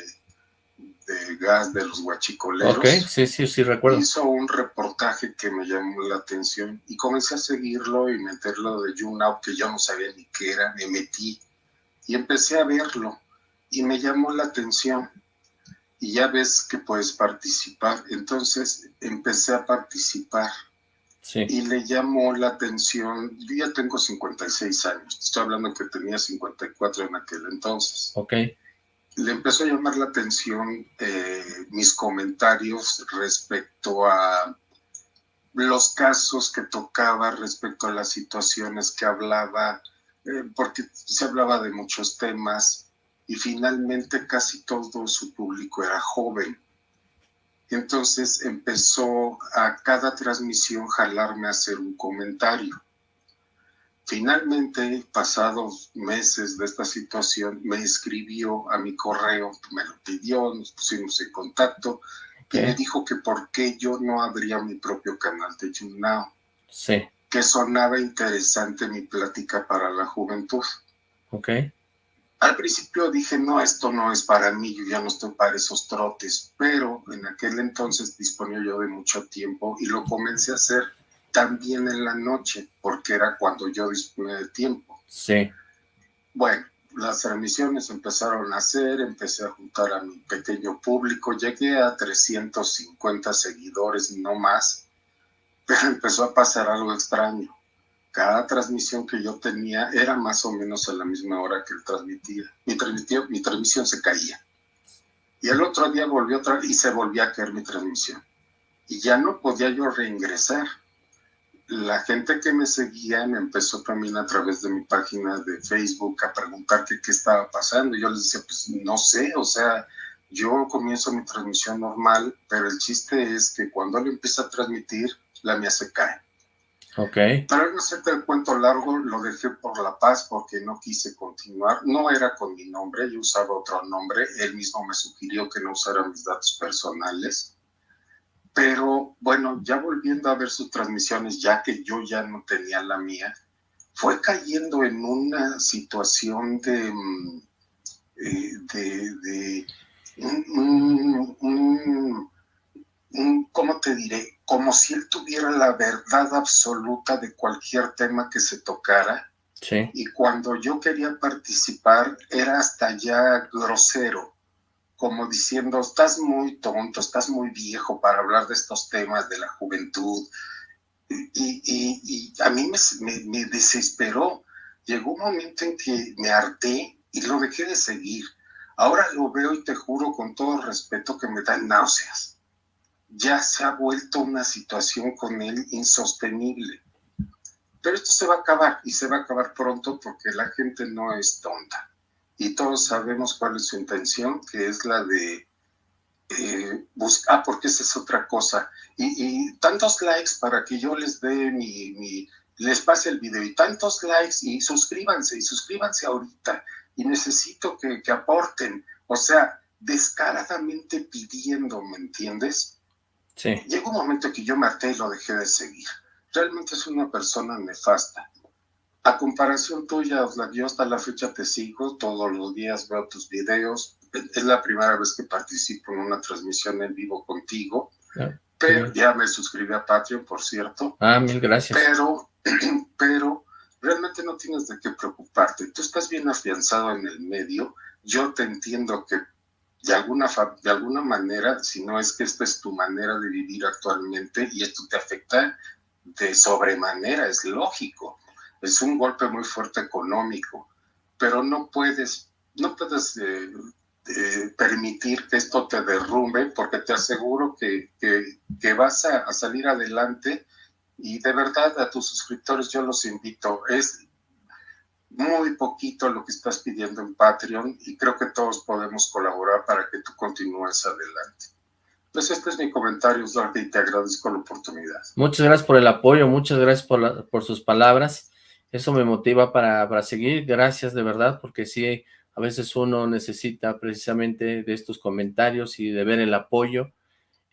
de gas de los guachicoleros? Ok, sí, sí, sí, recuerdo. Hizo un reportaje que me llamó la atención y comencé a seguirlo y meterlo de YouNow, que yo no sabía ni qué era, me metí y empecé a verlo y me llamó la atención y ya ves que puedes participar. Entonces empecé a participar y le llamó la atención, yo ya tengo 56 años, estoy hablando que tenía 54 en aquel entonces. Ok. Le empezó a llamar la atención eh, mis comentarios respecto a los casos que tocaba, respecto a las situaciones que hablaba, eh, porque se hablaba de muchos temas y finalmente casi todo su público era joven entonces empezó a cada transmisión jalarme a hacer un comentario. Finalmente, pasados meses de esta situación, me escribió a mi correo, me lo pidió, nos pusimos en contacto y me dijo que por qué yo no abría mi propio canal de YouNow. Sí. Que sonaba interesante mi plática para la juventud. Ok. Al principio dije, no, esto no es para mí, yo ya no estoy para esos trotes, pero en aquel entonces disponía yo de mucho tiempo y lo comencé a hacer también en la noche, porque era cuando yo disponía de tiempo. Sí. Bueno, las transmisiones empezaron a hacer, empecé a juntar a mi pequeño público, llegué a 350 seguidores, no más, pero empezó a pasar algo extraño cada transmisión que yo tenía era más o menos a la misma hora que él transmitía. Mi, mi transmisión se caía. Y el otro día volvió otra y se volvía a caer mi transmisión. Y ya no podía yo reingresar. La gente que me seguía me empezó también a través de mi página de Facebook a preguntar qué estaba pasando. Y yo les decía, pues no sé, o sea, yo comienzo mi transmisión normal, pero el chiste es que cuando él empieza a transmitir, la mía se cae. Ok. Para no hacerte el cuento largo, lo dejé por La Paz porque no quise continuar. No era con mi nombre, yo usaba otro nombre. Él mismo me sugirió que no usara mis datos personales. Pero bueno, ya volviendo a ver sus transmisiones, ya que yo ya no tenía la mía, fue cayendo en una situación de, mm, eh, de, de ¿cómo te diré? Como si él tuviera la verdad absoluta de cualquier tema que se tocara. Sí. Y cuando yo quería participar era hasta ya grosero, como diciendo, estás muy tonto, estás muy viejo para hablar de estos temas de la juventud. Y, a mí me, me desesperó. Llegó un momento en que me harté y lo dejé de seguir. Ahora lo veo y te juro con todo respeto que me dan náuseas ya se ha vuelto una situación con él insostenible. Pero esto se va a acabar y se va a acabar pronto porque la gente no es tonta. Y todos sabemos cuál es su intención, que es la de eh, buscar, ah, porque esa es otra cosa. Y, tantos likes para que yo les dé mi, les pase el video y tantos likes y suscríbanse y suscríbanse ahorita y necesito que, que aporten. O sea, descaradamente pidiendo, ¿me entiendes? Llegó un momento que yo me harté y lo dejé de seguir. Realmente es una persona nefasta. A comparación tuya, yo hasta la fecha te sigo, todos los días veo tus videos. Es la primera vez que participo en una transmisión en vivo contigo. pero ya me suscribí a Patreon, por cierto. Ah, mil gracias. Pero, pero realmente no tienes de qué preocuparte. Tú estás bien afianzado en el medio. Yo te entiendo que de alguna, de alguna manera, si no es que esta es tu manera de vivir actualmente y esto te afecta de sobremanera, es lógico. Es un golpe muy fuerte económico, pero no puedes, no puedes eh, eh, permitir que esto te derrumbe porque te aseguro que, que, vas a, salir adelante y de verdad a tus suscriptores yo los invito, es muy poquito lo que estás pidiendo en Patreon y creo que todos podemos colaborar para que tú continúes adelante. Pues este es mi comentario, Duarte, y te agradezco la oportunidad. Muchas gracias por el apoyo, muchas gracias por, por sus palabras. eso me motiva para, para seguir. Gracias de verdad, porque sí, a veces uno necesita precisamente de estos comentarios y de ver el apoyo.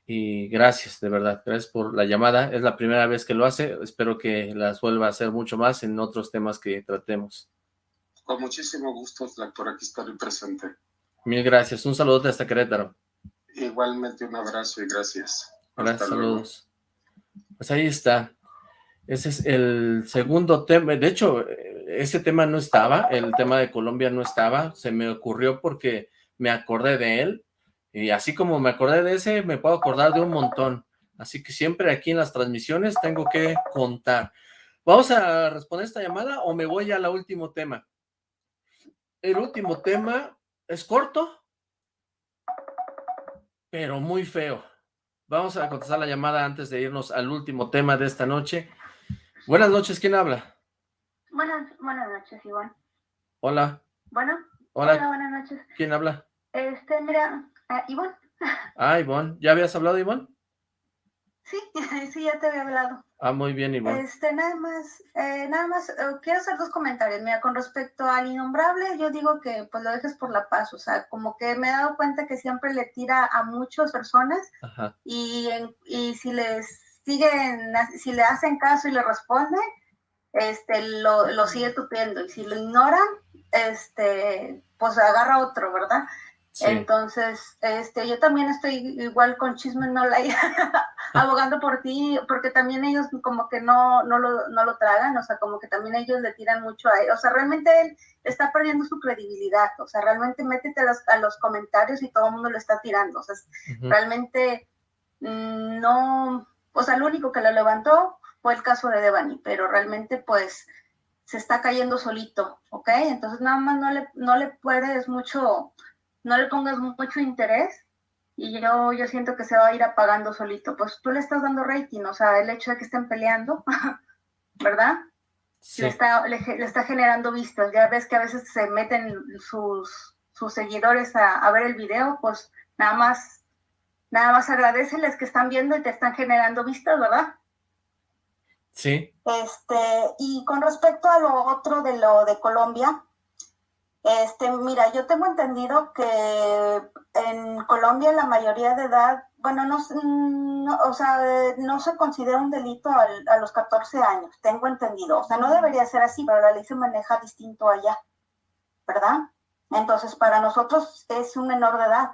Y gracias, de verdad, gracias por la llamada. Es la primera vez que lo hace. Espero que las vuelva a hacer mucho más en otros temas que tratemos. Con muchísimo gusto, por aquí estaré presente. Mil gracias. Un saludo hasta Querétaro. Igualmente un abrazo y gracias. Gracias, saludos. Pues ahí está. Ese es el segundo tema. De hecho, ese tema no estaba, el tema de Colombia no estaba. Se me ocurrió porque me acordé de él. Y así como me acordé de ese, me puedo acordar de un montón. Así que siempre aquí en las transmisiones tengo que contar. ¿Vamos a responder esta llamada o me voy al último tema? El último tema es corto, pero muy feo. Vamos a contestar la llamada antes de irnos al último tema de esta noche. Buenas noches, ¿quién habla? Buenas, buenas noches, Iván. Hola. Bueno. Hola. Hola, buenas noches. ¿Quién habla? Este, mira, uh, Iván. Ah, Iván. ¿Ya habías hablado, Iván? Sí, sí, ya te había hablado. Ah, muy bien, Iván. Este, nada más, eh, nada más, eh, quiero hacer dos comentarios. Mira, con respecto al innombrable, yo digo que pues lo dejes por la paz, o sea, como que me he dado cuenta que siempre le tira a muchas personas Ajá. y, y si les siguen, si le hacen caso y le responden, este, lo, lo sigue tupiendo, y si lo ignoran, este, pues agarra otro, ¿verdad? Sí. Entonces, este, yo también estoy igual con Chisme No Like, abogando por ti, porque también ellos como que no, no, lo, no lo tragan, o sea, como que también ellos le tiran mucho a él, o sea, realmente él está perdiendo su credibilidad, o sea, realmente métete a los, a los comentarios y todo el mundo lo está tirando, o sea, realmente mm, no, o sea, lo único que lo levantó fue el caso de Devani, pero realmente pues se está cayendo solito, ¿ok? Entonces nada más no le, no le puedes mucho, no le pongas mucho interés y yo, yo siento que se va a ir apagando solito. Pues tú le estás dando rating, o sea, el hecho de que estén peleando, ¿verdad? Sí. Le, está, le, le está generando vistas. Ya ves que a veces se meten sus, sus seguidores a, a ver el video, pues nada más, nada más agradeceles que están viendo y te están generando vistas, ¿verdad? Sí. Este, y con respecto a lo otro de lo de Colombia, este, mira, yo tengo entendido que en Colombia la mayoría de edad, bueno, no, o sea, no se considera un delito al- a los 14 años, tengo entendido. O sea, no debería ser así, pero la ley se maneja distinto allá, ¿verdad? Entonces, para nosotros es un menor de edad,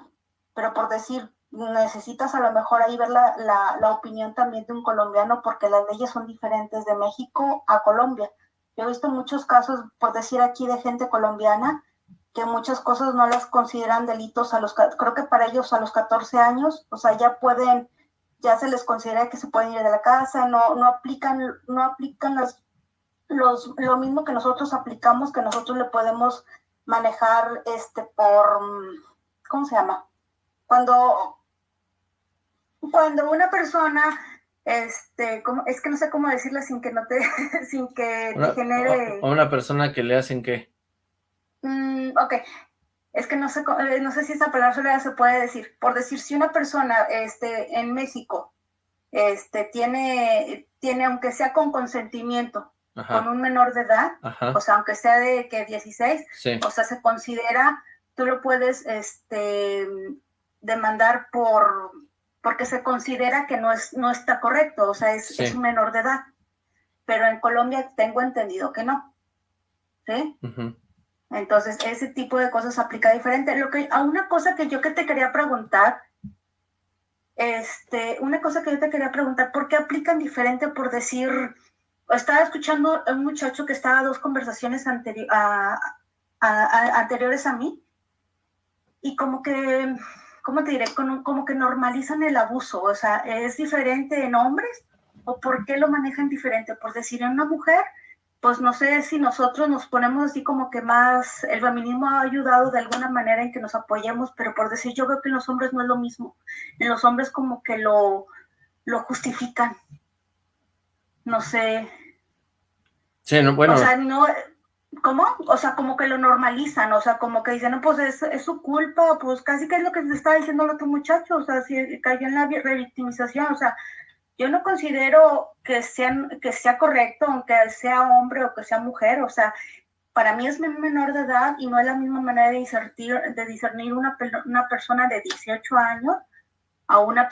pero por decir, necesitas a lo mejor ahí ver la, la, la opinión también de un colombiano porque las leyes son diferentes de México a Colombia. Yo he visto muchos casos, por decir aquí, de gente colombiana que muchas cosas no las consideran delitos a los, creo que para ellos a los 14 años, o sea, ya pueden, ya se les considera que se pueden ir de la casa, no, no aplican, no aplican las, los, lo mismo que nosotros aplicamos, que nosotros le podemos manejar este por, ¿cómo se llama? Cuando, cuando una persona, este, ¿cómo? es que no sé cómo decirla sin que no te, sin que te genere... a una persona que le hacen qué? Mm, ok, es que no sé, eh, no sé si esa palabra se puede decir. Por decir, si una persona este, en México este, tiene, tiene, aunque sea con consentimiento, Ajá. con un menor de edad, Ajá. o sea, aunque sea de que 16, Sí. o sea, se considera, tú lo puedes este, demandar por, porque se considera que no, es, no está correcto, o sea, es, Sí. es un menor de edad. Pero en Colombia tengo entendido que no. ¿Sí? Entonces, ese tipo de cosas aplica diferente. Lo que, a una cosa que yo que te quería preguntar, este, una cosa que yo te quería preguntar, ¿por qué aplican diferente por decir, estaba escuchando a un muchacho que estaba a dos conversaciones anteri- a- a- a- anteriores a mí, y como que, ¿cómo te diré? Como, como que normalizan el abuso, o sea, ¿es diferente en hombres? ¿O por qué lo manejan diferente? Por decir, en una mujer, pues no sé si nosotros nos ponemos así como que más, el feminismo ha ayudado de alguna manera en que nos apoyemos, pero por decir, yo veo que en los hombres no es lo mismo. En los hombres como que lo, lo justifican. No sé. Sí, no, bueno, O sea, no, ¿cómo? O sea, como que lo normalizan, o sea, como que dicen, no, pues es, es su culpa, pues casi que es lo que te estaba diciendo el otro muchacho, o sea, si cayó en la vi- revictimización, o sea, yo no considero que sea, que sea correcto, aunque sea hombre o que sea mujer, o sea, para mí es menor de edad y no es la misma manera de discernir, de discernir una, una persona de 18 años a una,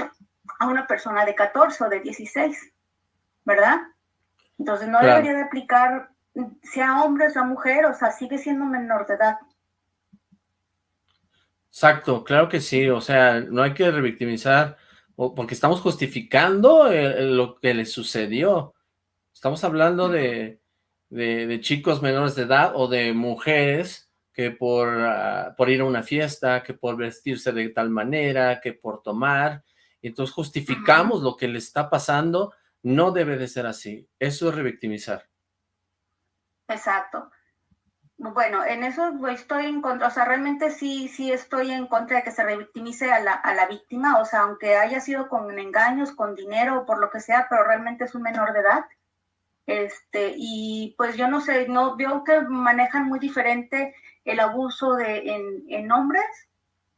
a una persona de 14 o de 16, ¿verdad? Entonces no debería de aplicar, sea hombre o sea mujer, o sea, sigue siendo menor de edad. Exacto, claro que sí, o sea, no hay que revictimizar, porque estamos justificando lo que le sucedió. Estamos hablando de, de, chicos menores de edad o de mujeres que por, ah, por ir a una fiesta, que por vestirse de tal manera, que por tomar, y entonces justificamos lo que le está pasando, no debe de ser así, eso es revictimizar. Exacto. Bueno, en eso estoy en contra, o sea, realmente sí, sí estoy en contra de que se revictimice a la, a la víctima, o sea, aunque haya sido con engaños, con dinero o por lo que sea, pero realmente es un menor de edad. Este, y pues yo no sé, no veo que manejan muy diferente el abuso de, en, en hombres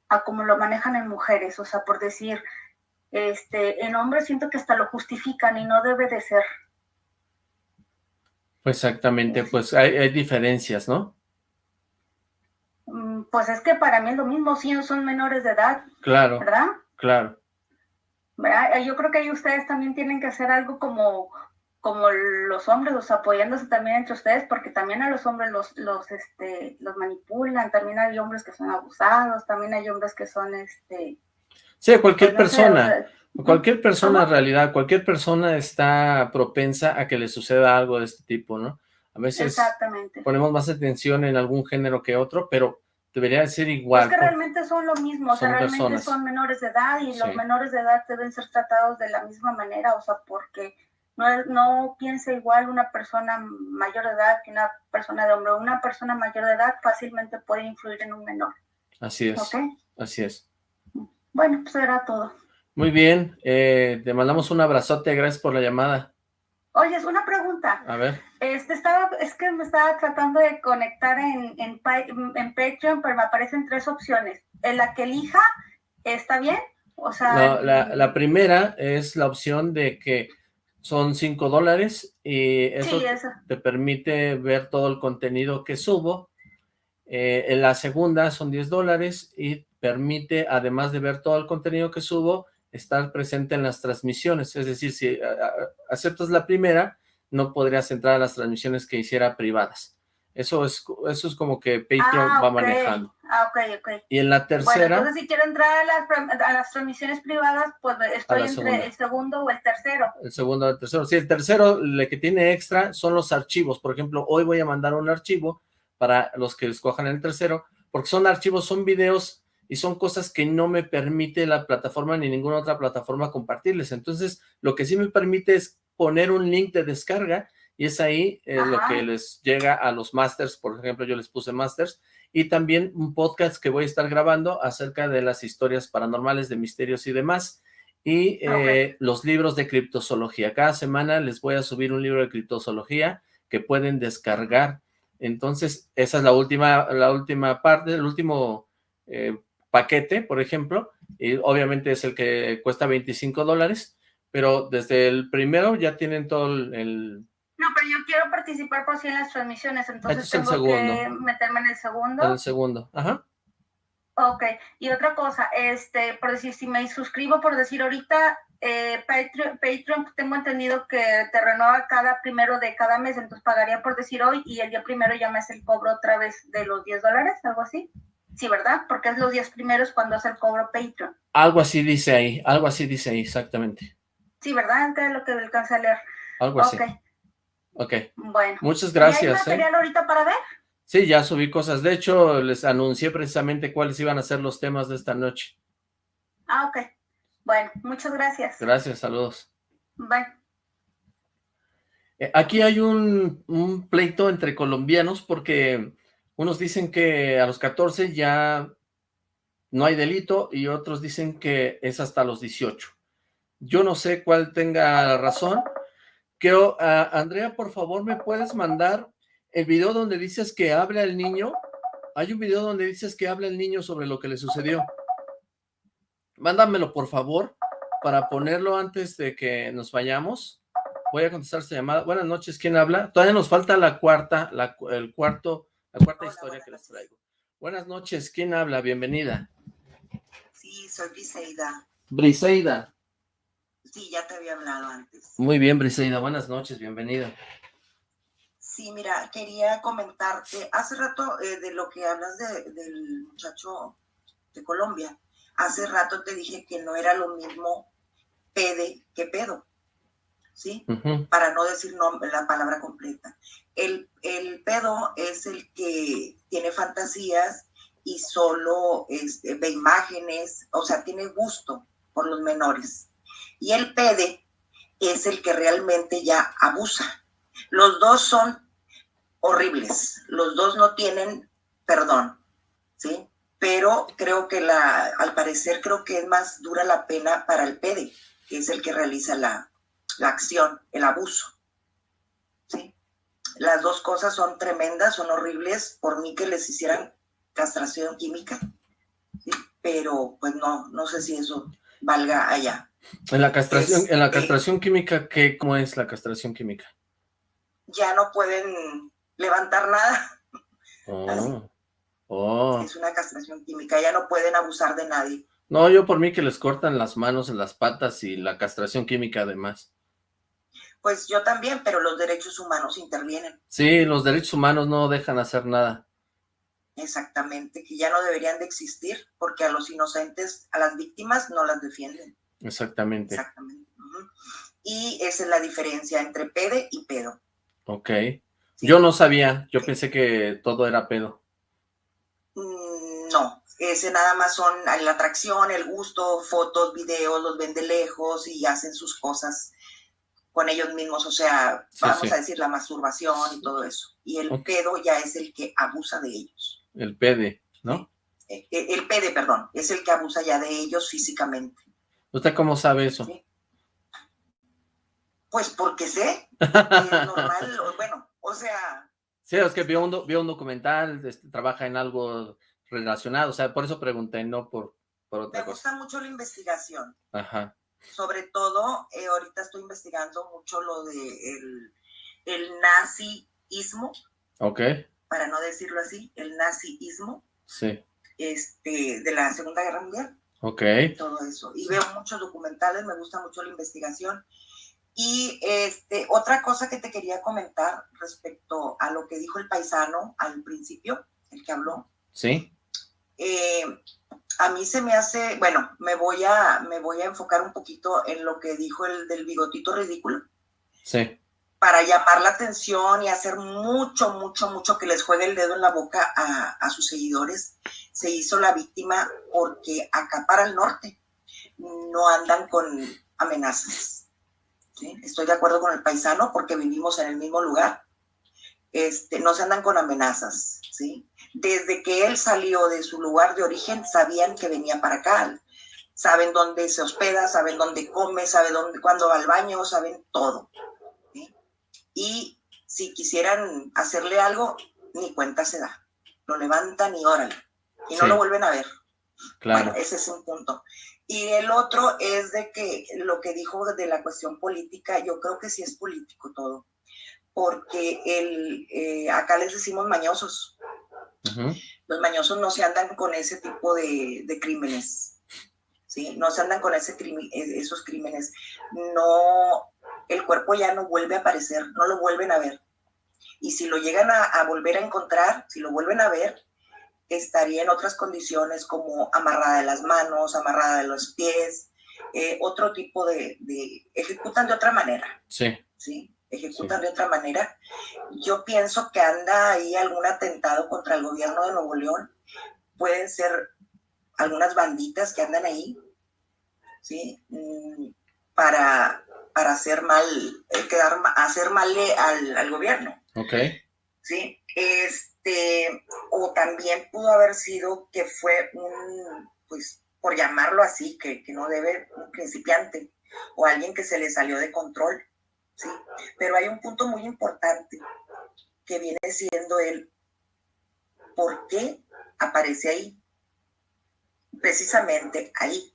a como lo manejan en mujeres, o sea, por decir, este, en hombres siento que hasta lo justifican y no debe de ser. Exactamente, pues hay, hay diferencias, ¿no? Mm, pues es que para mí es lo mismo, si son menores de edad. Claro. ¿Verdad? Claro. Yo creo que ahí ustedes también tienen que hacer algo como, como los hombres, los apoyándose también entre ustedes, porque también a los hombres los, los, este, los manipulan, también hay hombres que son abusados, también hay hombres que son, este... Sí, cualquier pues persona. Cualquier persona en realidad, cualquier persona está propensa a que le suceda algo de este tipo, ¿no? A veces ponemos más atención en algún género que otro, pero debería ser igual. Es que realmente son lo mismo, o sea, realmente son menores de edad y los menores de edad deben ser tratados de la misma manera, o sea, porque no, no piensa igual una persona mayor de edad que una persona de hombre. Una persona mayor de edad fácilmente puede influir en un menor. Así es, así es. Bueno, pues era todo. Muy bien, eh, te mandamos un abrazote, gracias por la llamada. Oye, es una pregunta. A ver. Este, estaba, es que me estaba tratando de conectar en, en, en Patreon, pero me aparecen tres opciones. En la que elija, ¿está bien? O sea... No, la, la primera es la opción de que son cinco dólares y eso, te permite ver todo el contenido que subo. Eh, en la segunda son 10 dólares y permite, además de ver todo el contenido que subo, estar presente en las transmisiones, es decir, si aceptas la primera, no podrías entrar a las transmisiones que hiciera privadas. Eso es, eso es como que Patreon ah, va manejando. Ah, ok, ok. Y en la tercera... Bueno, entonces si quiero entrar a las, a las transmisiones privadas, pues estoy entre el segundo o el tercero. El segundo o el tercero. Sí, el tercero, el que tiene extra son los archivos. Por ejemplo, hoy voy a mandar un archivo para los que escojan el tercero, porque son archivos, son videos y son cosas que no me permite la plataforma ni ninguna otra plataforma compartirles. Entonces, lo que sí me permite es poner un link de descarga y es ahí eh, lo que les llega a los masters, por ejemplo, yo les puse masters, y también un podcast que voy a estar grabando acerca de las historias paranormales, de misterios y demás, y eh, los libros de criptozoología. Cada semana les voy a subir un libro de criptozoología que pueden descargar. Entonces, esa es la última, la última parte, el último eh, paquete, por ejemplo, y obviamente es el que cuesta 25 dólares, pero desde el primero ya tienen todo el... No, pero yo quiero participar por si en las transmisiones, entonces tengo que meterme en el segundo. En el segundo, ajá. Ok, y otra cosa, este, por decir, si me suscribo, por decir ahorita, eh, Patreon, Patreon, tengo entendido que te renueva cada primero de cada mes, entonces pagaría por decir hoy y el día primero ya me hace el cobro otra vez de los 10 dólares, algo así. Sí, ¿verdad? Porque es los días primeros cuando hace el cobro Patreon. Algo así dice ahí, algo así dice ahí, exactamente. Sí, ¿verdad? Es lo que alcanza a leer. Algo así. Ok. Ok. Bueno. Muchas gracias. ¿Y hay ¿eh? material ahorita para ver? Sí, ya subí cosas. De hecho, les anuncié precisamente cuáles iban a ser los temas de esta noche. Ah, ok. Bueno, muchas gracias. Gracias, saludos. Bye. Eh, aquí hay un, un pleito entre colombianos porque unos dicen que a los 14 ya no hay delito y otros dicen que es hasta los 18. Yo no sé cuál tenga razón. Quiero, Andrea, por favor, ¿me puedes mandar el video donde dices que habla el niño? Hay un video donde dices que habla el niño sobre lo que le sucedió. Mándamelo, por favor. para ponerlo antes de que nos vayamos. Voy a contestar esta llamada. Buenas noches, ¿quién habla? Todavía nos falta la cuarta, la, el cuarto, la cuarta historia que les traigo. Buenas noches, ¿quién habla? Bienvenida. Sí, soy Briseida. Briseida. Sí, ya te había hablado antes. Muy bien, Briseida, buenas noches, bienvenida. Sí, mira, quería comentarte, hace rato eh, de lo que hablas del muchacho de Colombia, hace rato te dije que no era lo mismo pede que pedo, ¿sí? Para no decir la palabra completa. El, el, pedo es el que tiene fantasías y solo este, ve imágenes, o sea, tiene gusto por los menores. Y el pede es el que realmente ya abusa. Los dos son horribles, los dos no tienen perdón, ¿sí? Pero creo que la, al parecer creo que es más dura la pena para el pede, que es el que realiza la, la acción, el abuso, ¿sí? Las dos cosas son tremendas, son horribles, por mí que les hicieran castración química, ¿sí? pero pues no, no sé si eso valga allá. En la castración, en la castración química, ¿qué, ¿cómo es la castración química? Ya no pueden levantar nada. Oh. oh. Es una castración química, ya no pueden abusar de nadie. No, yo por mí que les cortan las manos, las patas y la castración química además. Pues yo también, pero los derechos humanos intervienen. Sí, los derechos humanos no dejan hacer nada. Exactamente, que ya no deberían de existir porque a los inocentes, a las víctimas no las defienden. Exactamente. Exactamente. Y esa es la diferencia entre pede y pedo. Ok. Yo no sabía, yo pensé que todo era pedo. Mm, no, ese nada más son la atracción, el gusto, fotos, videos, los ven de lejos y hacen sus cosas con ellos mismos, o sea, vamos a decir la masturbación y todo eso. Y el pedo ya es el que abusa de ellos. El pede, ¿no? El, eh, el pede, perdón, es el que abusa ya de ellos físicamente. ¿Usted cómo sabe eso? Pues porque sé, es normal, bueno, o sea... Sí, es que vio un, vio un documental, este, trabaja en algo relacionado, o sea, por eso pregunté, no por, por otra Me gusta mucho la investigación. Ajá. Sobre todo, eh, ahorita estoy investigando mucho lo de el, el nazismo. Ok. Para no decirlo así, el nazismo. Sí. Este, de la Segunda Guerra Mundial. Ok. Todo eso. Y veo muchos documentales, me gusta mucho la investigación. Y este, otra cosa que te quería comentar respecto a lo que dijo el paisano al principio, el que habló. Sí. Eh, a mí se me hace, bueno, me voy a, me voy a enfocar un poquito en lo que dijo el del bigotito ridículo. Sí. Para llamar la atención y hacer mucho, mucho, mucho que les juegue el dedo en la boca a, a sus seguidores. Se hizo la víctima porque acá para el norte no andan con amenazas Estoy de acuerdo con el paisano porque vivimos en el mismo lugar. Este, no se andan con amenazas, ¿sí? Desde que él salió de su lugar de origen, sabían que venía para acá. Saben dónde se hospeda, saben dónde come, saben dónde, cuándo va al baño, saben todo. Y si quisieran hacerle algo, ni cuenta se da. Lo levantan y órale. Y no lo vuelven a ver. Claro. Bueno, ese es un punto. Y el otro es de que lo que dijo de la cuestión política, yo creo que sí es político todo, porque el, eh, acá les decimos mañosos. Los mañosos no se andan con ese tipo de, crímenes, ¿sí? No se andan con ese e, esos crímenes. No, el cuerpo ya no vuelve a aparecer, no lo vuelven a ver. Y si lo llegan a volver a encontrar, si lo vuelven a ver, estaría en otras condiciones como amarrada de las manos, amarrada de los pies, eh, otro tipo de, ejecutan de otra manera. Sí. Sí, ejecutan de otra manera. Yo pienso que anda ahí algún atentado contra el gobierno de Nuevo León. Pueden ser algunas banditas que andan ahí, ¿sí? Mm, para, para hacer mal, eh, quedar, hacer mal al, al gobierno. Ok. Sí, es este, o también pudo haber sido que fue un, pues, por llamarlo así, que, no debe, un principiante, o alguien que se le salió de control, ¿sí? Pero hay un punto muy importante que viene siendo el por qué aparece ahí, precisamente ahí.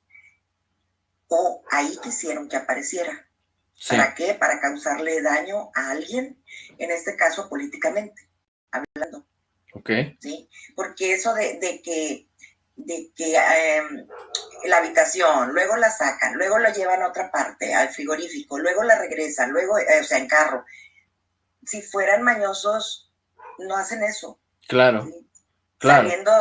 o ahí quisieron que apareciera. ¿Para qué? Para causarle daño a alguien, en este caso políticamente, hablando. Ok. ¿Sí? Porque eso de, que, de que em, la habitación, luego la sacan, luego la llevan a otra parte, al frigorífico, luego la regresan, luego, eh, o sea, en carro. Si fueran mañosos, no hacen eso. Claro. Claro. Saliendo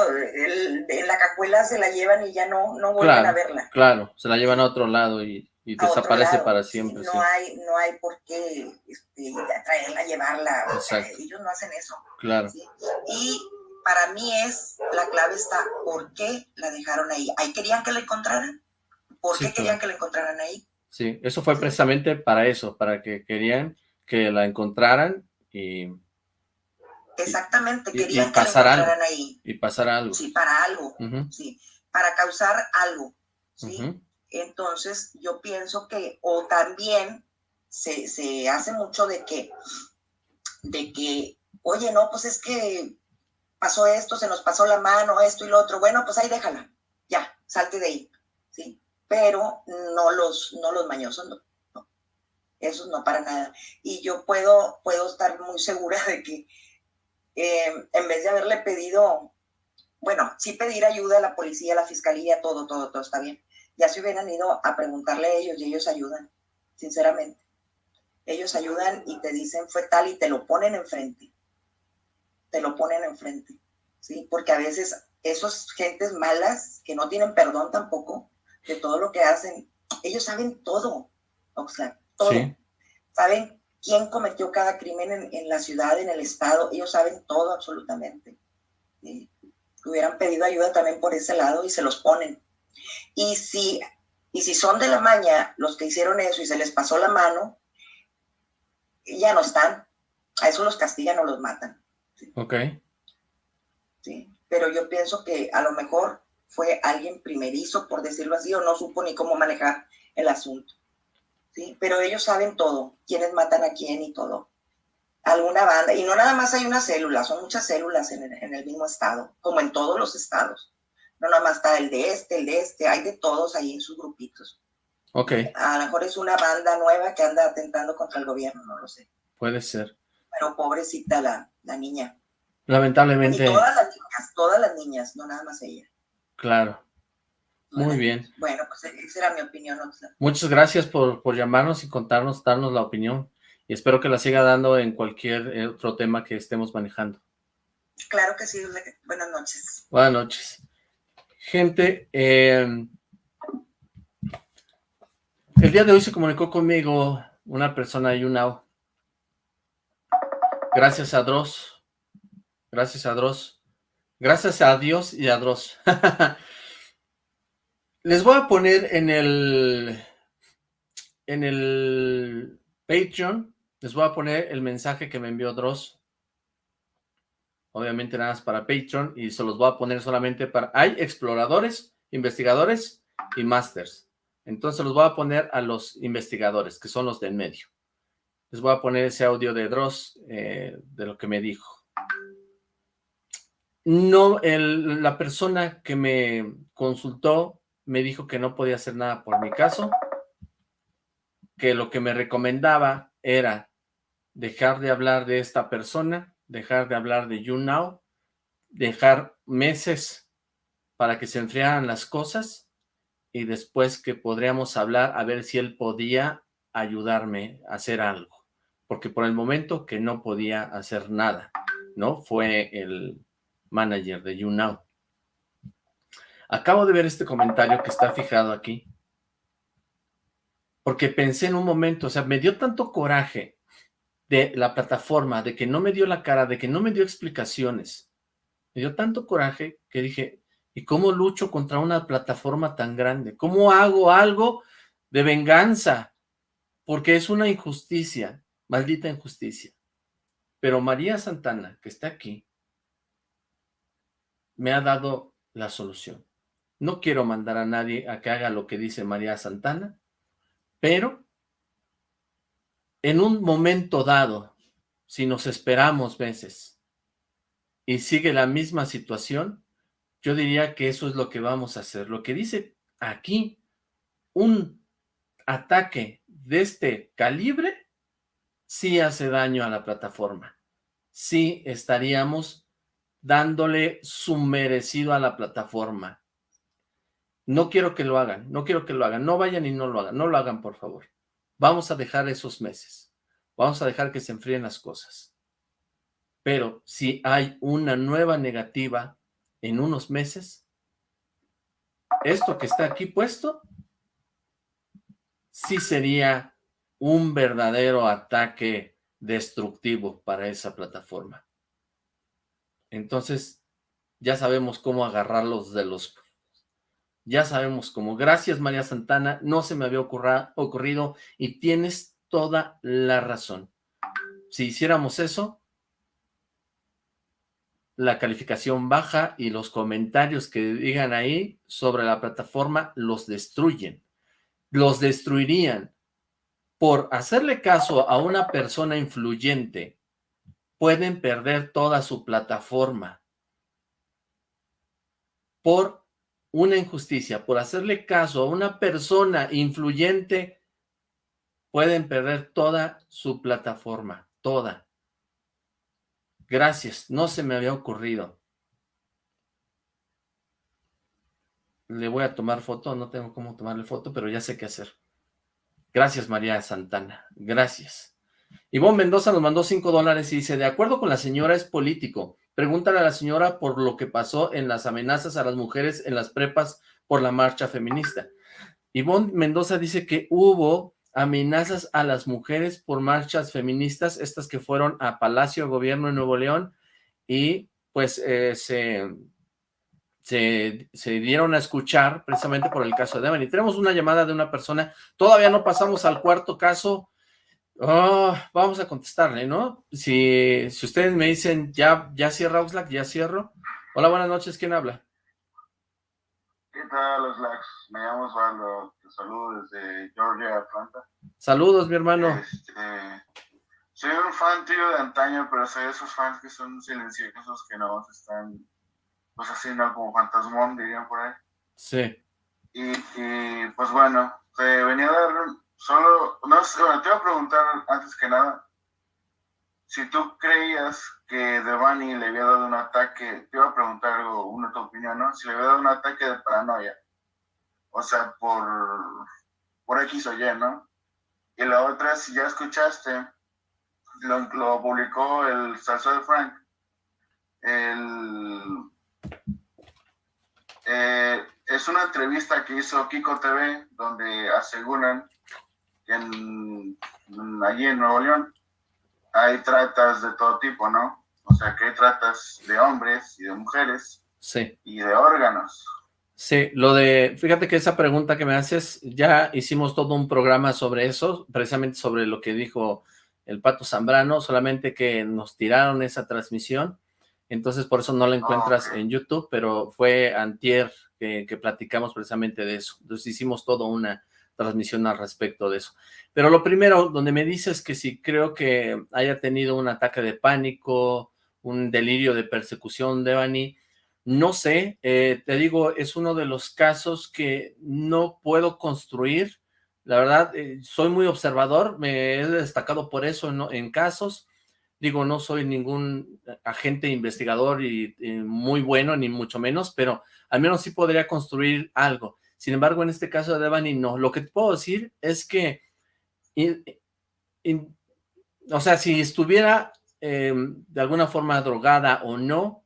en la cajuela se la llevan y ya no, no vuelven a verla. Claro, se la llevan a otro lado y, desaparece para siempre. no, hay, no hay por qué este, traerla, llevarla. ellos no hacen eso. Claro. Y para mí es, la clave está, ¿por qué la dejaron ahí? ¿Ahí querían que la encontraran? ¿Por qué querían que la encontraran ahí? Sí, eso fue precisamente para eso, para que querían que la encontraran y Exactamente, querían que lo encontraran ahí. Y pasar algo. Sí, para algo, sí, para causar algo, ¿sí? Entonces, yo pienso que, o también se, se, hace mucho de que, de que, oye, no, pues es que pasó esto, se nos pasó la mano, esto y lo otro, bueno, pues ahí déjala, ya, salte de ahí, ¿sí? Pero no los, no los mañosos, no, no, no para nada. Y yo puedo, puedo estar muy segura de que eh, en vez de haberle pedido, bueno, sí pedir ayuda a la policía, a la fiscalía, todo, todo, todo está bien. Ya se hubieran ido a preguntarle a ellos y ellos ayudan, sinceramente. Ellos ayudan y te dicen fue tal y te lo ponen enfrente. Te lo ponen enfrente, ¿sí? Porque a veces esos gentes malas que no tienen perdón tampoco de todo lo que hacen, ellos saben todo, o sea, todo. Saben quién cometió cada crimen en, la ciudad, en el estado, ellos saben todo absolutamente. Hubieran pedido ayuda también por ese lado y se los ponen. Y si, y si son de la maña los que hicieron eso y se les pasó la mano, ya no están. A eso los castigan o los matan. Ok. Sí, pero yo pienso que a lo mejor fue alguien primerizo, por decirlo así, o no supo ni cómo manejar el asunto. Pero ellos saben todo, quiénes matan a quién y todo. Alguna banda, y no nada más hay una célula, son muchas células en el, mismo estado, como en todos los estados. No nada más está el de este, el de este, hay de todos ahí en sus grupitos. Ok. A lo mejor es una banda nueva que anda atentando contra el gobierno, no lo sé. Puede ser. Pero pobrecita la, la niña. Lamentablemente. Y todas las niñas, todas las niñas, no nada más ella. Claro. Muy bien. Bueno, pues esa era mi opinión. Muchas gracias por, por llamarnos y contarnos, darnos la opinión. Y espero que la siga dando en cualquier eh, otro tema que estemos manejando. Claro que sí. Buenas noches. Buenas noches. Gente, em, el día de hoy se comunicó conmigo una persona de YouNow. Gracias a Dross. Gracias a Dross. Gracias a Dios y a Dross. Les voy a poner en el, en el Patreon, les voy a poner el mensaje que me envió Dross. Obviamente nada más para Patreon y se los voy a poner solamente para... Hay exploradores, investigadores y masters. Entonces los voy a poner a los investigadores, que son los del medio. Les voy a poner ese audio de Dross, eh, de lo que me dijo. No, la persona que me consultó me dijo que no podía hacer nada por mi caso, que lo que me recomendaba era dejar de hablar de esta persona, dejar de hablar de YouNow, dejar meses para que se enfriaran las cosas y después que podríamos hablar a ver si él podía ayudarme a hacer algo, porque por el momento que no podía hacer nada, ¿no? Fue el manager de YouNow. Acabo de ver este comentario que está fijado aquí. Porque pensé en un momento, o sea, me dio tanto coraje de la plataforma, de que no me dio la cara, de que no me dio explicaciones. Me dio tanto coraje que dije, ¿y cómo lucho contra una plataforma tan grande? ¿Cómo hago algo de venganza? Porque es una injusticia, maldita injusticia. Pero María Santana, que está aquí, me ha dado la solución. No quiero mandar a nadie a que haga lo que dice María Santana, pero en un momento dado, si nos esperamos veces y sigue la misma situación, yo diría que eso es lo que vamos a hacer. Lo que dice aquí un ataque de este calibre sí hace daño a la plataforma. Sí estaríamos dándole su merecido a la plataforma. No quiero que lo hagan, no quiero que lo hagan. No vayan y no lo hagan, no lo hagan, por favor. Vamos a dejar esos meses. Vamos a dejar que se enfríen las cosas. Pero si hay una nueva negativa en unos meses, esto que está aquí puesto, sí sería un verdadero ataque destructivo para esa plataforma. Entonces, ya sabemos cómo agarrarlos de los ya sabemos cómo. Gracias, María Santana. No se me había ocurrido y tienes toda la razón. Si hiciéramos eso, la calificación baja y los comentarios que digan ahí sobre la plataforma los destruyen. Los destruirían. Por hacerle caso a una persona influyente, pueden perder toda su plataforma. Por una injusticia, por hacerle caso a una persona influyente, pueden perder toda su plataforma, toda. Gracias, no se me había ocurrido. Le voy a tomar foto, no tengo cómo tomarle foto, pero ya sé qué hacer. Gracias, María Santana, gracias. Ivonne Mendoza nos mandó cinco dólares y dice, de acuerdo con la señora es político, Pregúntale a la señora por lo que pasó en las amenazas a las mujeres en las prepas por la marcha feminista. Ivonne Mendoza dice que hubo amenazas a las mujeres por marchas feministas, estas que fueron a Palacio Gobierno en Nuevo León, y pues eh, se, se, dieron a escuchar precisamente por el caso de Y Tenemos una llamada de una persona, todavía no pasamos al cuarto caso, Oh, vamos a contestarle, ¿no? Si, si ustedes me dicen, ya, ya cierra Oxlack, ya cierro. Hola, buenas noches, ¿quién habla? ¿Qué tal, Oxlack? Me llamo Osvaldo, te saludo desde Georgia, Atlanta. Saludos, mi hermano. Este, soy un fan tío de antaño, pero soy de esos fans que son silenciosos, que no están, pues así, ¿no? Como fantasmón, dirían por ahí. Sí. Y, y pues bueno, te venía a dar Solo, no sé, te iba a preguntar antes que nada, si tú creías que Devani le había dado un ataque, te iba a preguntar algo, una tu opinión, ¿no? Si le había dado un ataque de paranoia, o sea, por, por X o Y, ¿no? Y la otra, si ya escuchaste, lo, publicó el Salso de Frank, el, eh, es una entrevista que hizo Kiko TV, donde aseguran en, allí en Nuevo León hay tratas de todo tipo, ¿no? O sea, que hay tratas de hombres y de mujeres. Sí. Y de órganos. Sí, lo de, fíjate que esa pregunta que me haces, ya hicimos todo un programa sobre eso, precisamente sobre lo que dijo el Pato Zambrano, solamente que nos tiraron esa transmisión, entonces por eso no la encuentras en YouTube, pero fue antier que, que platicamos precisamente de eso, entonces hicimos todo una, transmisión al respecto de eso. Pero lo primero, donde me dices que si creo que haya tenido un ataque de pánico, un delirio de persecución de Bani, no sé, eh, te digo, es uno de los casos que no puedo construir, la verdad, eh, soy muy observador, me he destacado por eso en, casos, digo, no soy ningún agente investigador y, muy bueno, ni mucho menos, pero al menos sí podría construir algo. Sin embargo, en este caso de Devani no. Lo que te puedo decir es que, o sea, si estuviera em, de alguna forma drogada o no,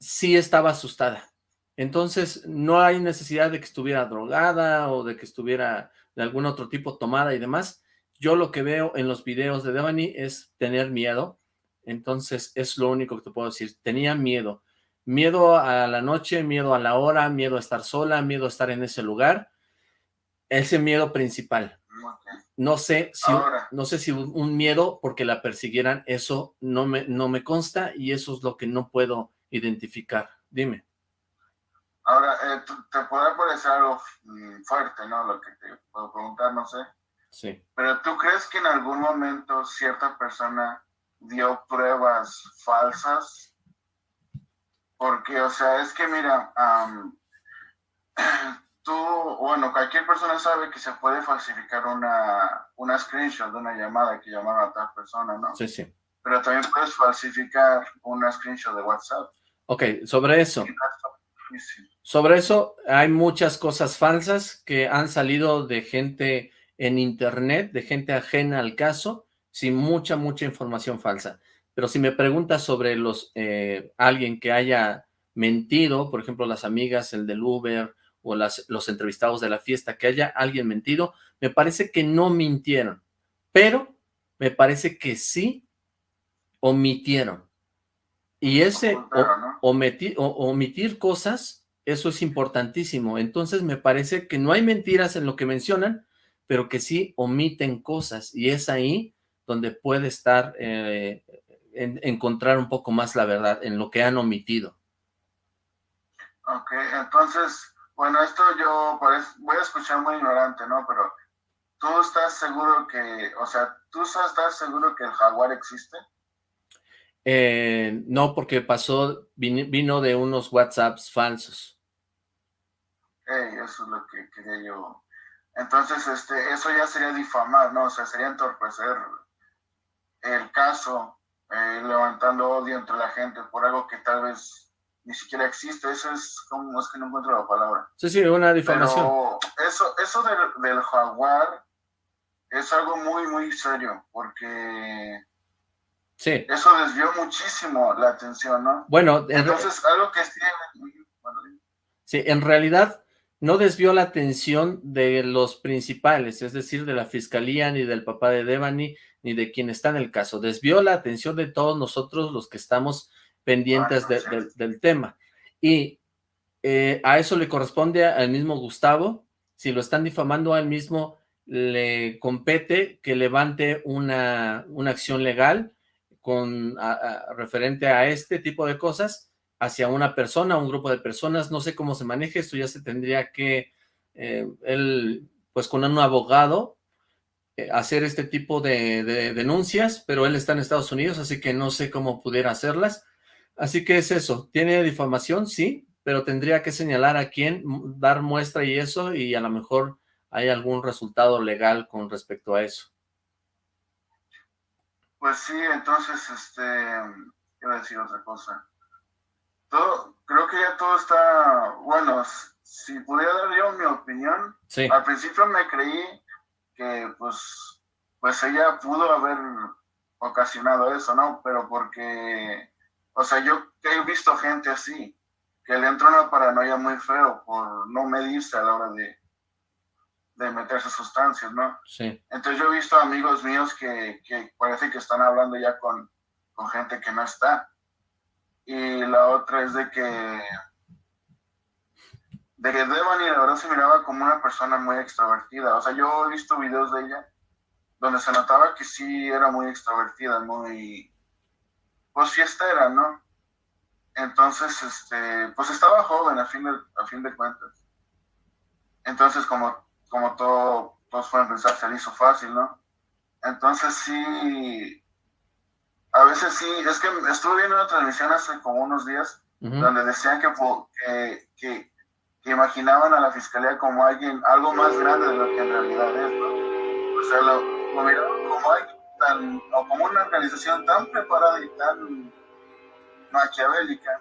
sí estaba asustada. Entonces, no hay necesidad de que estuviera drogada o de que estuviera de algún otro tipo tomada y demás. Yo lo que veo en los videos de Devani es tener miedo. Entonces, es lo único que te puedo decir. Tenía miedo. Miedo a la noche, miedo a la hora, miedo a estar sola, miedo a estar en ese lugar. Ese miedo principal. No sé si, no sé si un miedo porque la persiguieran, eso no me, no me consta y eso es lo que no puedo identificar. Dime. Ahora, eh, te puede parecer algo mm, fuerte, ¿no? Lo que te puedo preguntar, no sé. Sí. Pero ¿tú crees que en algún momento cierta persona dio pruebas falsas Porque, o sea, es que mira, tú, bueno, cualquier persona sabe que se puede falsificar una, una screenshot de una llamada que llamaron a tal persona, ¿no? Sí, sí. Pero también puedes falsificar una screenshot de WhatsApp. Ok, sobre eso. Sobre eso hay muchas cosas falsas que han salido de gente en internet, de gente ajena al caso, sin mucha, mucha información falsa. Pero si me preguntas sobre los eh, alguien que haya mentido, por ejemplo, las amigas, el del Uber, o las, los entrevistados de la fiesta, que haya alguien mentido, me parece que no mintieron, pero me parece que sí omitieron. Y ese omitir, omitir cosas, eso es importantísimo. Entonces me parece que no hay mentiras en lo que mencionan, pero que sí omiten cosas. Y es ahí donde puede estar, eh, encontrar un poco más la verdad en lo que han omitido. Ok, entonces bueno, esto yo voy a escuchar muy ignorante, ¿no? Pero tú estás seguro que, o sea, ¿tú estás seguro que el jaguar existe? Eh, no, porque pasó, vino, de unos WhatsApps falsos. eso es lo que quería yo. Entonces, este, eso ya sería difamar, ¿no? O sea, sería entorpecer el caso, eh, levantando odio entre la gente por algo que tal vez ni siquiera existe, eso es como, es que no encuentro la palabra. Sí, sí, una difamación. Pero eso, eso del, jaguar es algo muy, muy serio, porque sí. eso desvió muchísimo la atención, ¿no? Bueno, entonces algo que Sí, en realidad no desvió la atención de los principales, es decir, de la fiscalía, ni del papá de Devani, ni de quien está en el caso. Desvió la atención de todos nosotros los que estamos pendientes del tema. Y eh, a eso le corresponde al mismo Gustavo, si lo están difamando a él mismo, le compete que levante una, una acción legal con referente a este tipo de cosas hacia una persona, un grupo de personas, no sé cómo se maneje, esto ya se tendría que, eh, él, pues con un abogado, eh, hacer este tipo de, de, denuncias, pero él está en Estados Unidos, así que no sé cómo pudiera hacerlas, Así que es eso, tiene difamación, sí, pero tendría que señalar a quién, dar muestra y eso, y a lo mejor hay algún resultado legal con respecto a eso. Pues sí, entonces, este, iba a decir otra cosa. Todo, creo que ya todo está, bueno, si pudiera dar yo mi opinión, al principio me creí que, pues, pues ella pudo haber ocasionado eso, ¿no? Pero porque o sea, yo he visto gente así, que le entra una paranoia muy feo por no medirse a la hora de, de meterse sustancias, ¿no? Sí. Entonces yo he visto amigos míos que, que parece que están hablando ya con, con gente que no está. Y la otra es de que de que Devani la verdad se miraba como una persona muy extrovertida. O sea, yo he visto videos de ella donde se notaba que sí era muy extrovertida, muy pues fiestera, ¿no? Entonces, este, pues estaba joven a fin de, a fin de cuentas. Entonces, como, como todo, todos pueden pensar, se le hizo fácil, ¿no? Entonces sí, a veces sí, es que estuve viendo una transmisión hace como unos días, donde decían que, que, que, imaginaban a la fiscalía como alguien, algo más grande de lo que en realidad es, ¿no? O sea, lo, lo miraban como alguien o como una organización tan preparada y tan maquiavélica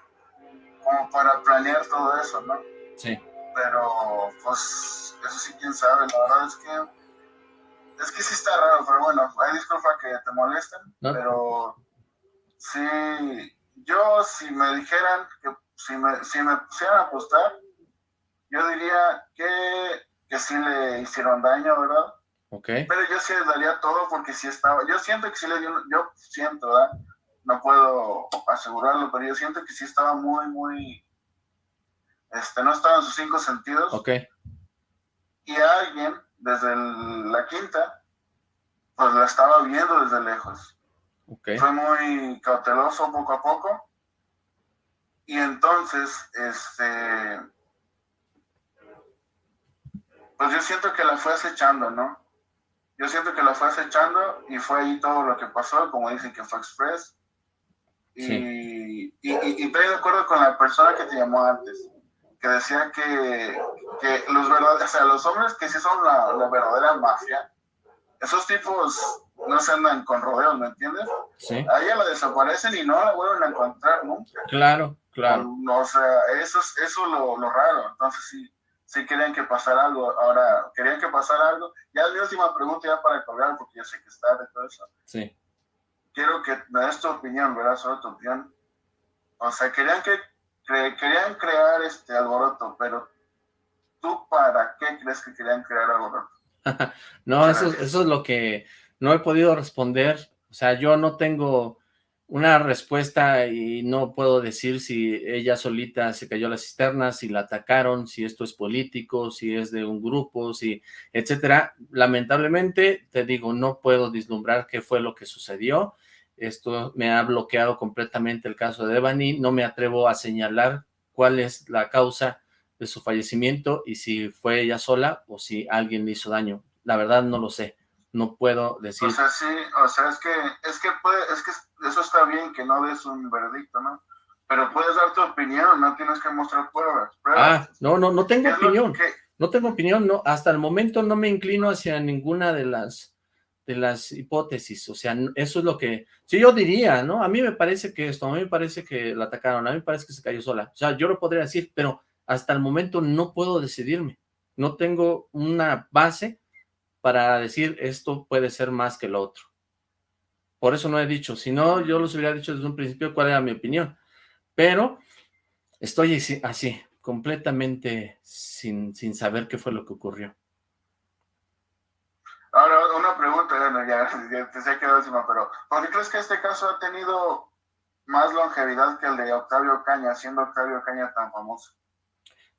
como para planear todo eso, ¿no? Sí. Pero, pues, eso sí, quién sabe, la verdad es que, es que sí está raro, pero bueno, hay disculpa que te molesten, pero sí, yo si me dijeran que si me, si me pusieran a apostar, yo diría que, que sí le hicieron daño, ¿verdad? Pero yo sí le daría todo porque sí estaba, yo siento que sí le dio, yo siento, ¿verdad? No puedo asegurarlo, pero yo siento que sí estaba muy, muy, este, no estaba en sus cinco sentidos. Ok. Y alguien, desde la quinta, pues la estaba viendo desde lejos. Okay. Fue muy cauteloso poco a poco. Y entonces, este, pues yo siento que la fue acechando, ¿no? Yo siento que la fue acechando y fue ahí todo lo que pasó, como dicen que fue express. Y, y, estoy de acuerdo con la persona que te llamó antes. que decía que, que los verdaderos, o sea, los hombres que sí son la, la verdadera mafia, esos tipos no se andan con rodeos, ¿me entiendes? Sí. A ella la desaparecen y no la vuelven a encontrar nunca. Claro, claro. O sea, eso es eso lo, lo raro. Entonces sí, sí querían que pasara algo. Ahora, querían que pasara algo. Ya la última pregunta ya para colgar, porque ya sé que está de todo eso. Sí. Quiero que me des tu opinión, ¿verdad? Sobre tu opinión. O sea, querían que querían crear este alboroto, pero ¿tú para qué crees que querían crear alboroto? no, eso, eso es lo que no he podido responder. O sea, yo no tengo una respuesta y no puedo decir si ella solita se cayó a la cisterna, si la atacaron, si esto es político, si es de un grupo, si etcétera. Lamentablemente, te digo, no puedo vislumbrar qué fue lo que sucedió. Esto me ha bloqueado completamente el caso de Devani. No me atrevo a señalar cuál es la causa de su fallecimiento y si fue ella sola o si alguien le hizo daño. La verdad no lo sé no puedo decir. O sea, sí, o sea, es que, es que, puede, es que eso está bien que no des un veredicto, ¿no? Pero puedes dar tu opinión, no tienes que mostrar pruebas. Ah, no, no, no tengo opinión. No tengo opinión, no, hasta el momento no me inclino hacia ninguna de las de las hipótesis, o sea, eso es lo que, si yo diría, ¿no? A mí me parece que esto, a mí me parece que la atacaron, a mí me parece que se cayó sola, o sea, yo lo podría decir, pero hasta el momento no puedo decidirme, no tengo una base para decir esto puede ser más que lo otro. Por eso no he dicho, si no, yo los hubiera dicho desde un principio cuál era mi opinión. Pero estoy así, completamente sin, sin saber qué fue lo que ocurrió. Ahora, una pregunta, ya, te sé que última, pero ¿por qué crees que este caso ha tenido más longevidad que el de Octavio Caña, siendo Octavio Caña tan famoso?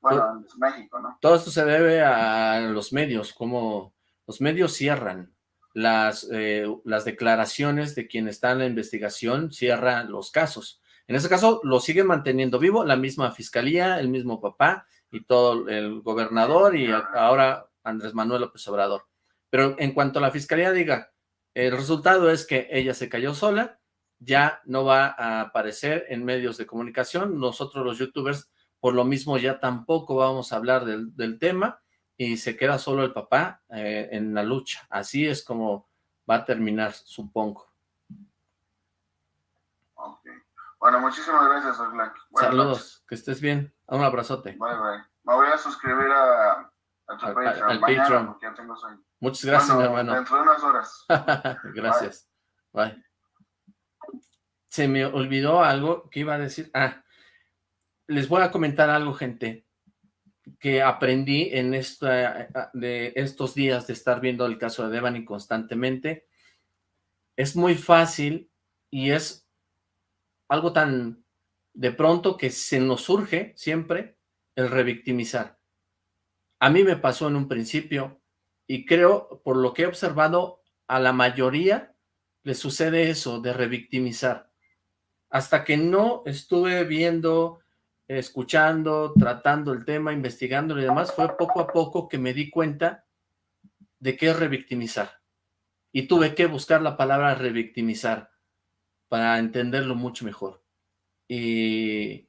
Bueno, en México, ¿no? Todo esto se debe a los medios, como los medios cierran, las, eh, las declaraciones de quien está en la investigación cierran los casos. En ese caso, lo siguen manteniendo vivo la misma fiscalía, el mismo papá y todo el gobernador y ahora Andrés Manuel López Obrador. Pero en cuanto a la fiscalía diga, el resultado es que ella se cayó sola, ya no va a aparecer en medios de comunicación, nosotros los youtubers por lo mismo ya tampoco vamos a hablar del, del tema, y se queda solo el papá eh, en la lucha. Así es como va a terminar, supongo. Bueno, muchísimas gracias, Oxlack. Saludos, que estés bien. Un abrazote. Bye, bye. Me voy a suscribir a, tu Patreon. Al Patreon. Muchas gracias, mi hermano. Dentro de unas horas. gracias. bye. Se me olvidó algo que iba a decir. Ah, les voy a comentar algo, gente que aprendí en esta, de estos días de estar viendo el caso de Devani constantemente, es muy fácil y es algo tan de pronto que se nos surge siempre el revictimizar. A mí me pasó en un principio y creo, por lo que he observado, a la mayoría le sucede eso de revictimizar. Hasta que no estuve viendo escuchando, tratando el tema, investigándolo y demás, fue poco a poco que me di cuenta de qué es revictimizar. Y tuve que buscar la palabra revictimizar para entenderlo mucho mejor. Y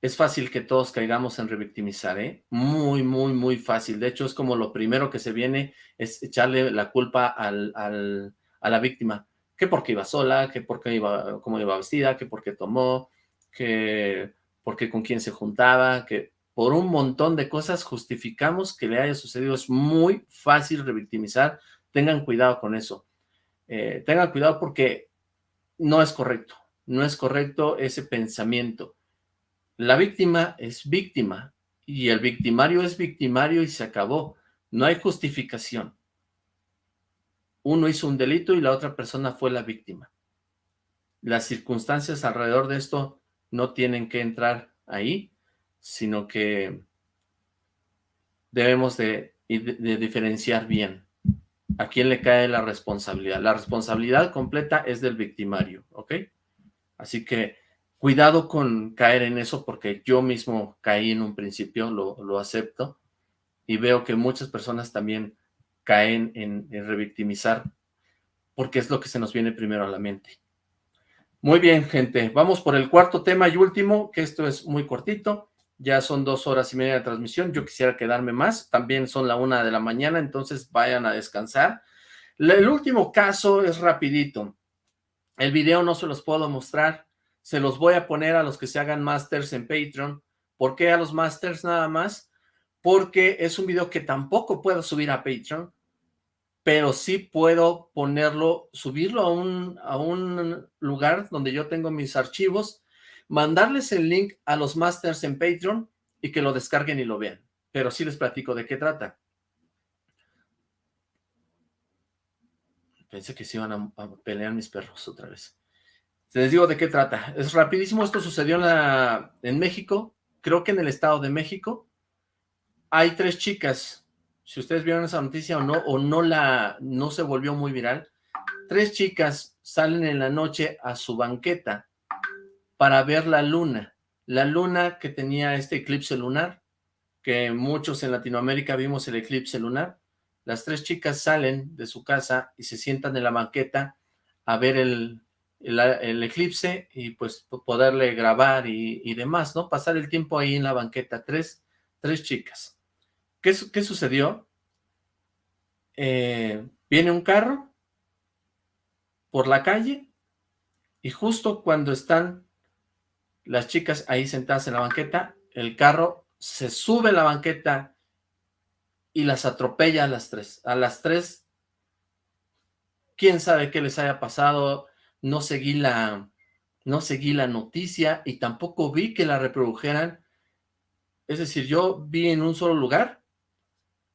es fácil que todos caigamos en revictimizar, ¿eh? Muy, muy, muy fácil. De hecho, es como lo primero que se viene es echarle la culpa al, a la víctima. Que porque iba sola, que porque iba, cómo iba vestida, que porque tomó, que porque con quién se juntaba, que por un montón de cosas justificamos que le haya sucedido. Es muy fácil revictimizar, tengan cuidado con eso. Eh, tengan cuidado porque no es correcto, no es correcto ese pensamiento. La víctima es víctima y el victimario es victimario y se acabó. No hay justificación. Uno hizo un delito y la otra persona fue la víctima. Las circunstancias alrededor de esto no tienen que entrar ahí, sino que debemos de, diferenciar bien a quién le cae la responsabilidad. La responsabilidad completa es del victimario, ¿ok? Así que cuidado con caer en eso porque yo mismo caí en un principio, lo, acepto, y veo que muchas personas también caen en, en revictimizar porque es lo que se nos viene primero a la mente. Muy bien, gente. Vamos por el cuarto tema y último, que esto es muy cortito. Ya son dos horas y media de transmisión. Yo quisiera quedarme más. También son la una de la mañana, entonces vayan a descansar. El último caso es rapidito. El video no se los puedo mostrar. Se los voy a poner a los que se hagan masters en Patreon. ¿Por qué a los masters nada más? Porque es un video que tampoco puedo subir a Patreon, pero sí puedo ponerlo, subirlo a un, a un lugar donde yo tengo mis archivos mandarles el link a los masters en Patreon y que lo descarguen y lo vean. Pero sí les platico de qué trata. Pensé que se iban a, pelear mis perros otra vez. Les digo de qué trata. Es rapidísimo. Esto sucedió en, México. Creo que en el Estado de México. Hay tres chicas. Si ustedes vieron esa noticia o no, o no la, no se volvió muy viral. Tres chicas salen en la noche a su banqueta para ver la luna. La luna que tenía este eclipse lunar, que muchos en Latinoamérica vimos el eclipse lunar. Las tres chicas salen de su casa y se sientan en la banqueta a ver el, eclipse y pues poderle grabar y, demás, ¿no? Pasar el tiempo ahí en la banqueta. Tres, tres chicas. ¿Qué, sucedió? Eh, viene un carro por la calle y justo cuando están las chicas ahí sentadas en la banqueta, el carro se sube a la banqueta y las atropella a las tres. A las tres, quién sabe qué les haya pasado, no seguí la, no seguí la noticia y tampoco vi que la reprodujeran. Es decir, yo vi en un solo lugar,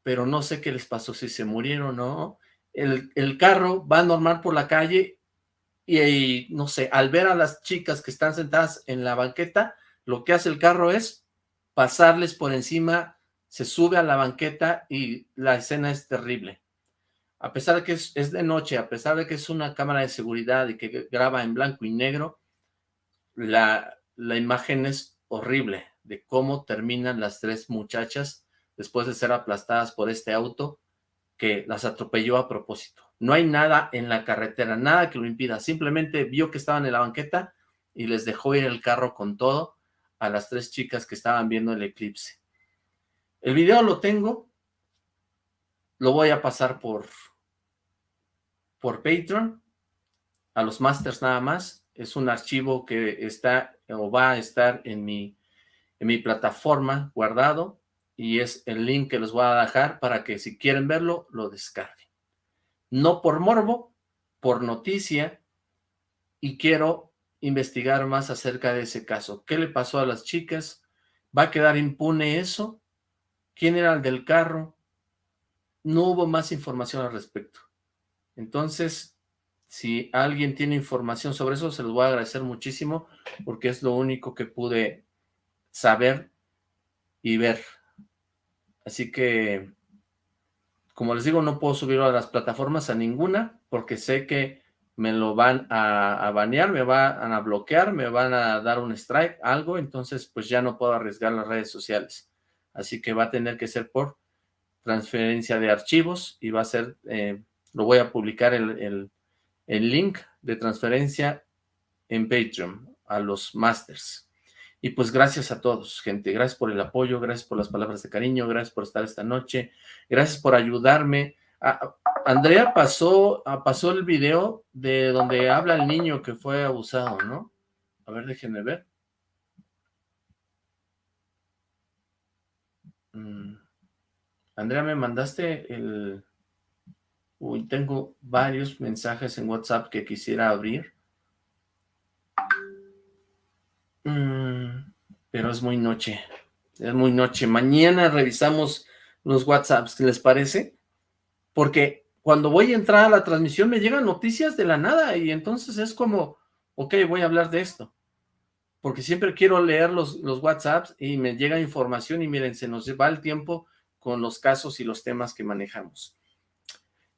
pero no sé qué les pasó, si se murieron o no. El, el carro va normal por la calle y, no sé, al ver a las chicas que están sentadas en la banqueta, lo que hace el carro es pasarles por encima, se sube a la banqueta y la escena es terrible. A pesar de que es, de noche, a pesar de que es una cámara de seguridad y que graba en blanco y negro, la, la imagen es horrible de cómo terminan las tres muchachas después de ser aplastadas por este auto que las atropelló a propósito. No hay nada en la carretera, nada que lo impida. Simplemente vio que estaban en la banqueta y les dejó ir el carro con todo a las tres chicas que estaban viendo el eclipse. El video lo tengo. Lo voy a pasar por, por Patreon. A los masters nada más. Es un archivo que está o va a estar en mi, en mi plataforma guardado. Y es el link que les voy a dejar para que si quieren verlo, lo descarguen no por morbo, por noticia, y quiero investigar más acerca de ese caso. ¿Qué le pasó a las chicas? ¿Va a quedar impune eso? ¿Quién era el del carro? No hubo más información al respecto. Entonces, si alguien tiene información sobre eso, se los voy a agradecer muchísimo, porque es lo único que pude saber y ver. Así que como les digo, no puedo subirlo a las plataformas a ninguna porque sé que me lo van a, banear, me van a bloquear, me van a dar un strike, algo, entonces pues ya no puedo arriesgar las redes sociales. Así que va a tener que ser por transferencia de archivos y va a ser, eh, lo voy a publicar el, el link de transferencia en Patreon a los masters. Y pues gracias a todos, gente. Gracias por el apoyo, gracias por las palabras de cariño, gracias por estar esta noche, gracias por ayudarme. Andrea pasó, pasó el video de donde habla el niño que fue abusado, ¿no? A ver, déjenme ver. Mm. Andrea, me mandaste el... Uy, tengo varios mensajes en WhatsApp que quisiera abrir. Mm, pero es muy noche. Es muy noche. Mañana revisamos los WhatsApps, ¿qué les parece? Porque cuando voy a entrar a la transmisión me llegan noticias de la nada y entonces es como, ok, voy a hablar de esto. Porque siempre quiero leer los, los WhatsApps y me llega información y miren, se nos va el tiempo con los casos y los temas que manejamos.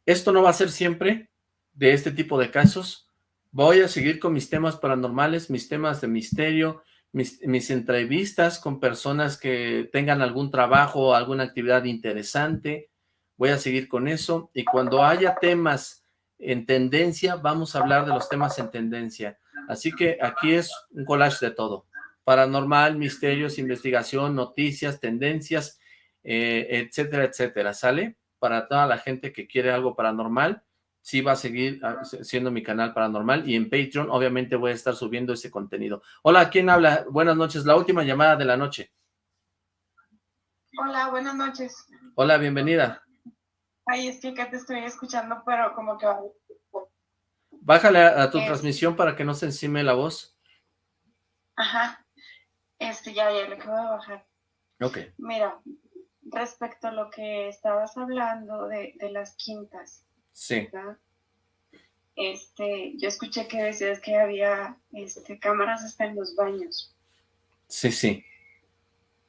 Esto no va a ser siempre de este tipo de casos. Voy a seguir con mis temas paranormales, mis temas de misterio, mis, entrevistas con personas que tengan algún trabajo alguna actividad interesante. Voy a seguir con eso. Y cuando haya temas en tendencia, vamos a hablar de los temas en tendencia. Así que aquí es un collage de todo. paranormal, misterios, investigación, noticias, tendencias, eh, etcétera, etcétera, ¿sale? Para toda la gente que quiere algo paranormal, sí va a seguir ah, siendo mi canal paranormal y en Patreon obviamente voy a estar subiendo ese contenido. Hola, ¿quién habla? Buenas noches, la última llamada de la noche. Hola, buenas noches. Hola, bienvenida. Ay, es que te estoy escuchando, pero como que... Bájale a, tu transmisión para que no se encime la voz. Ajá. Este, ya, ya le acabo de bajar. Ok. Mira, respecto a lo que estabas hablando de, de las quintas. Sí. Este, yo escuché que decías que había este, cámaras hasta en los baños. Sí, sí.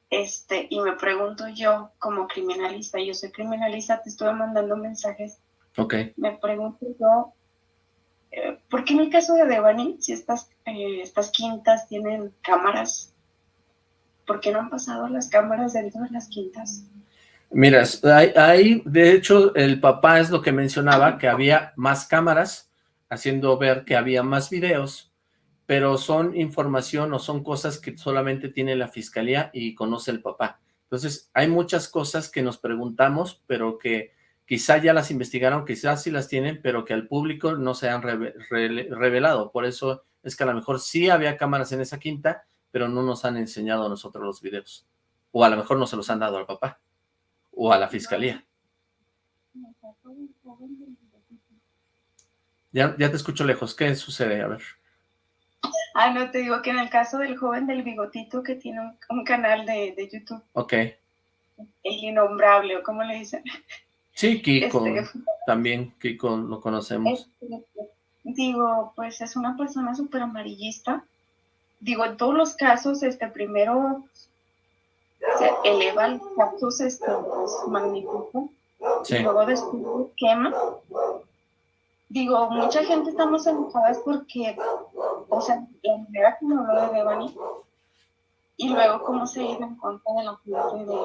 Este, y me pregunto yo, como criminalista, yo soy criminalista, te estuve mandando mensajes. Ok. Me pregunto yo, eh, ¿por qué en el caso de Devani, si estas, eh, estas quintas tienen cámaras, ¿por qué no han pasado las cámaras dentro de las quintas? Mira, ahí, de hecho, el papá es lo que mencionaba, que había más cámaras, haciendo ver que había más videos, pero son información o son cosas que solamente tiene la fiscalía y conoce el papá. Entonces, hay muchas cosas que nos preguntamos, pero que quizá ya las investigaron, quizás sí las tienen, pero que al público no se han revelado. Por eso es que a lo mejor sí había cámaras en esa quinta, pero no nos han enseñado a nosotros los videos. O a lo mejor no se los han dado al papá o a la fiscalía. Ya, ya te escucho lejos. ¿Qué sucede? A ver. Ah, no, te digo que en el caso del joven del bigotito que tiene un, canal de, YouTube. Ok. El innombrable, o cómo le dicen. Sí, Kiko. Este, también Kiko lo conocemos. Este, digo, pues es una persona súper amarillista. Digo, en todos los casos, este primero se eleva el cactus, este, pues, magnífico. Y luego después quema digo, mucha gente estamos enojadas porque, o sea, la manera como lo de Devani y luego cómo se iba en contra de la muerte de,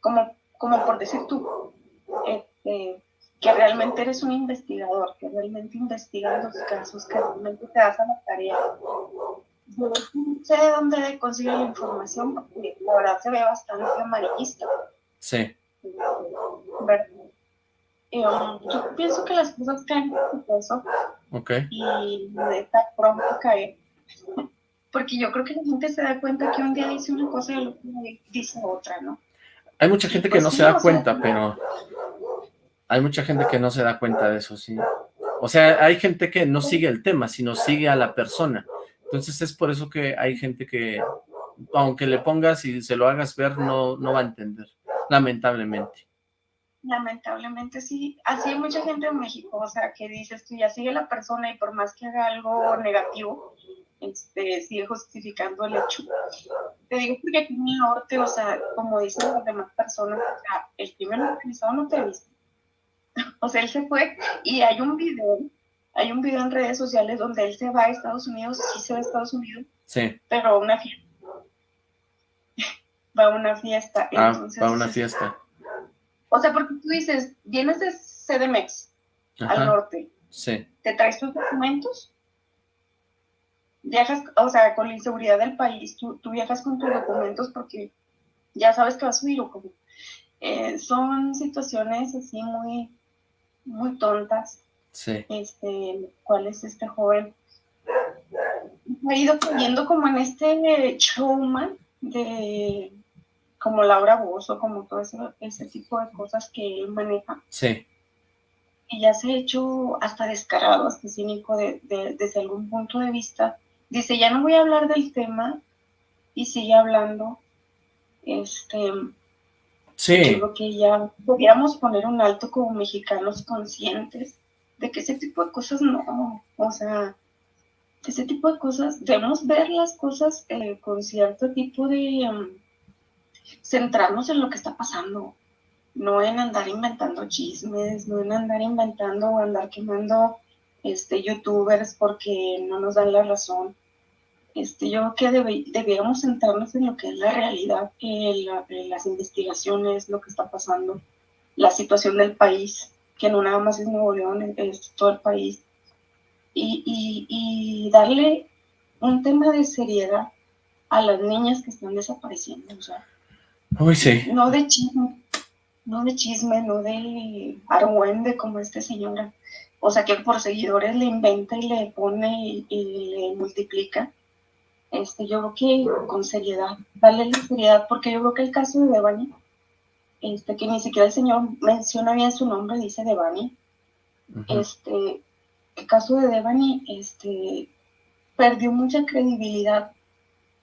como, como por decir tú, este, que realmente eres un investigador, que realmente investigas los casos, que realmente te das a la tarea. No sé de dónde consigue la información, porque la verdad se ve bastante amarillista. Sí. ¿Verdad? yo pienso que las cosas caen por eso. Ok. Y de esta pronto cae. Porque yo creo que la gente se da cuenta que un día dice una cosa y el otro dice otra, ¿no? Hay mucha gente que pues no se da cuenta, pero... Hay mucha gente que no se da cuenta de eso, sí. O sea, hay gente que no sigue el tema, sino sigue a la persona. Entonces es por eso que hay gente que, aunque le pongas y se lo hagas ver, no, no va a entender, lamentablemente lamentablemente sí, así hay mucha gente en México, o sea, que dices tú ya sigue la persona y por más que haga algo negativo, este, sigue justificando el hecho. Te digo porque aquí en el norte, o sea, como dicen las demás personas, el crimen organizado no te viste. O sea, él se fue y hay un video, hay un video en redes sociales donde él se va a Estados Unidos, sí se va a Estados Unidos, sí. pero a una fiesta. va a una fiesta. Ah, va a una fiesta o sea, porque tú dices, vienes de CDMX al norte. Sí. ¿Te traes tus documentos? Viajas, o sea, con la inseguridad del país, tú, viajas con tus documentos porque ya sabes que vas a subir o como. Eh, son situaciones así muy, muy tontas. Sí. Este, cuál es este joven ha ido cayendo como en este showman de como Laura Bozo, como todo ese, tipo de cosas que él maneja. Sí. Y ya se ha hecho hasta descarado, hasta cínico de, desde algún punto de vista. Dice, ya no voy a hablar del tema y sigue hablando. Este, sí. Creo que ya podríamos poner un alto como mexicanos conscientes de que ese tipo de cosas no, o sea, ese tipo de cosas, debemos ver las cosas eh, con cierto tipo de... Um, centrarnos en lo que está pasando, no en andar inventando chismes, no en andar inventando o andar quemando este, youtubers porque no nos dan la razón. Este, yo creo que deberíamos centrarnos en lo que es la realidad, en, las investigaciones, lo que está pasando, la situación del país, que no nada más es Nuevo León, es todo el país, y, y, y darle un tema de seriedad a las niñas que están desapareciendo, o sea, Uy, sí. no de chisme, no de chisme, no de argüende como esta señora, o sea, que por seguidores le inventa y le pone y, le multiplica, este, yo creo que con seriedad, darle la seriedad, porque yo creo que el caso de Devani, este, que ni siquiera el señor menciona bien su nombre, dice Devani, este, el caso de Devani, este, perdió mucha credibilidad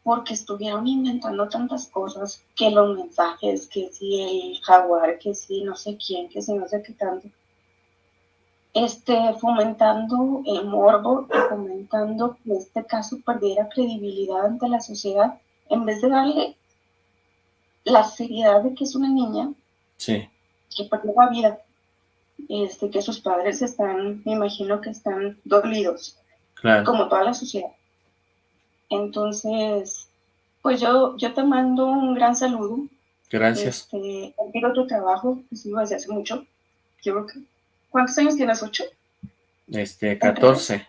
porque estuvieron inventando tantas cosas, que los mensajes, que si el jaguar, que si no sé quién, que si no sé qué tanto, este, fomentando el morbo y fomentando que este caso perdiera credibilidad ante la sociedad, en vez de darle la seriedad de que es una niña sí. que perdió la vida, este, que sus padres están, me imagino que están dolidos, como toda la sociedad. Entonces, pues yo, yo te mando un gran saludo. Gracias. Este, admiro tu trabajo, que sigo desde hace mucho. Yo creo que, ¿cuántos años tienes? ¿Ocho? Este, 14.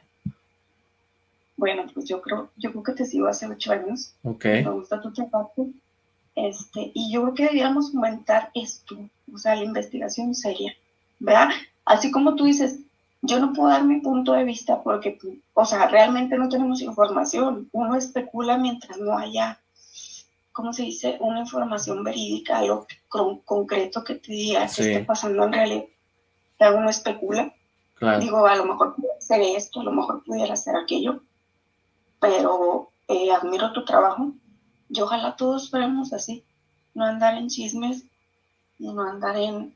Bueno, pues yo creo, yo creo que te sigo hace ocho años. Ok. Me gusta tu trabajo. Este, y yo creo que deberíamos aumentar esto, o sea, la investigación seria, ¿verdad? Así como tú dices, yo no puedo dar mi punto de vista porque, o sea, realmente no tenemos información. Uno especula mientras no haya, ¿cómo se dice? Una información verídica, algo concreto que te diga que esté pasando en realidad. Uno especula. Digo, a lo mejor pudiera ser esto, a lo mejor pudiera ser aquello, pero eh, admiro tu trabajo y ojalá todos fuéramos así, no andar en chismes, no andar en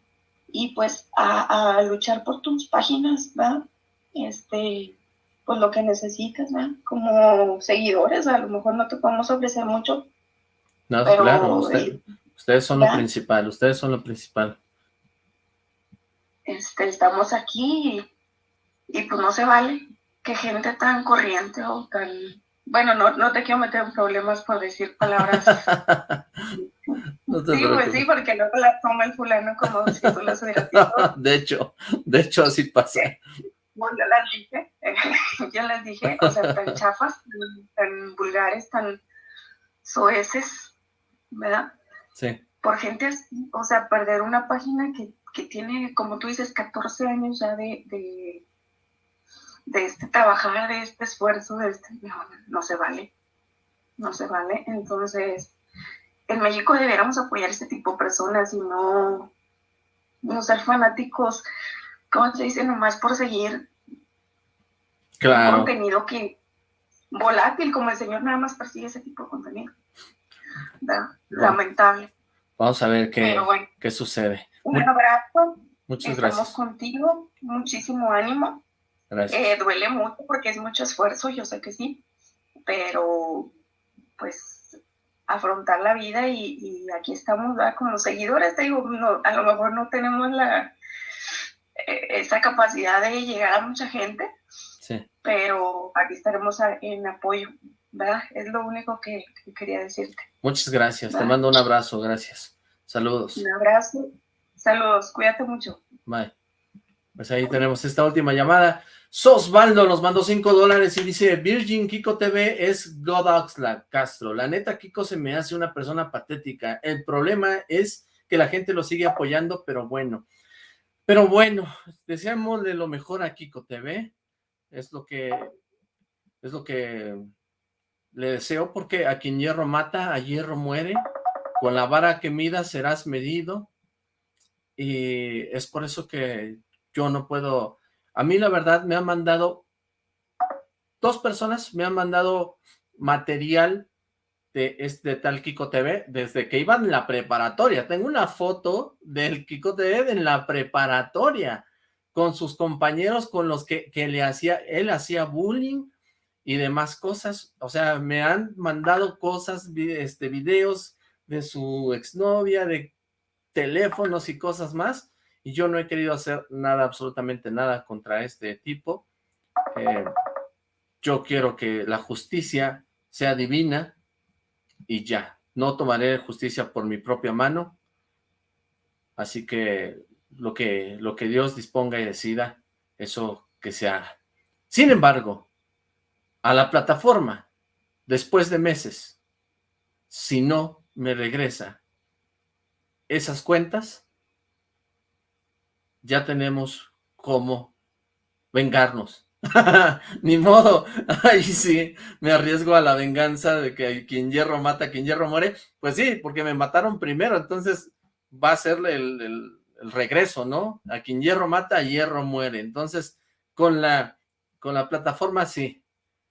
y pues a, luchar por tus páginas, ¿verdad? Este, pues lo que necesitas, ¿verdad? Como seguidores, a lo mejor no te podemos ofrecer mucho. No, claro, ustedes son lo principal, ustedes son lo principal. Este, estamos aquí y, y pues no se vale que gente tan corriente o tan bueno, no, no te quiero meter en problemas por decir palabras. sí, pues sí, porque luego la toma el fulano como si tú las hubieras De hecho, de hecho así pasa. Bueno, yo las dije, yo las dije, o sea, tan chafas, tan, vulgares, tan soeces, ¿verdad? Sí. Por gente así, o sea, perder una página que, que tiene, como tú dices, 14 años ya de, de de este trabajar, de este esfuerzo, de este, no, se vale, no se vale. Entonces, en México deberíamos apoyar este tipo de personas y no, no ser fanáticos, como se dice, nomás por seguir claro. un contenido que volátil, como el señor nada más persigue ese tipo de contenido. Lamentable. Vamos a ver qué, qué sucede. Un abrazo. Muchas Estamos gracias. contigo, muchísimo ánimo. Eh, duele mucho porque es mucho esfuerzo, yo sé que sí, pero pues afrontar la vida y, aquí estamos con los seguidores, te digo, a lo mejor no tenemos la e, esa capacidad de llegar a mucha gente, pero aquí estaremos en apoyo, ¿verdad? Es lo único que, quería decirte. Muchas gracias, te mando un abrazo, gracias. Saludos. Un abrazo, saludos, cuídate mucho. Bye. Pues ahí tenemos esta última llamada. Sosvaldo nos mandó 5 dólares y dice, Virgin Kiko TV es Godoxla Castro. La neta, Kiko se me hace una persona patética. El problema es que la gente lo sigue apoyando, pero bueno. Pero bueno, deseamosle lo mejor a Kiko TV. Es lo que, es lo que le deseo, porque a quien hierro mata, a hierro muere. Con la vara que mida serás medido. Y es por eso que yo no puedo a mí la verdad me han mandado, dos personas me han mandado material de este tal Kiko TV desde que iban en la preparatoria. Tengo una foto del Kiko TV en la preparatoria con sus compañeros con los que, que le hacía, él hacía bullying y demás cosas. O sea, me han mandado cosas, este, videos de su exnovia, de teléfonos y cosas más y yo no he querido hacer nada, absolutamente nada contra este tipo. Eh, yo quiero que la justicia sea divina y ya. No tomaré justicia por mi propia mano. Así que lo que, lo que Dios disponga y decida, eso que se haga. Sin embargo, a la plataforma, después de meses, si no me regresa esas cuentas, ya tenemos cómo vengarnos. Ni modo, ahí sí, me arriesgo a la venganza de que quien hierro mata, quien hierro muere. Pues sí, porque me mataron primero, entonces va a ser el, el, regreso, ¿no? A quien hierro mata, hierro muere. Entonces, con la, con la plataforma sí,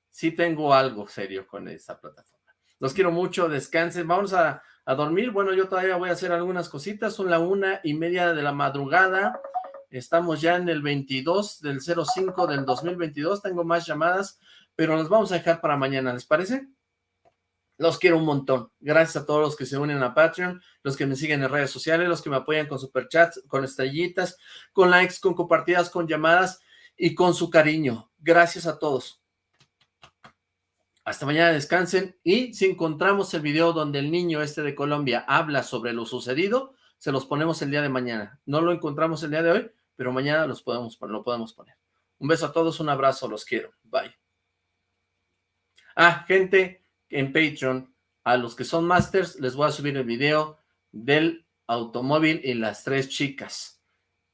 sí tengo algo serio con esa plataforma. Los quiero mucho, descansen, vamos a, a dormir. Bueno, yo todavía voy a hacer algunas cositas, son la una y media de la madrugada. Estamos ya en el 22 del 05 del 2022. Tengo más llamadas, pero las vamos a dejar para mañana. ¿Les parece? Los quiero un montón. Gracias a todos los que se unen a Patreon, los que me siguen en redes sociales, los que me apoyan con superchats, con estrellitas, con likes, con compartidas, con llamadas y con su cariño. Gracias a todos. Hasta mañana descansen y si encontramos el video donde el niño este de Colombia habla sobre lo sucedido, se los ponemos el día de mañana. No lo encontramos el día de hoy, pero mañana los podemos, lo podemos poner. Un beso a todos, un abrazo, los quiero. Bye. Ah, gente en Patreon, a los que son masters, les voy a subir el video del automóvil y las tres chicas.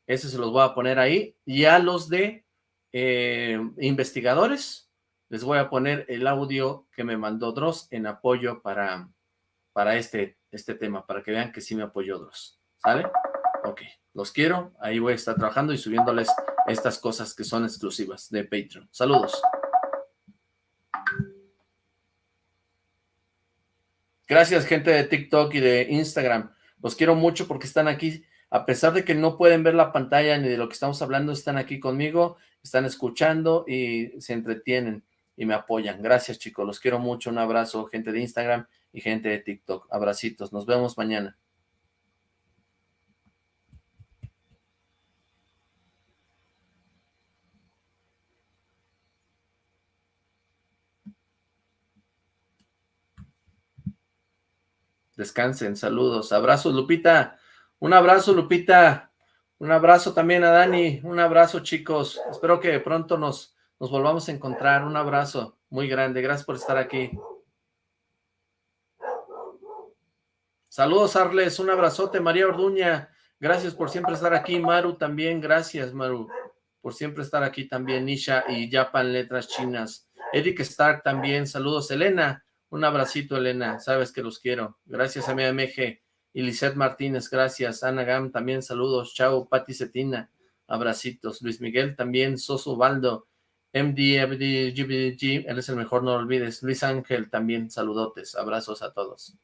Ese se los voy a poner ahí. Y a los de eh, investigadores, les voy a poner el audio que me mandó Dross en apoyo para, para este, este tema, para que vean que sí me apoyó Dross. ¿Sale? Ok, los quiero. Ahí voy a estar trabajando y subiéndoles estas cosas que son exclusivas de Patreon. Saludos. Gracias, gente de TikTok y de Instagram. Los quiero mucho porque están aquí. A pesar de que no pueden ver la pantalla ni de lo que estamos hablando, están aquí conmigo, están escuchando y se entretienen y me apoyan. Gracias, chicos. Los quiero mucho. Un abrazo, gente de Instagram y gente de TikTok. Abracitos. Nos vemos mañana. Descansen, saludos. Abrazos, Lupita. Un abrazo, Lupita. Un abrazo también a Dani. Un abrazo, chicos. Espero que pronto nos, nos volvamos a encontrar. Un abrazo muy grande. Gracias por estar aquí. Saludos, Arles. Un abrazote, María Orduña. Gracias por siempre estar aquí. Maru también. Gracias, Maru, por siempre estar aquí también. Nisha y Japan Letras Chinas. Eric Stark también. Saludos, Elena. Un abracito, Elena, sabes que los quiero. Gracias a mi AMG. Y Lizeth Martínez, gracias. Ana Gam, también saludos. Chao, Pati Cetina, abracitos. Luis Miguel, también. Soso Baldo, MD, MD, GBG, él es el mejor, no lo olvides. Luis Ángel, también saludotes. Abrazos a todos.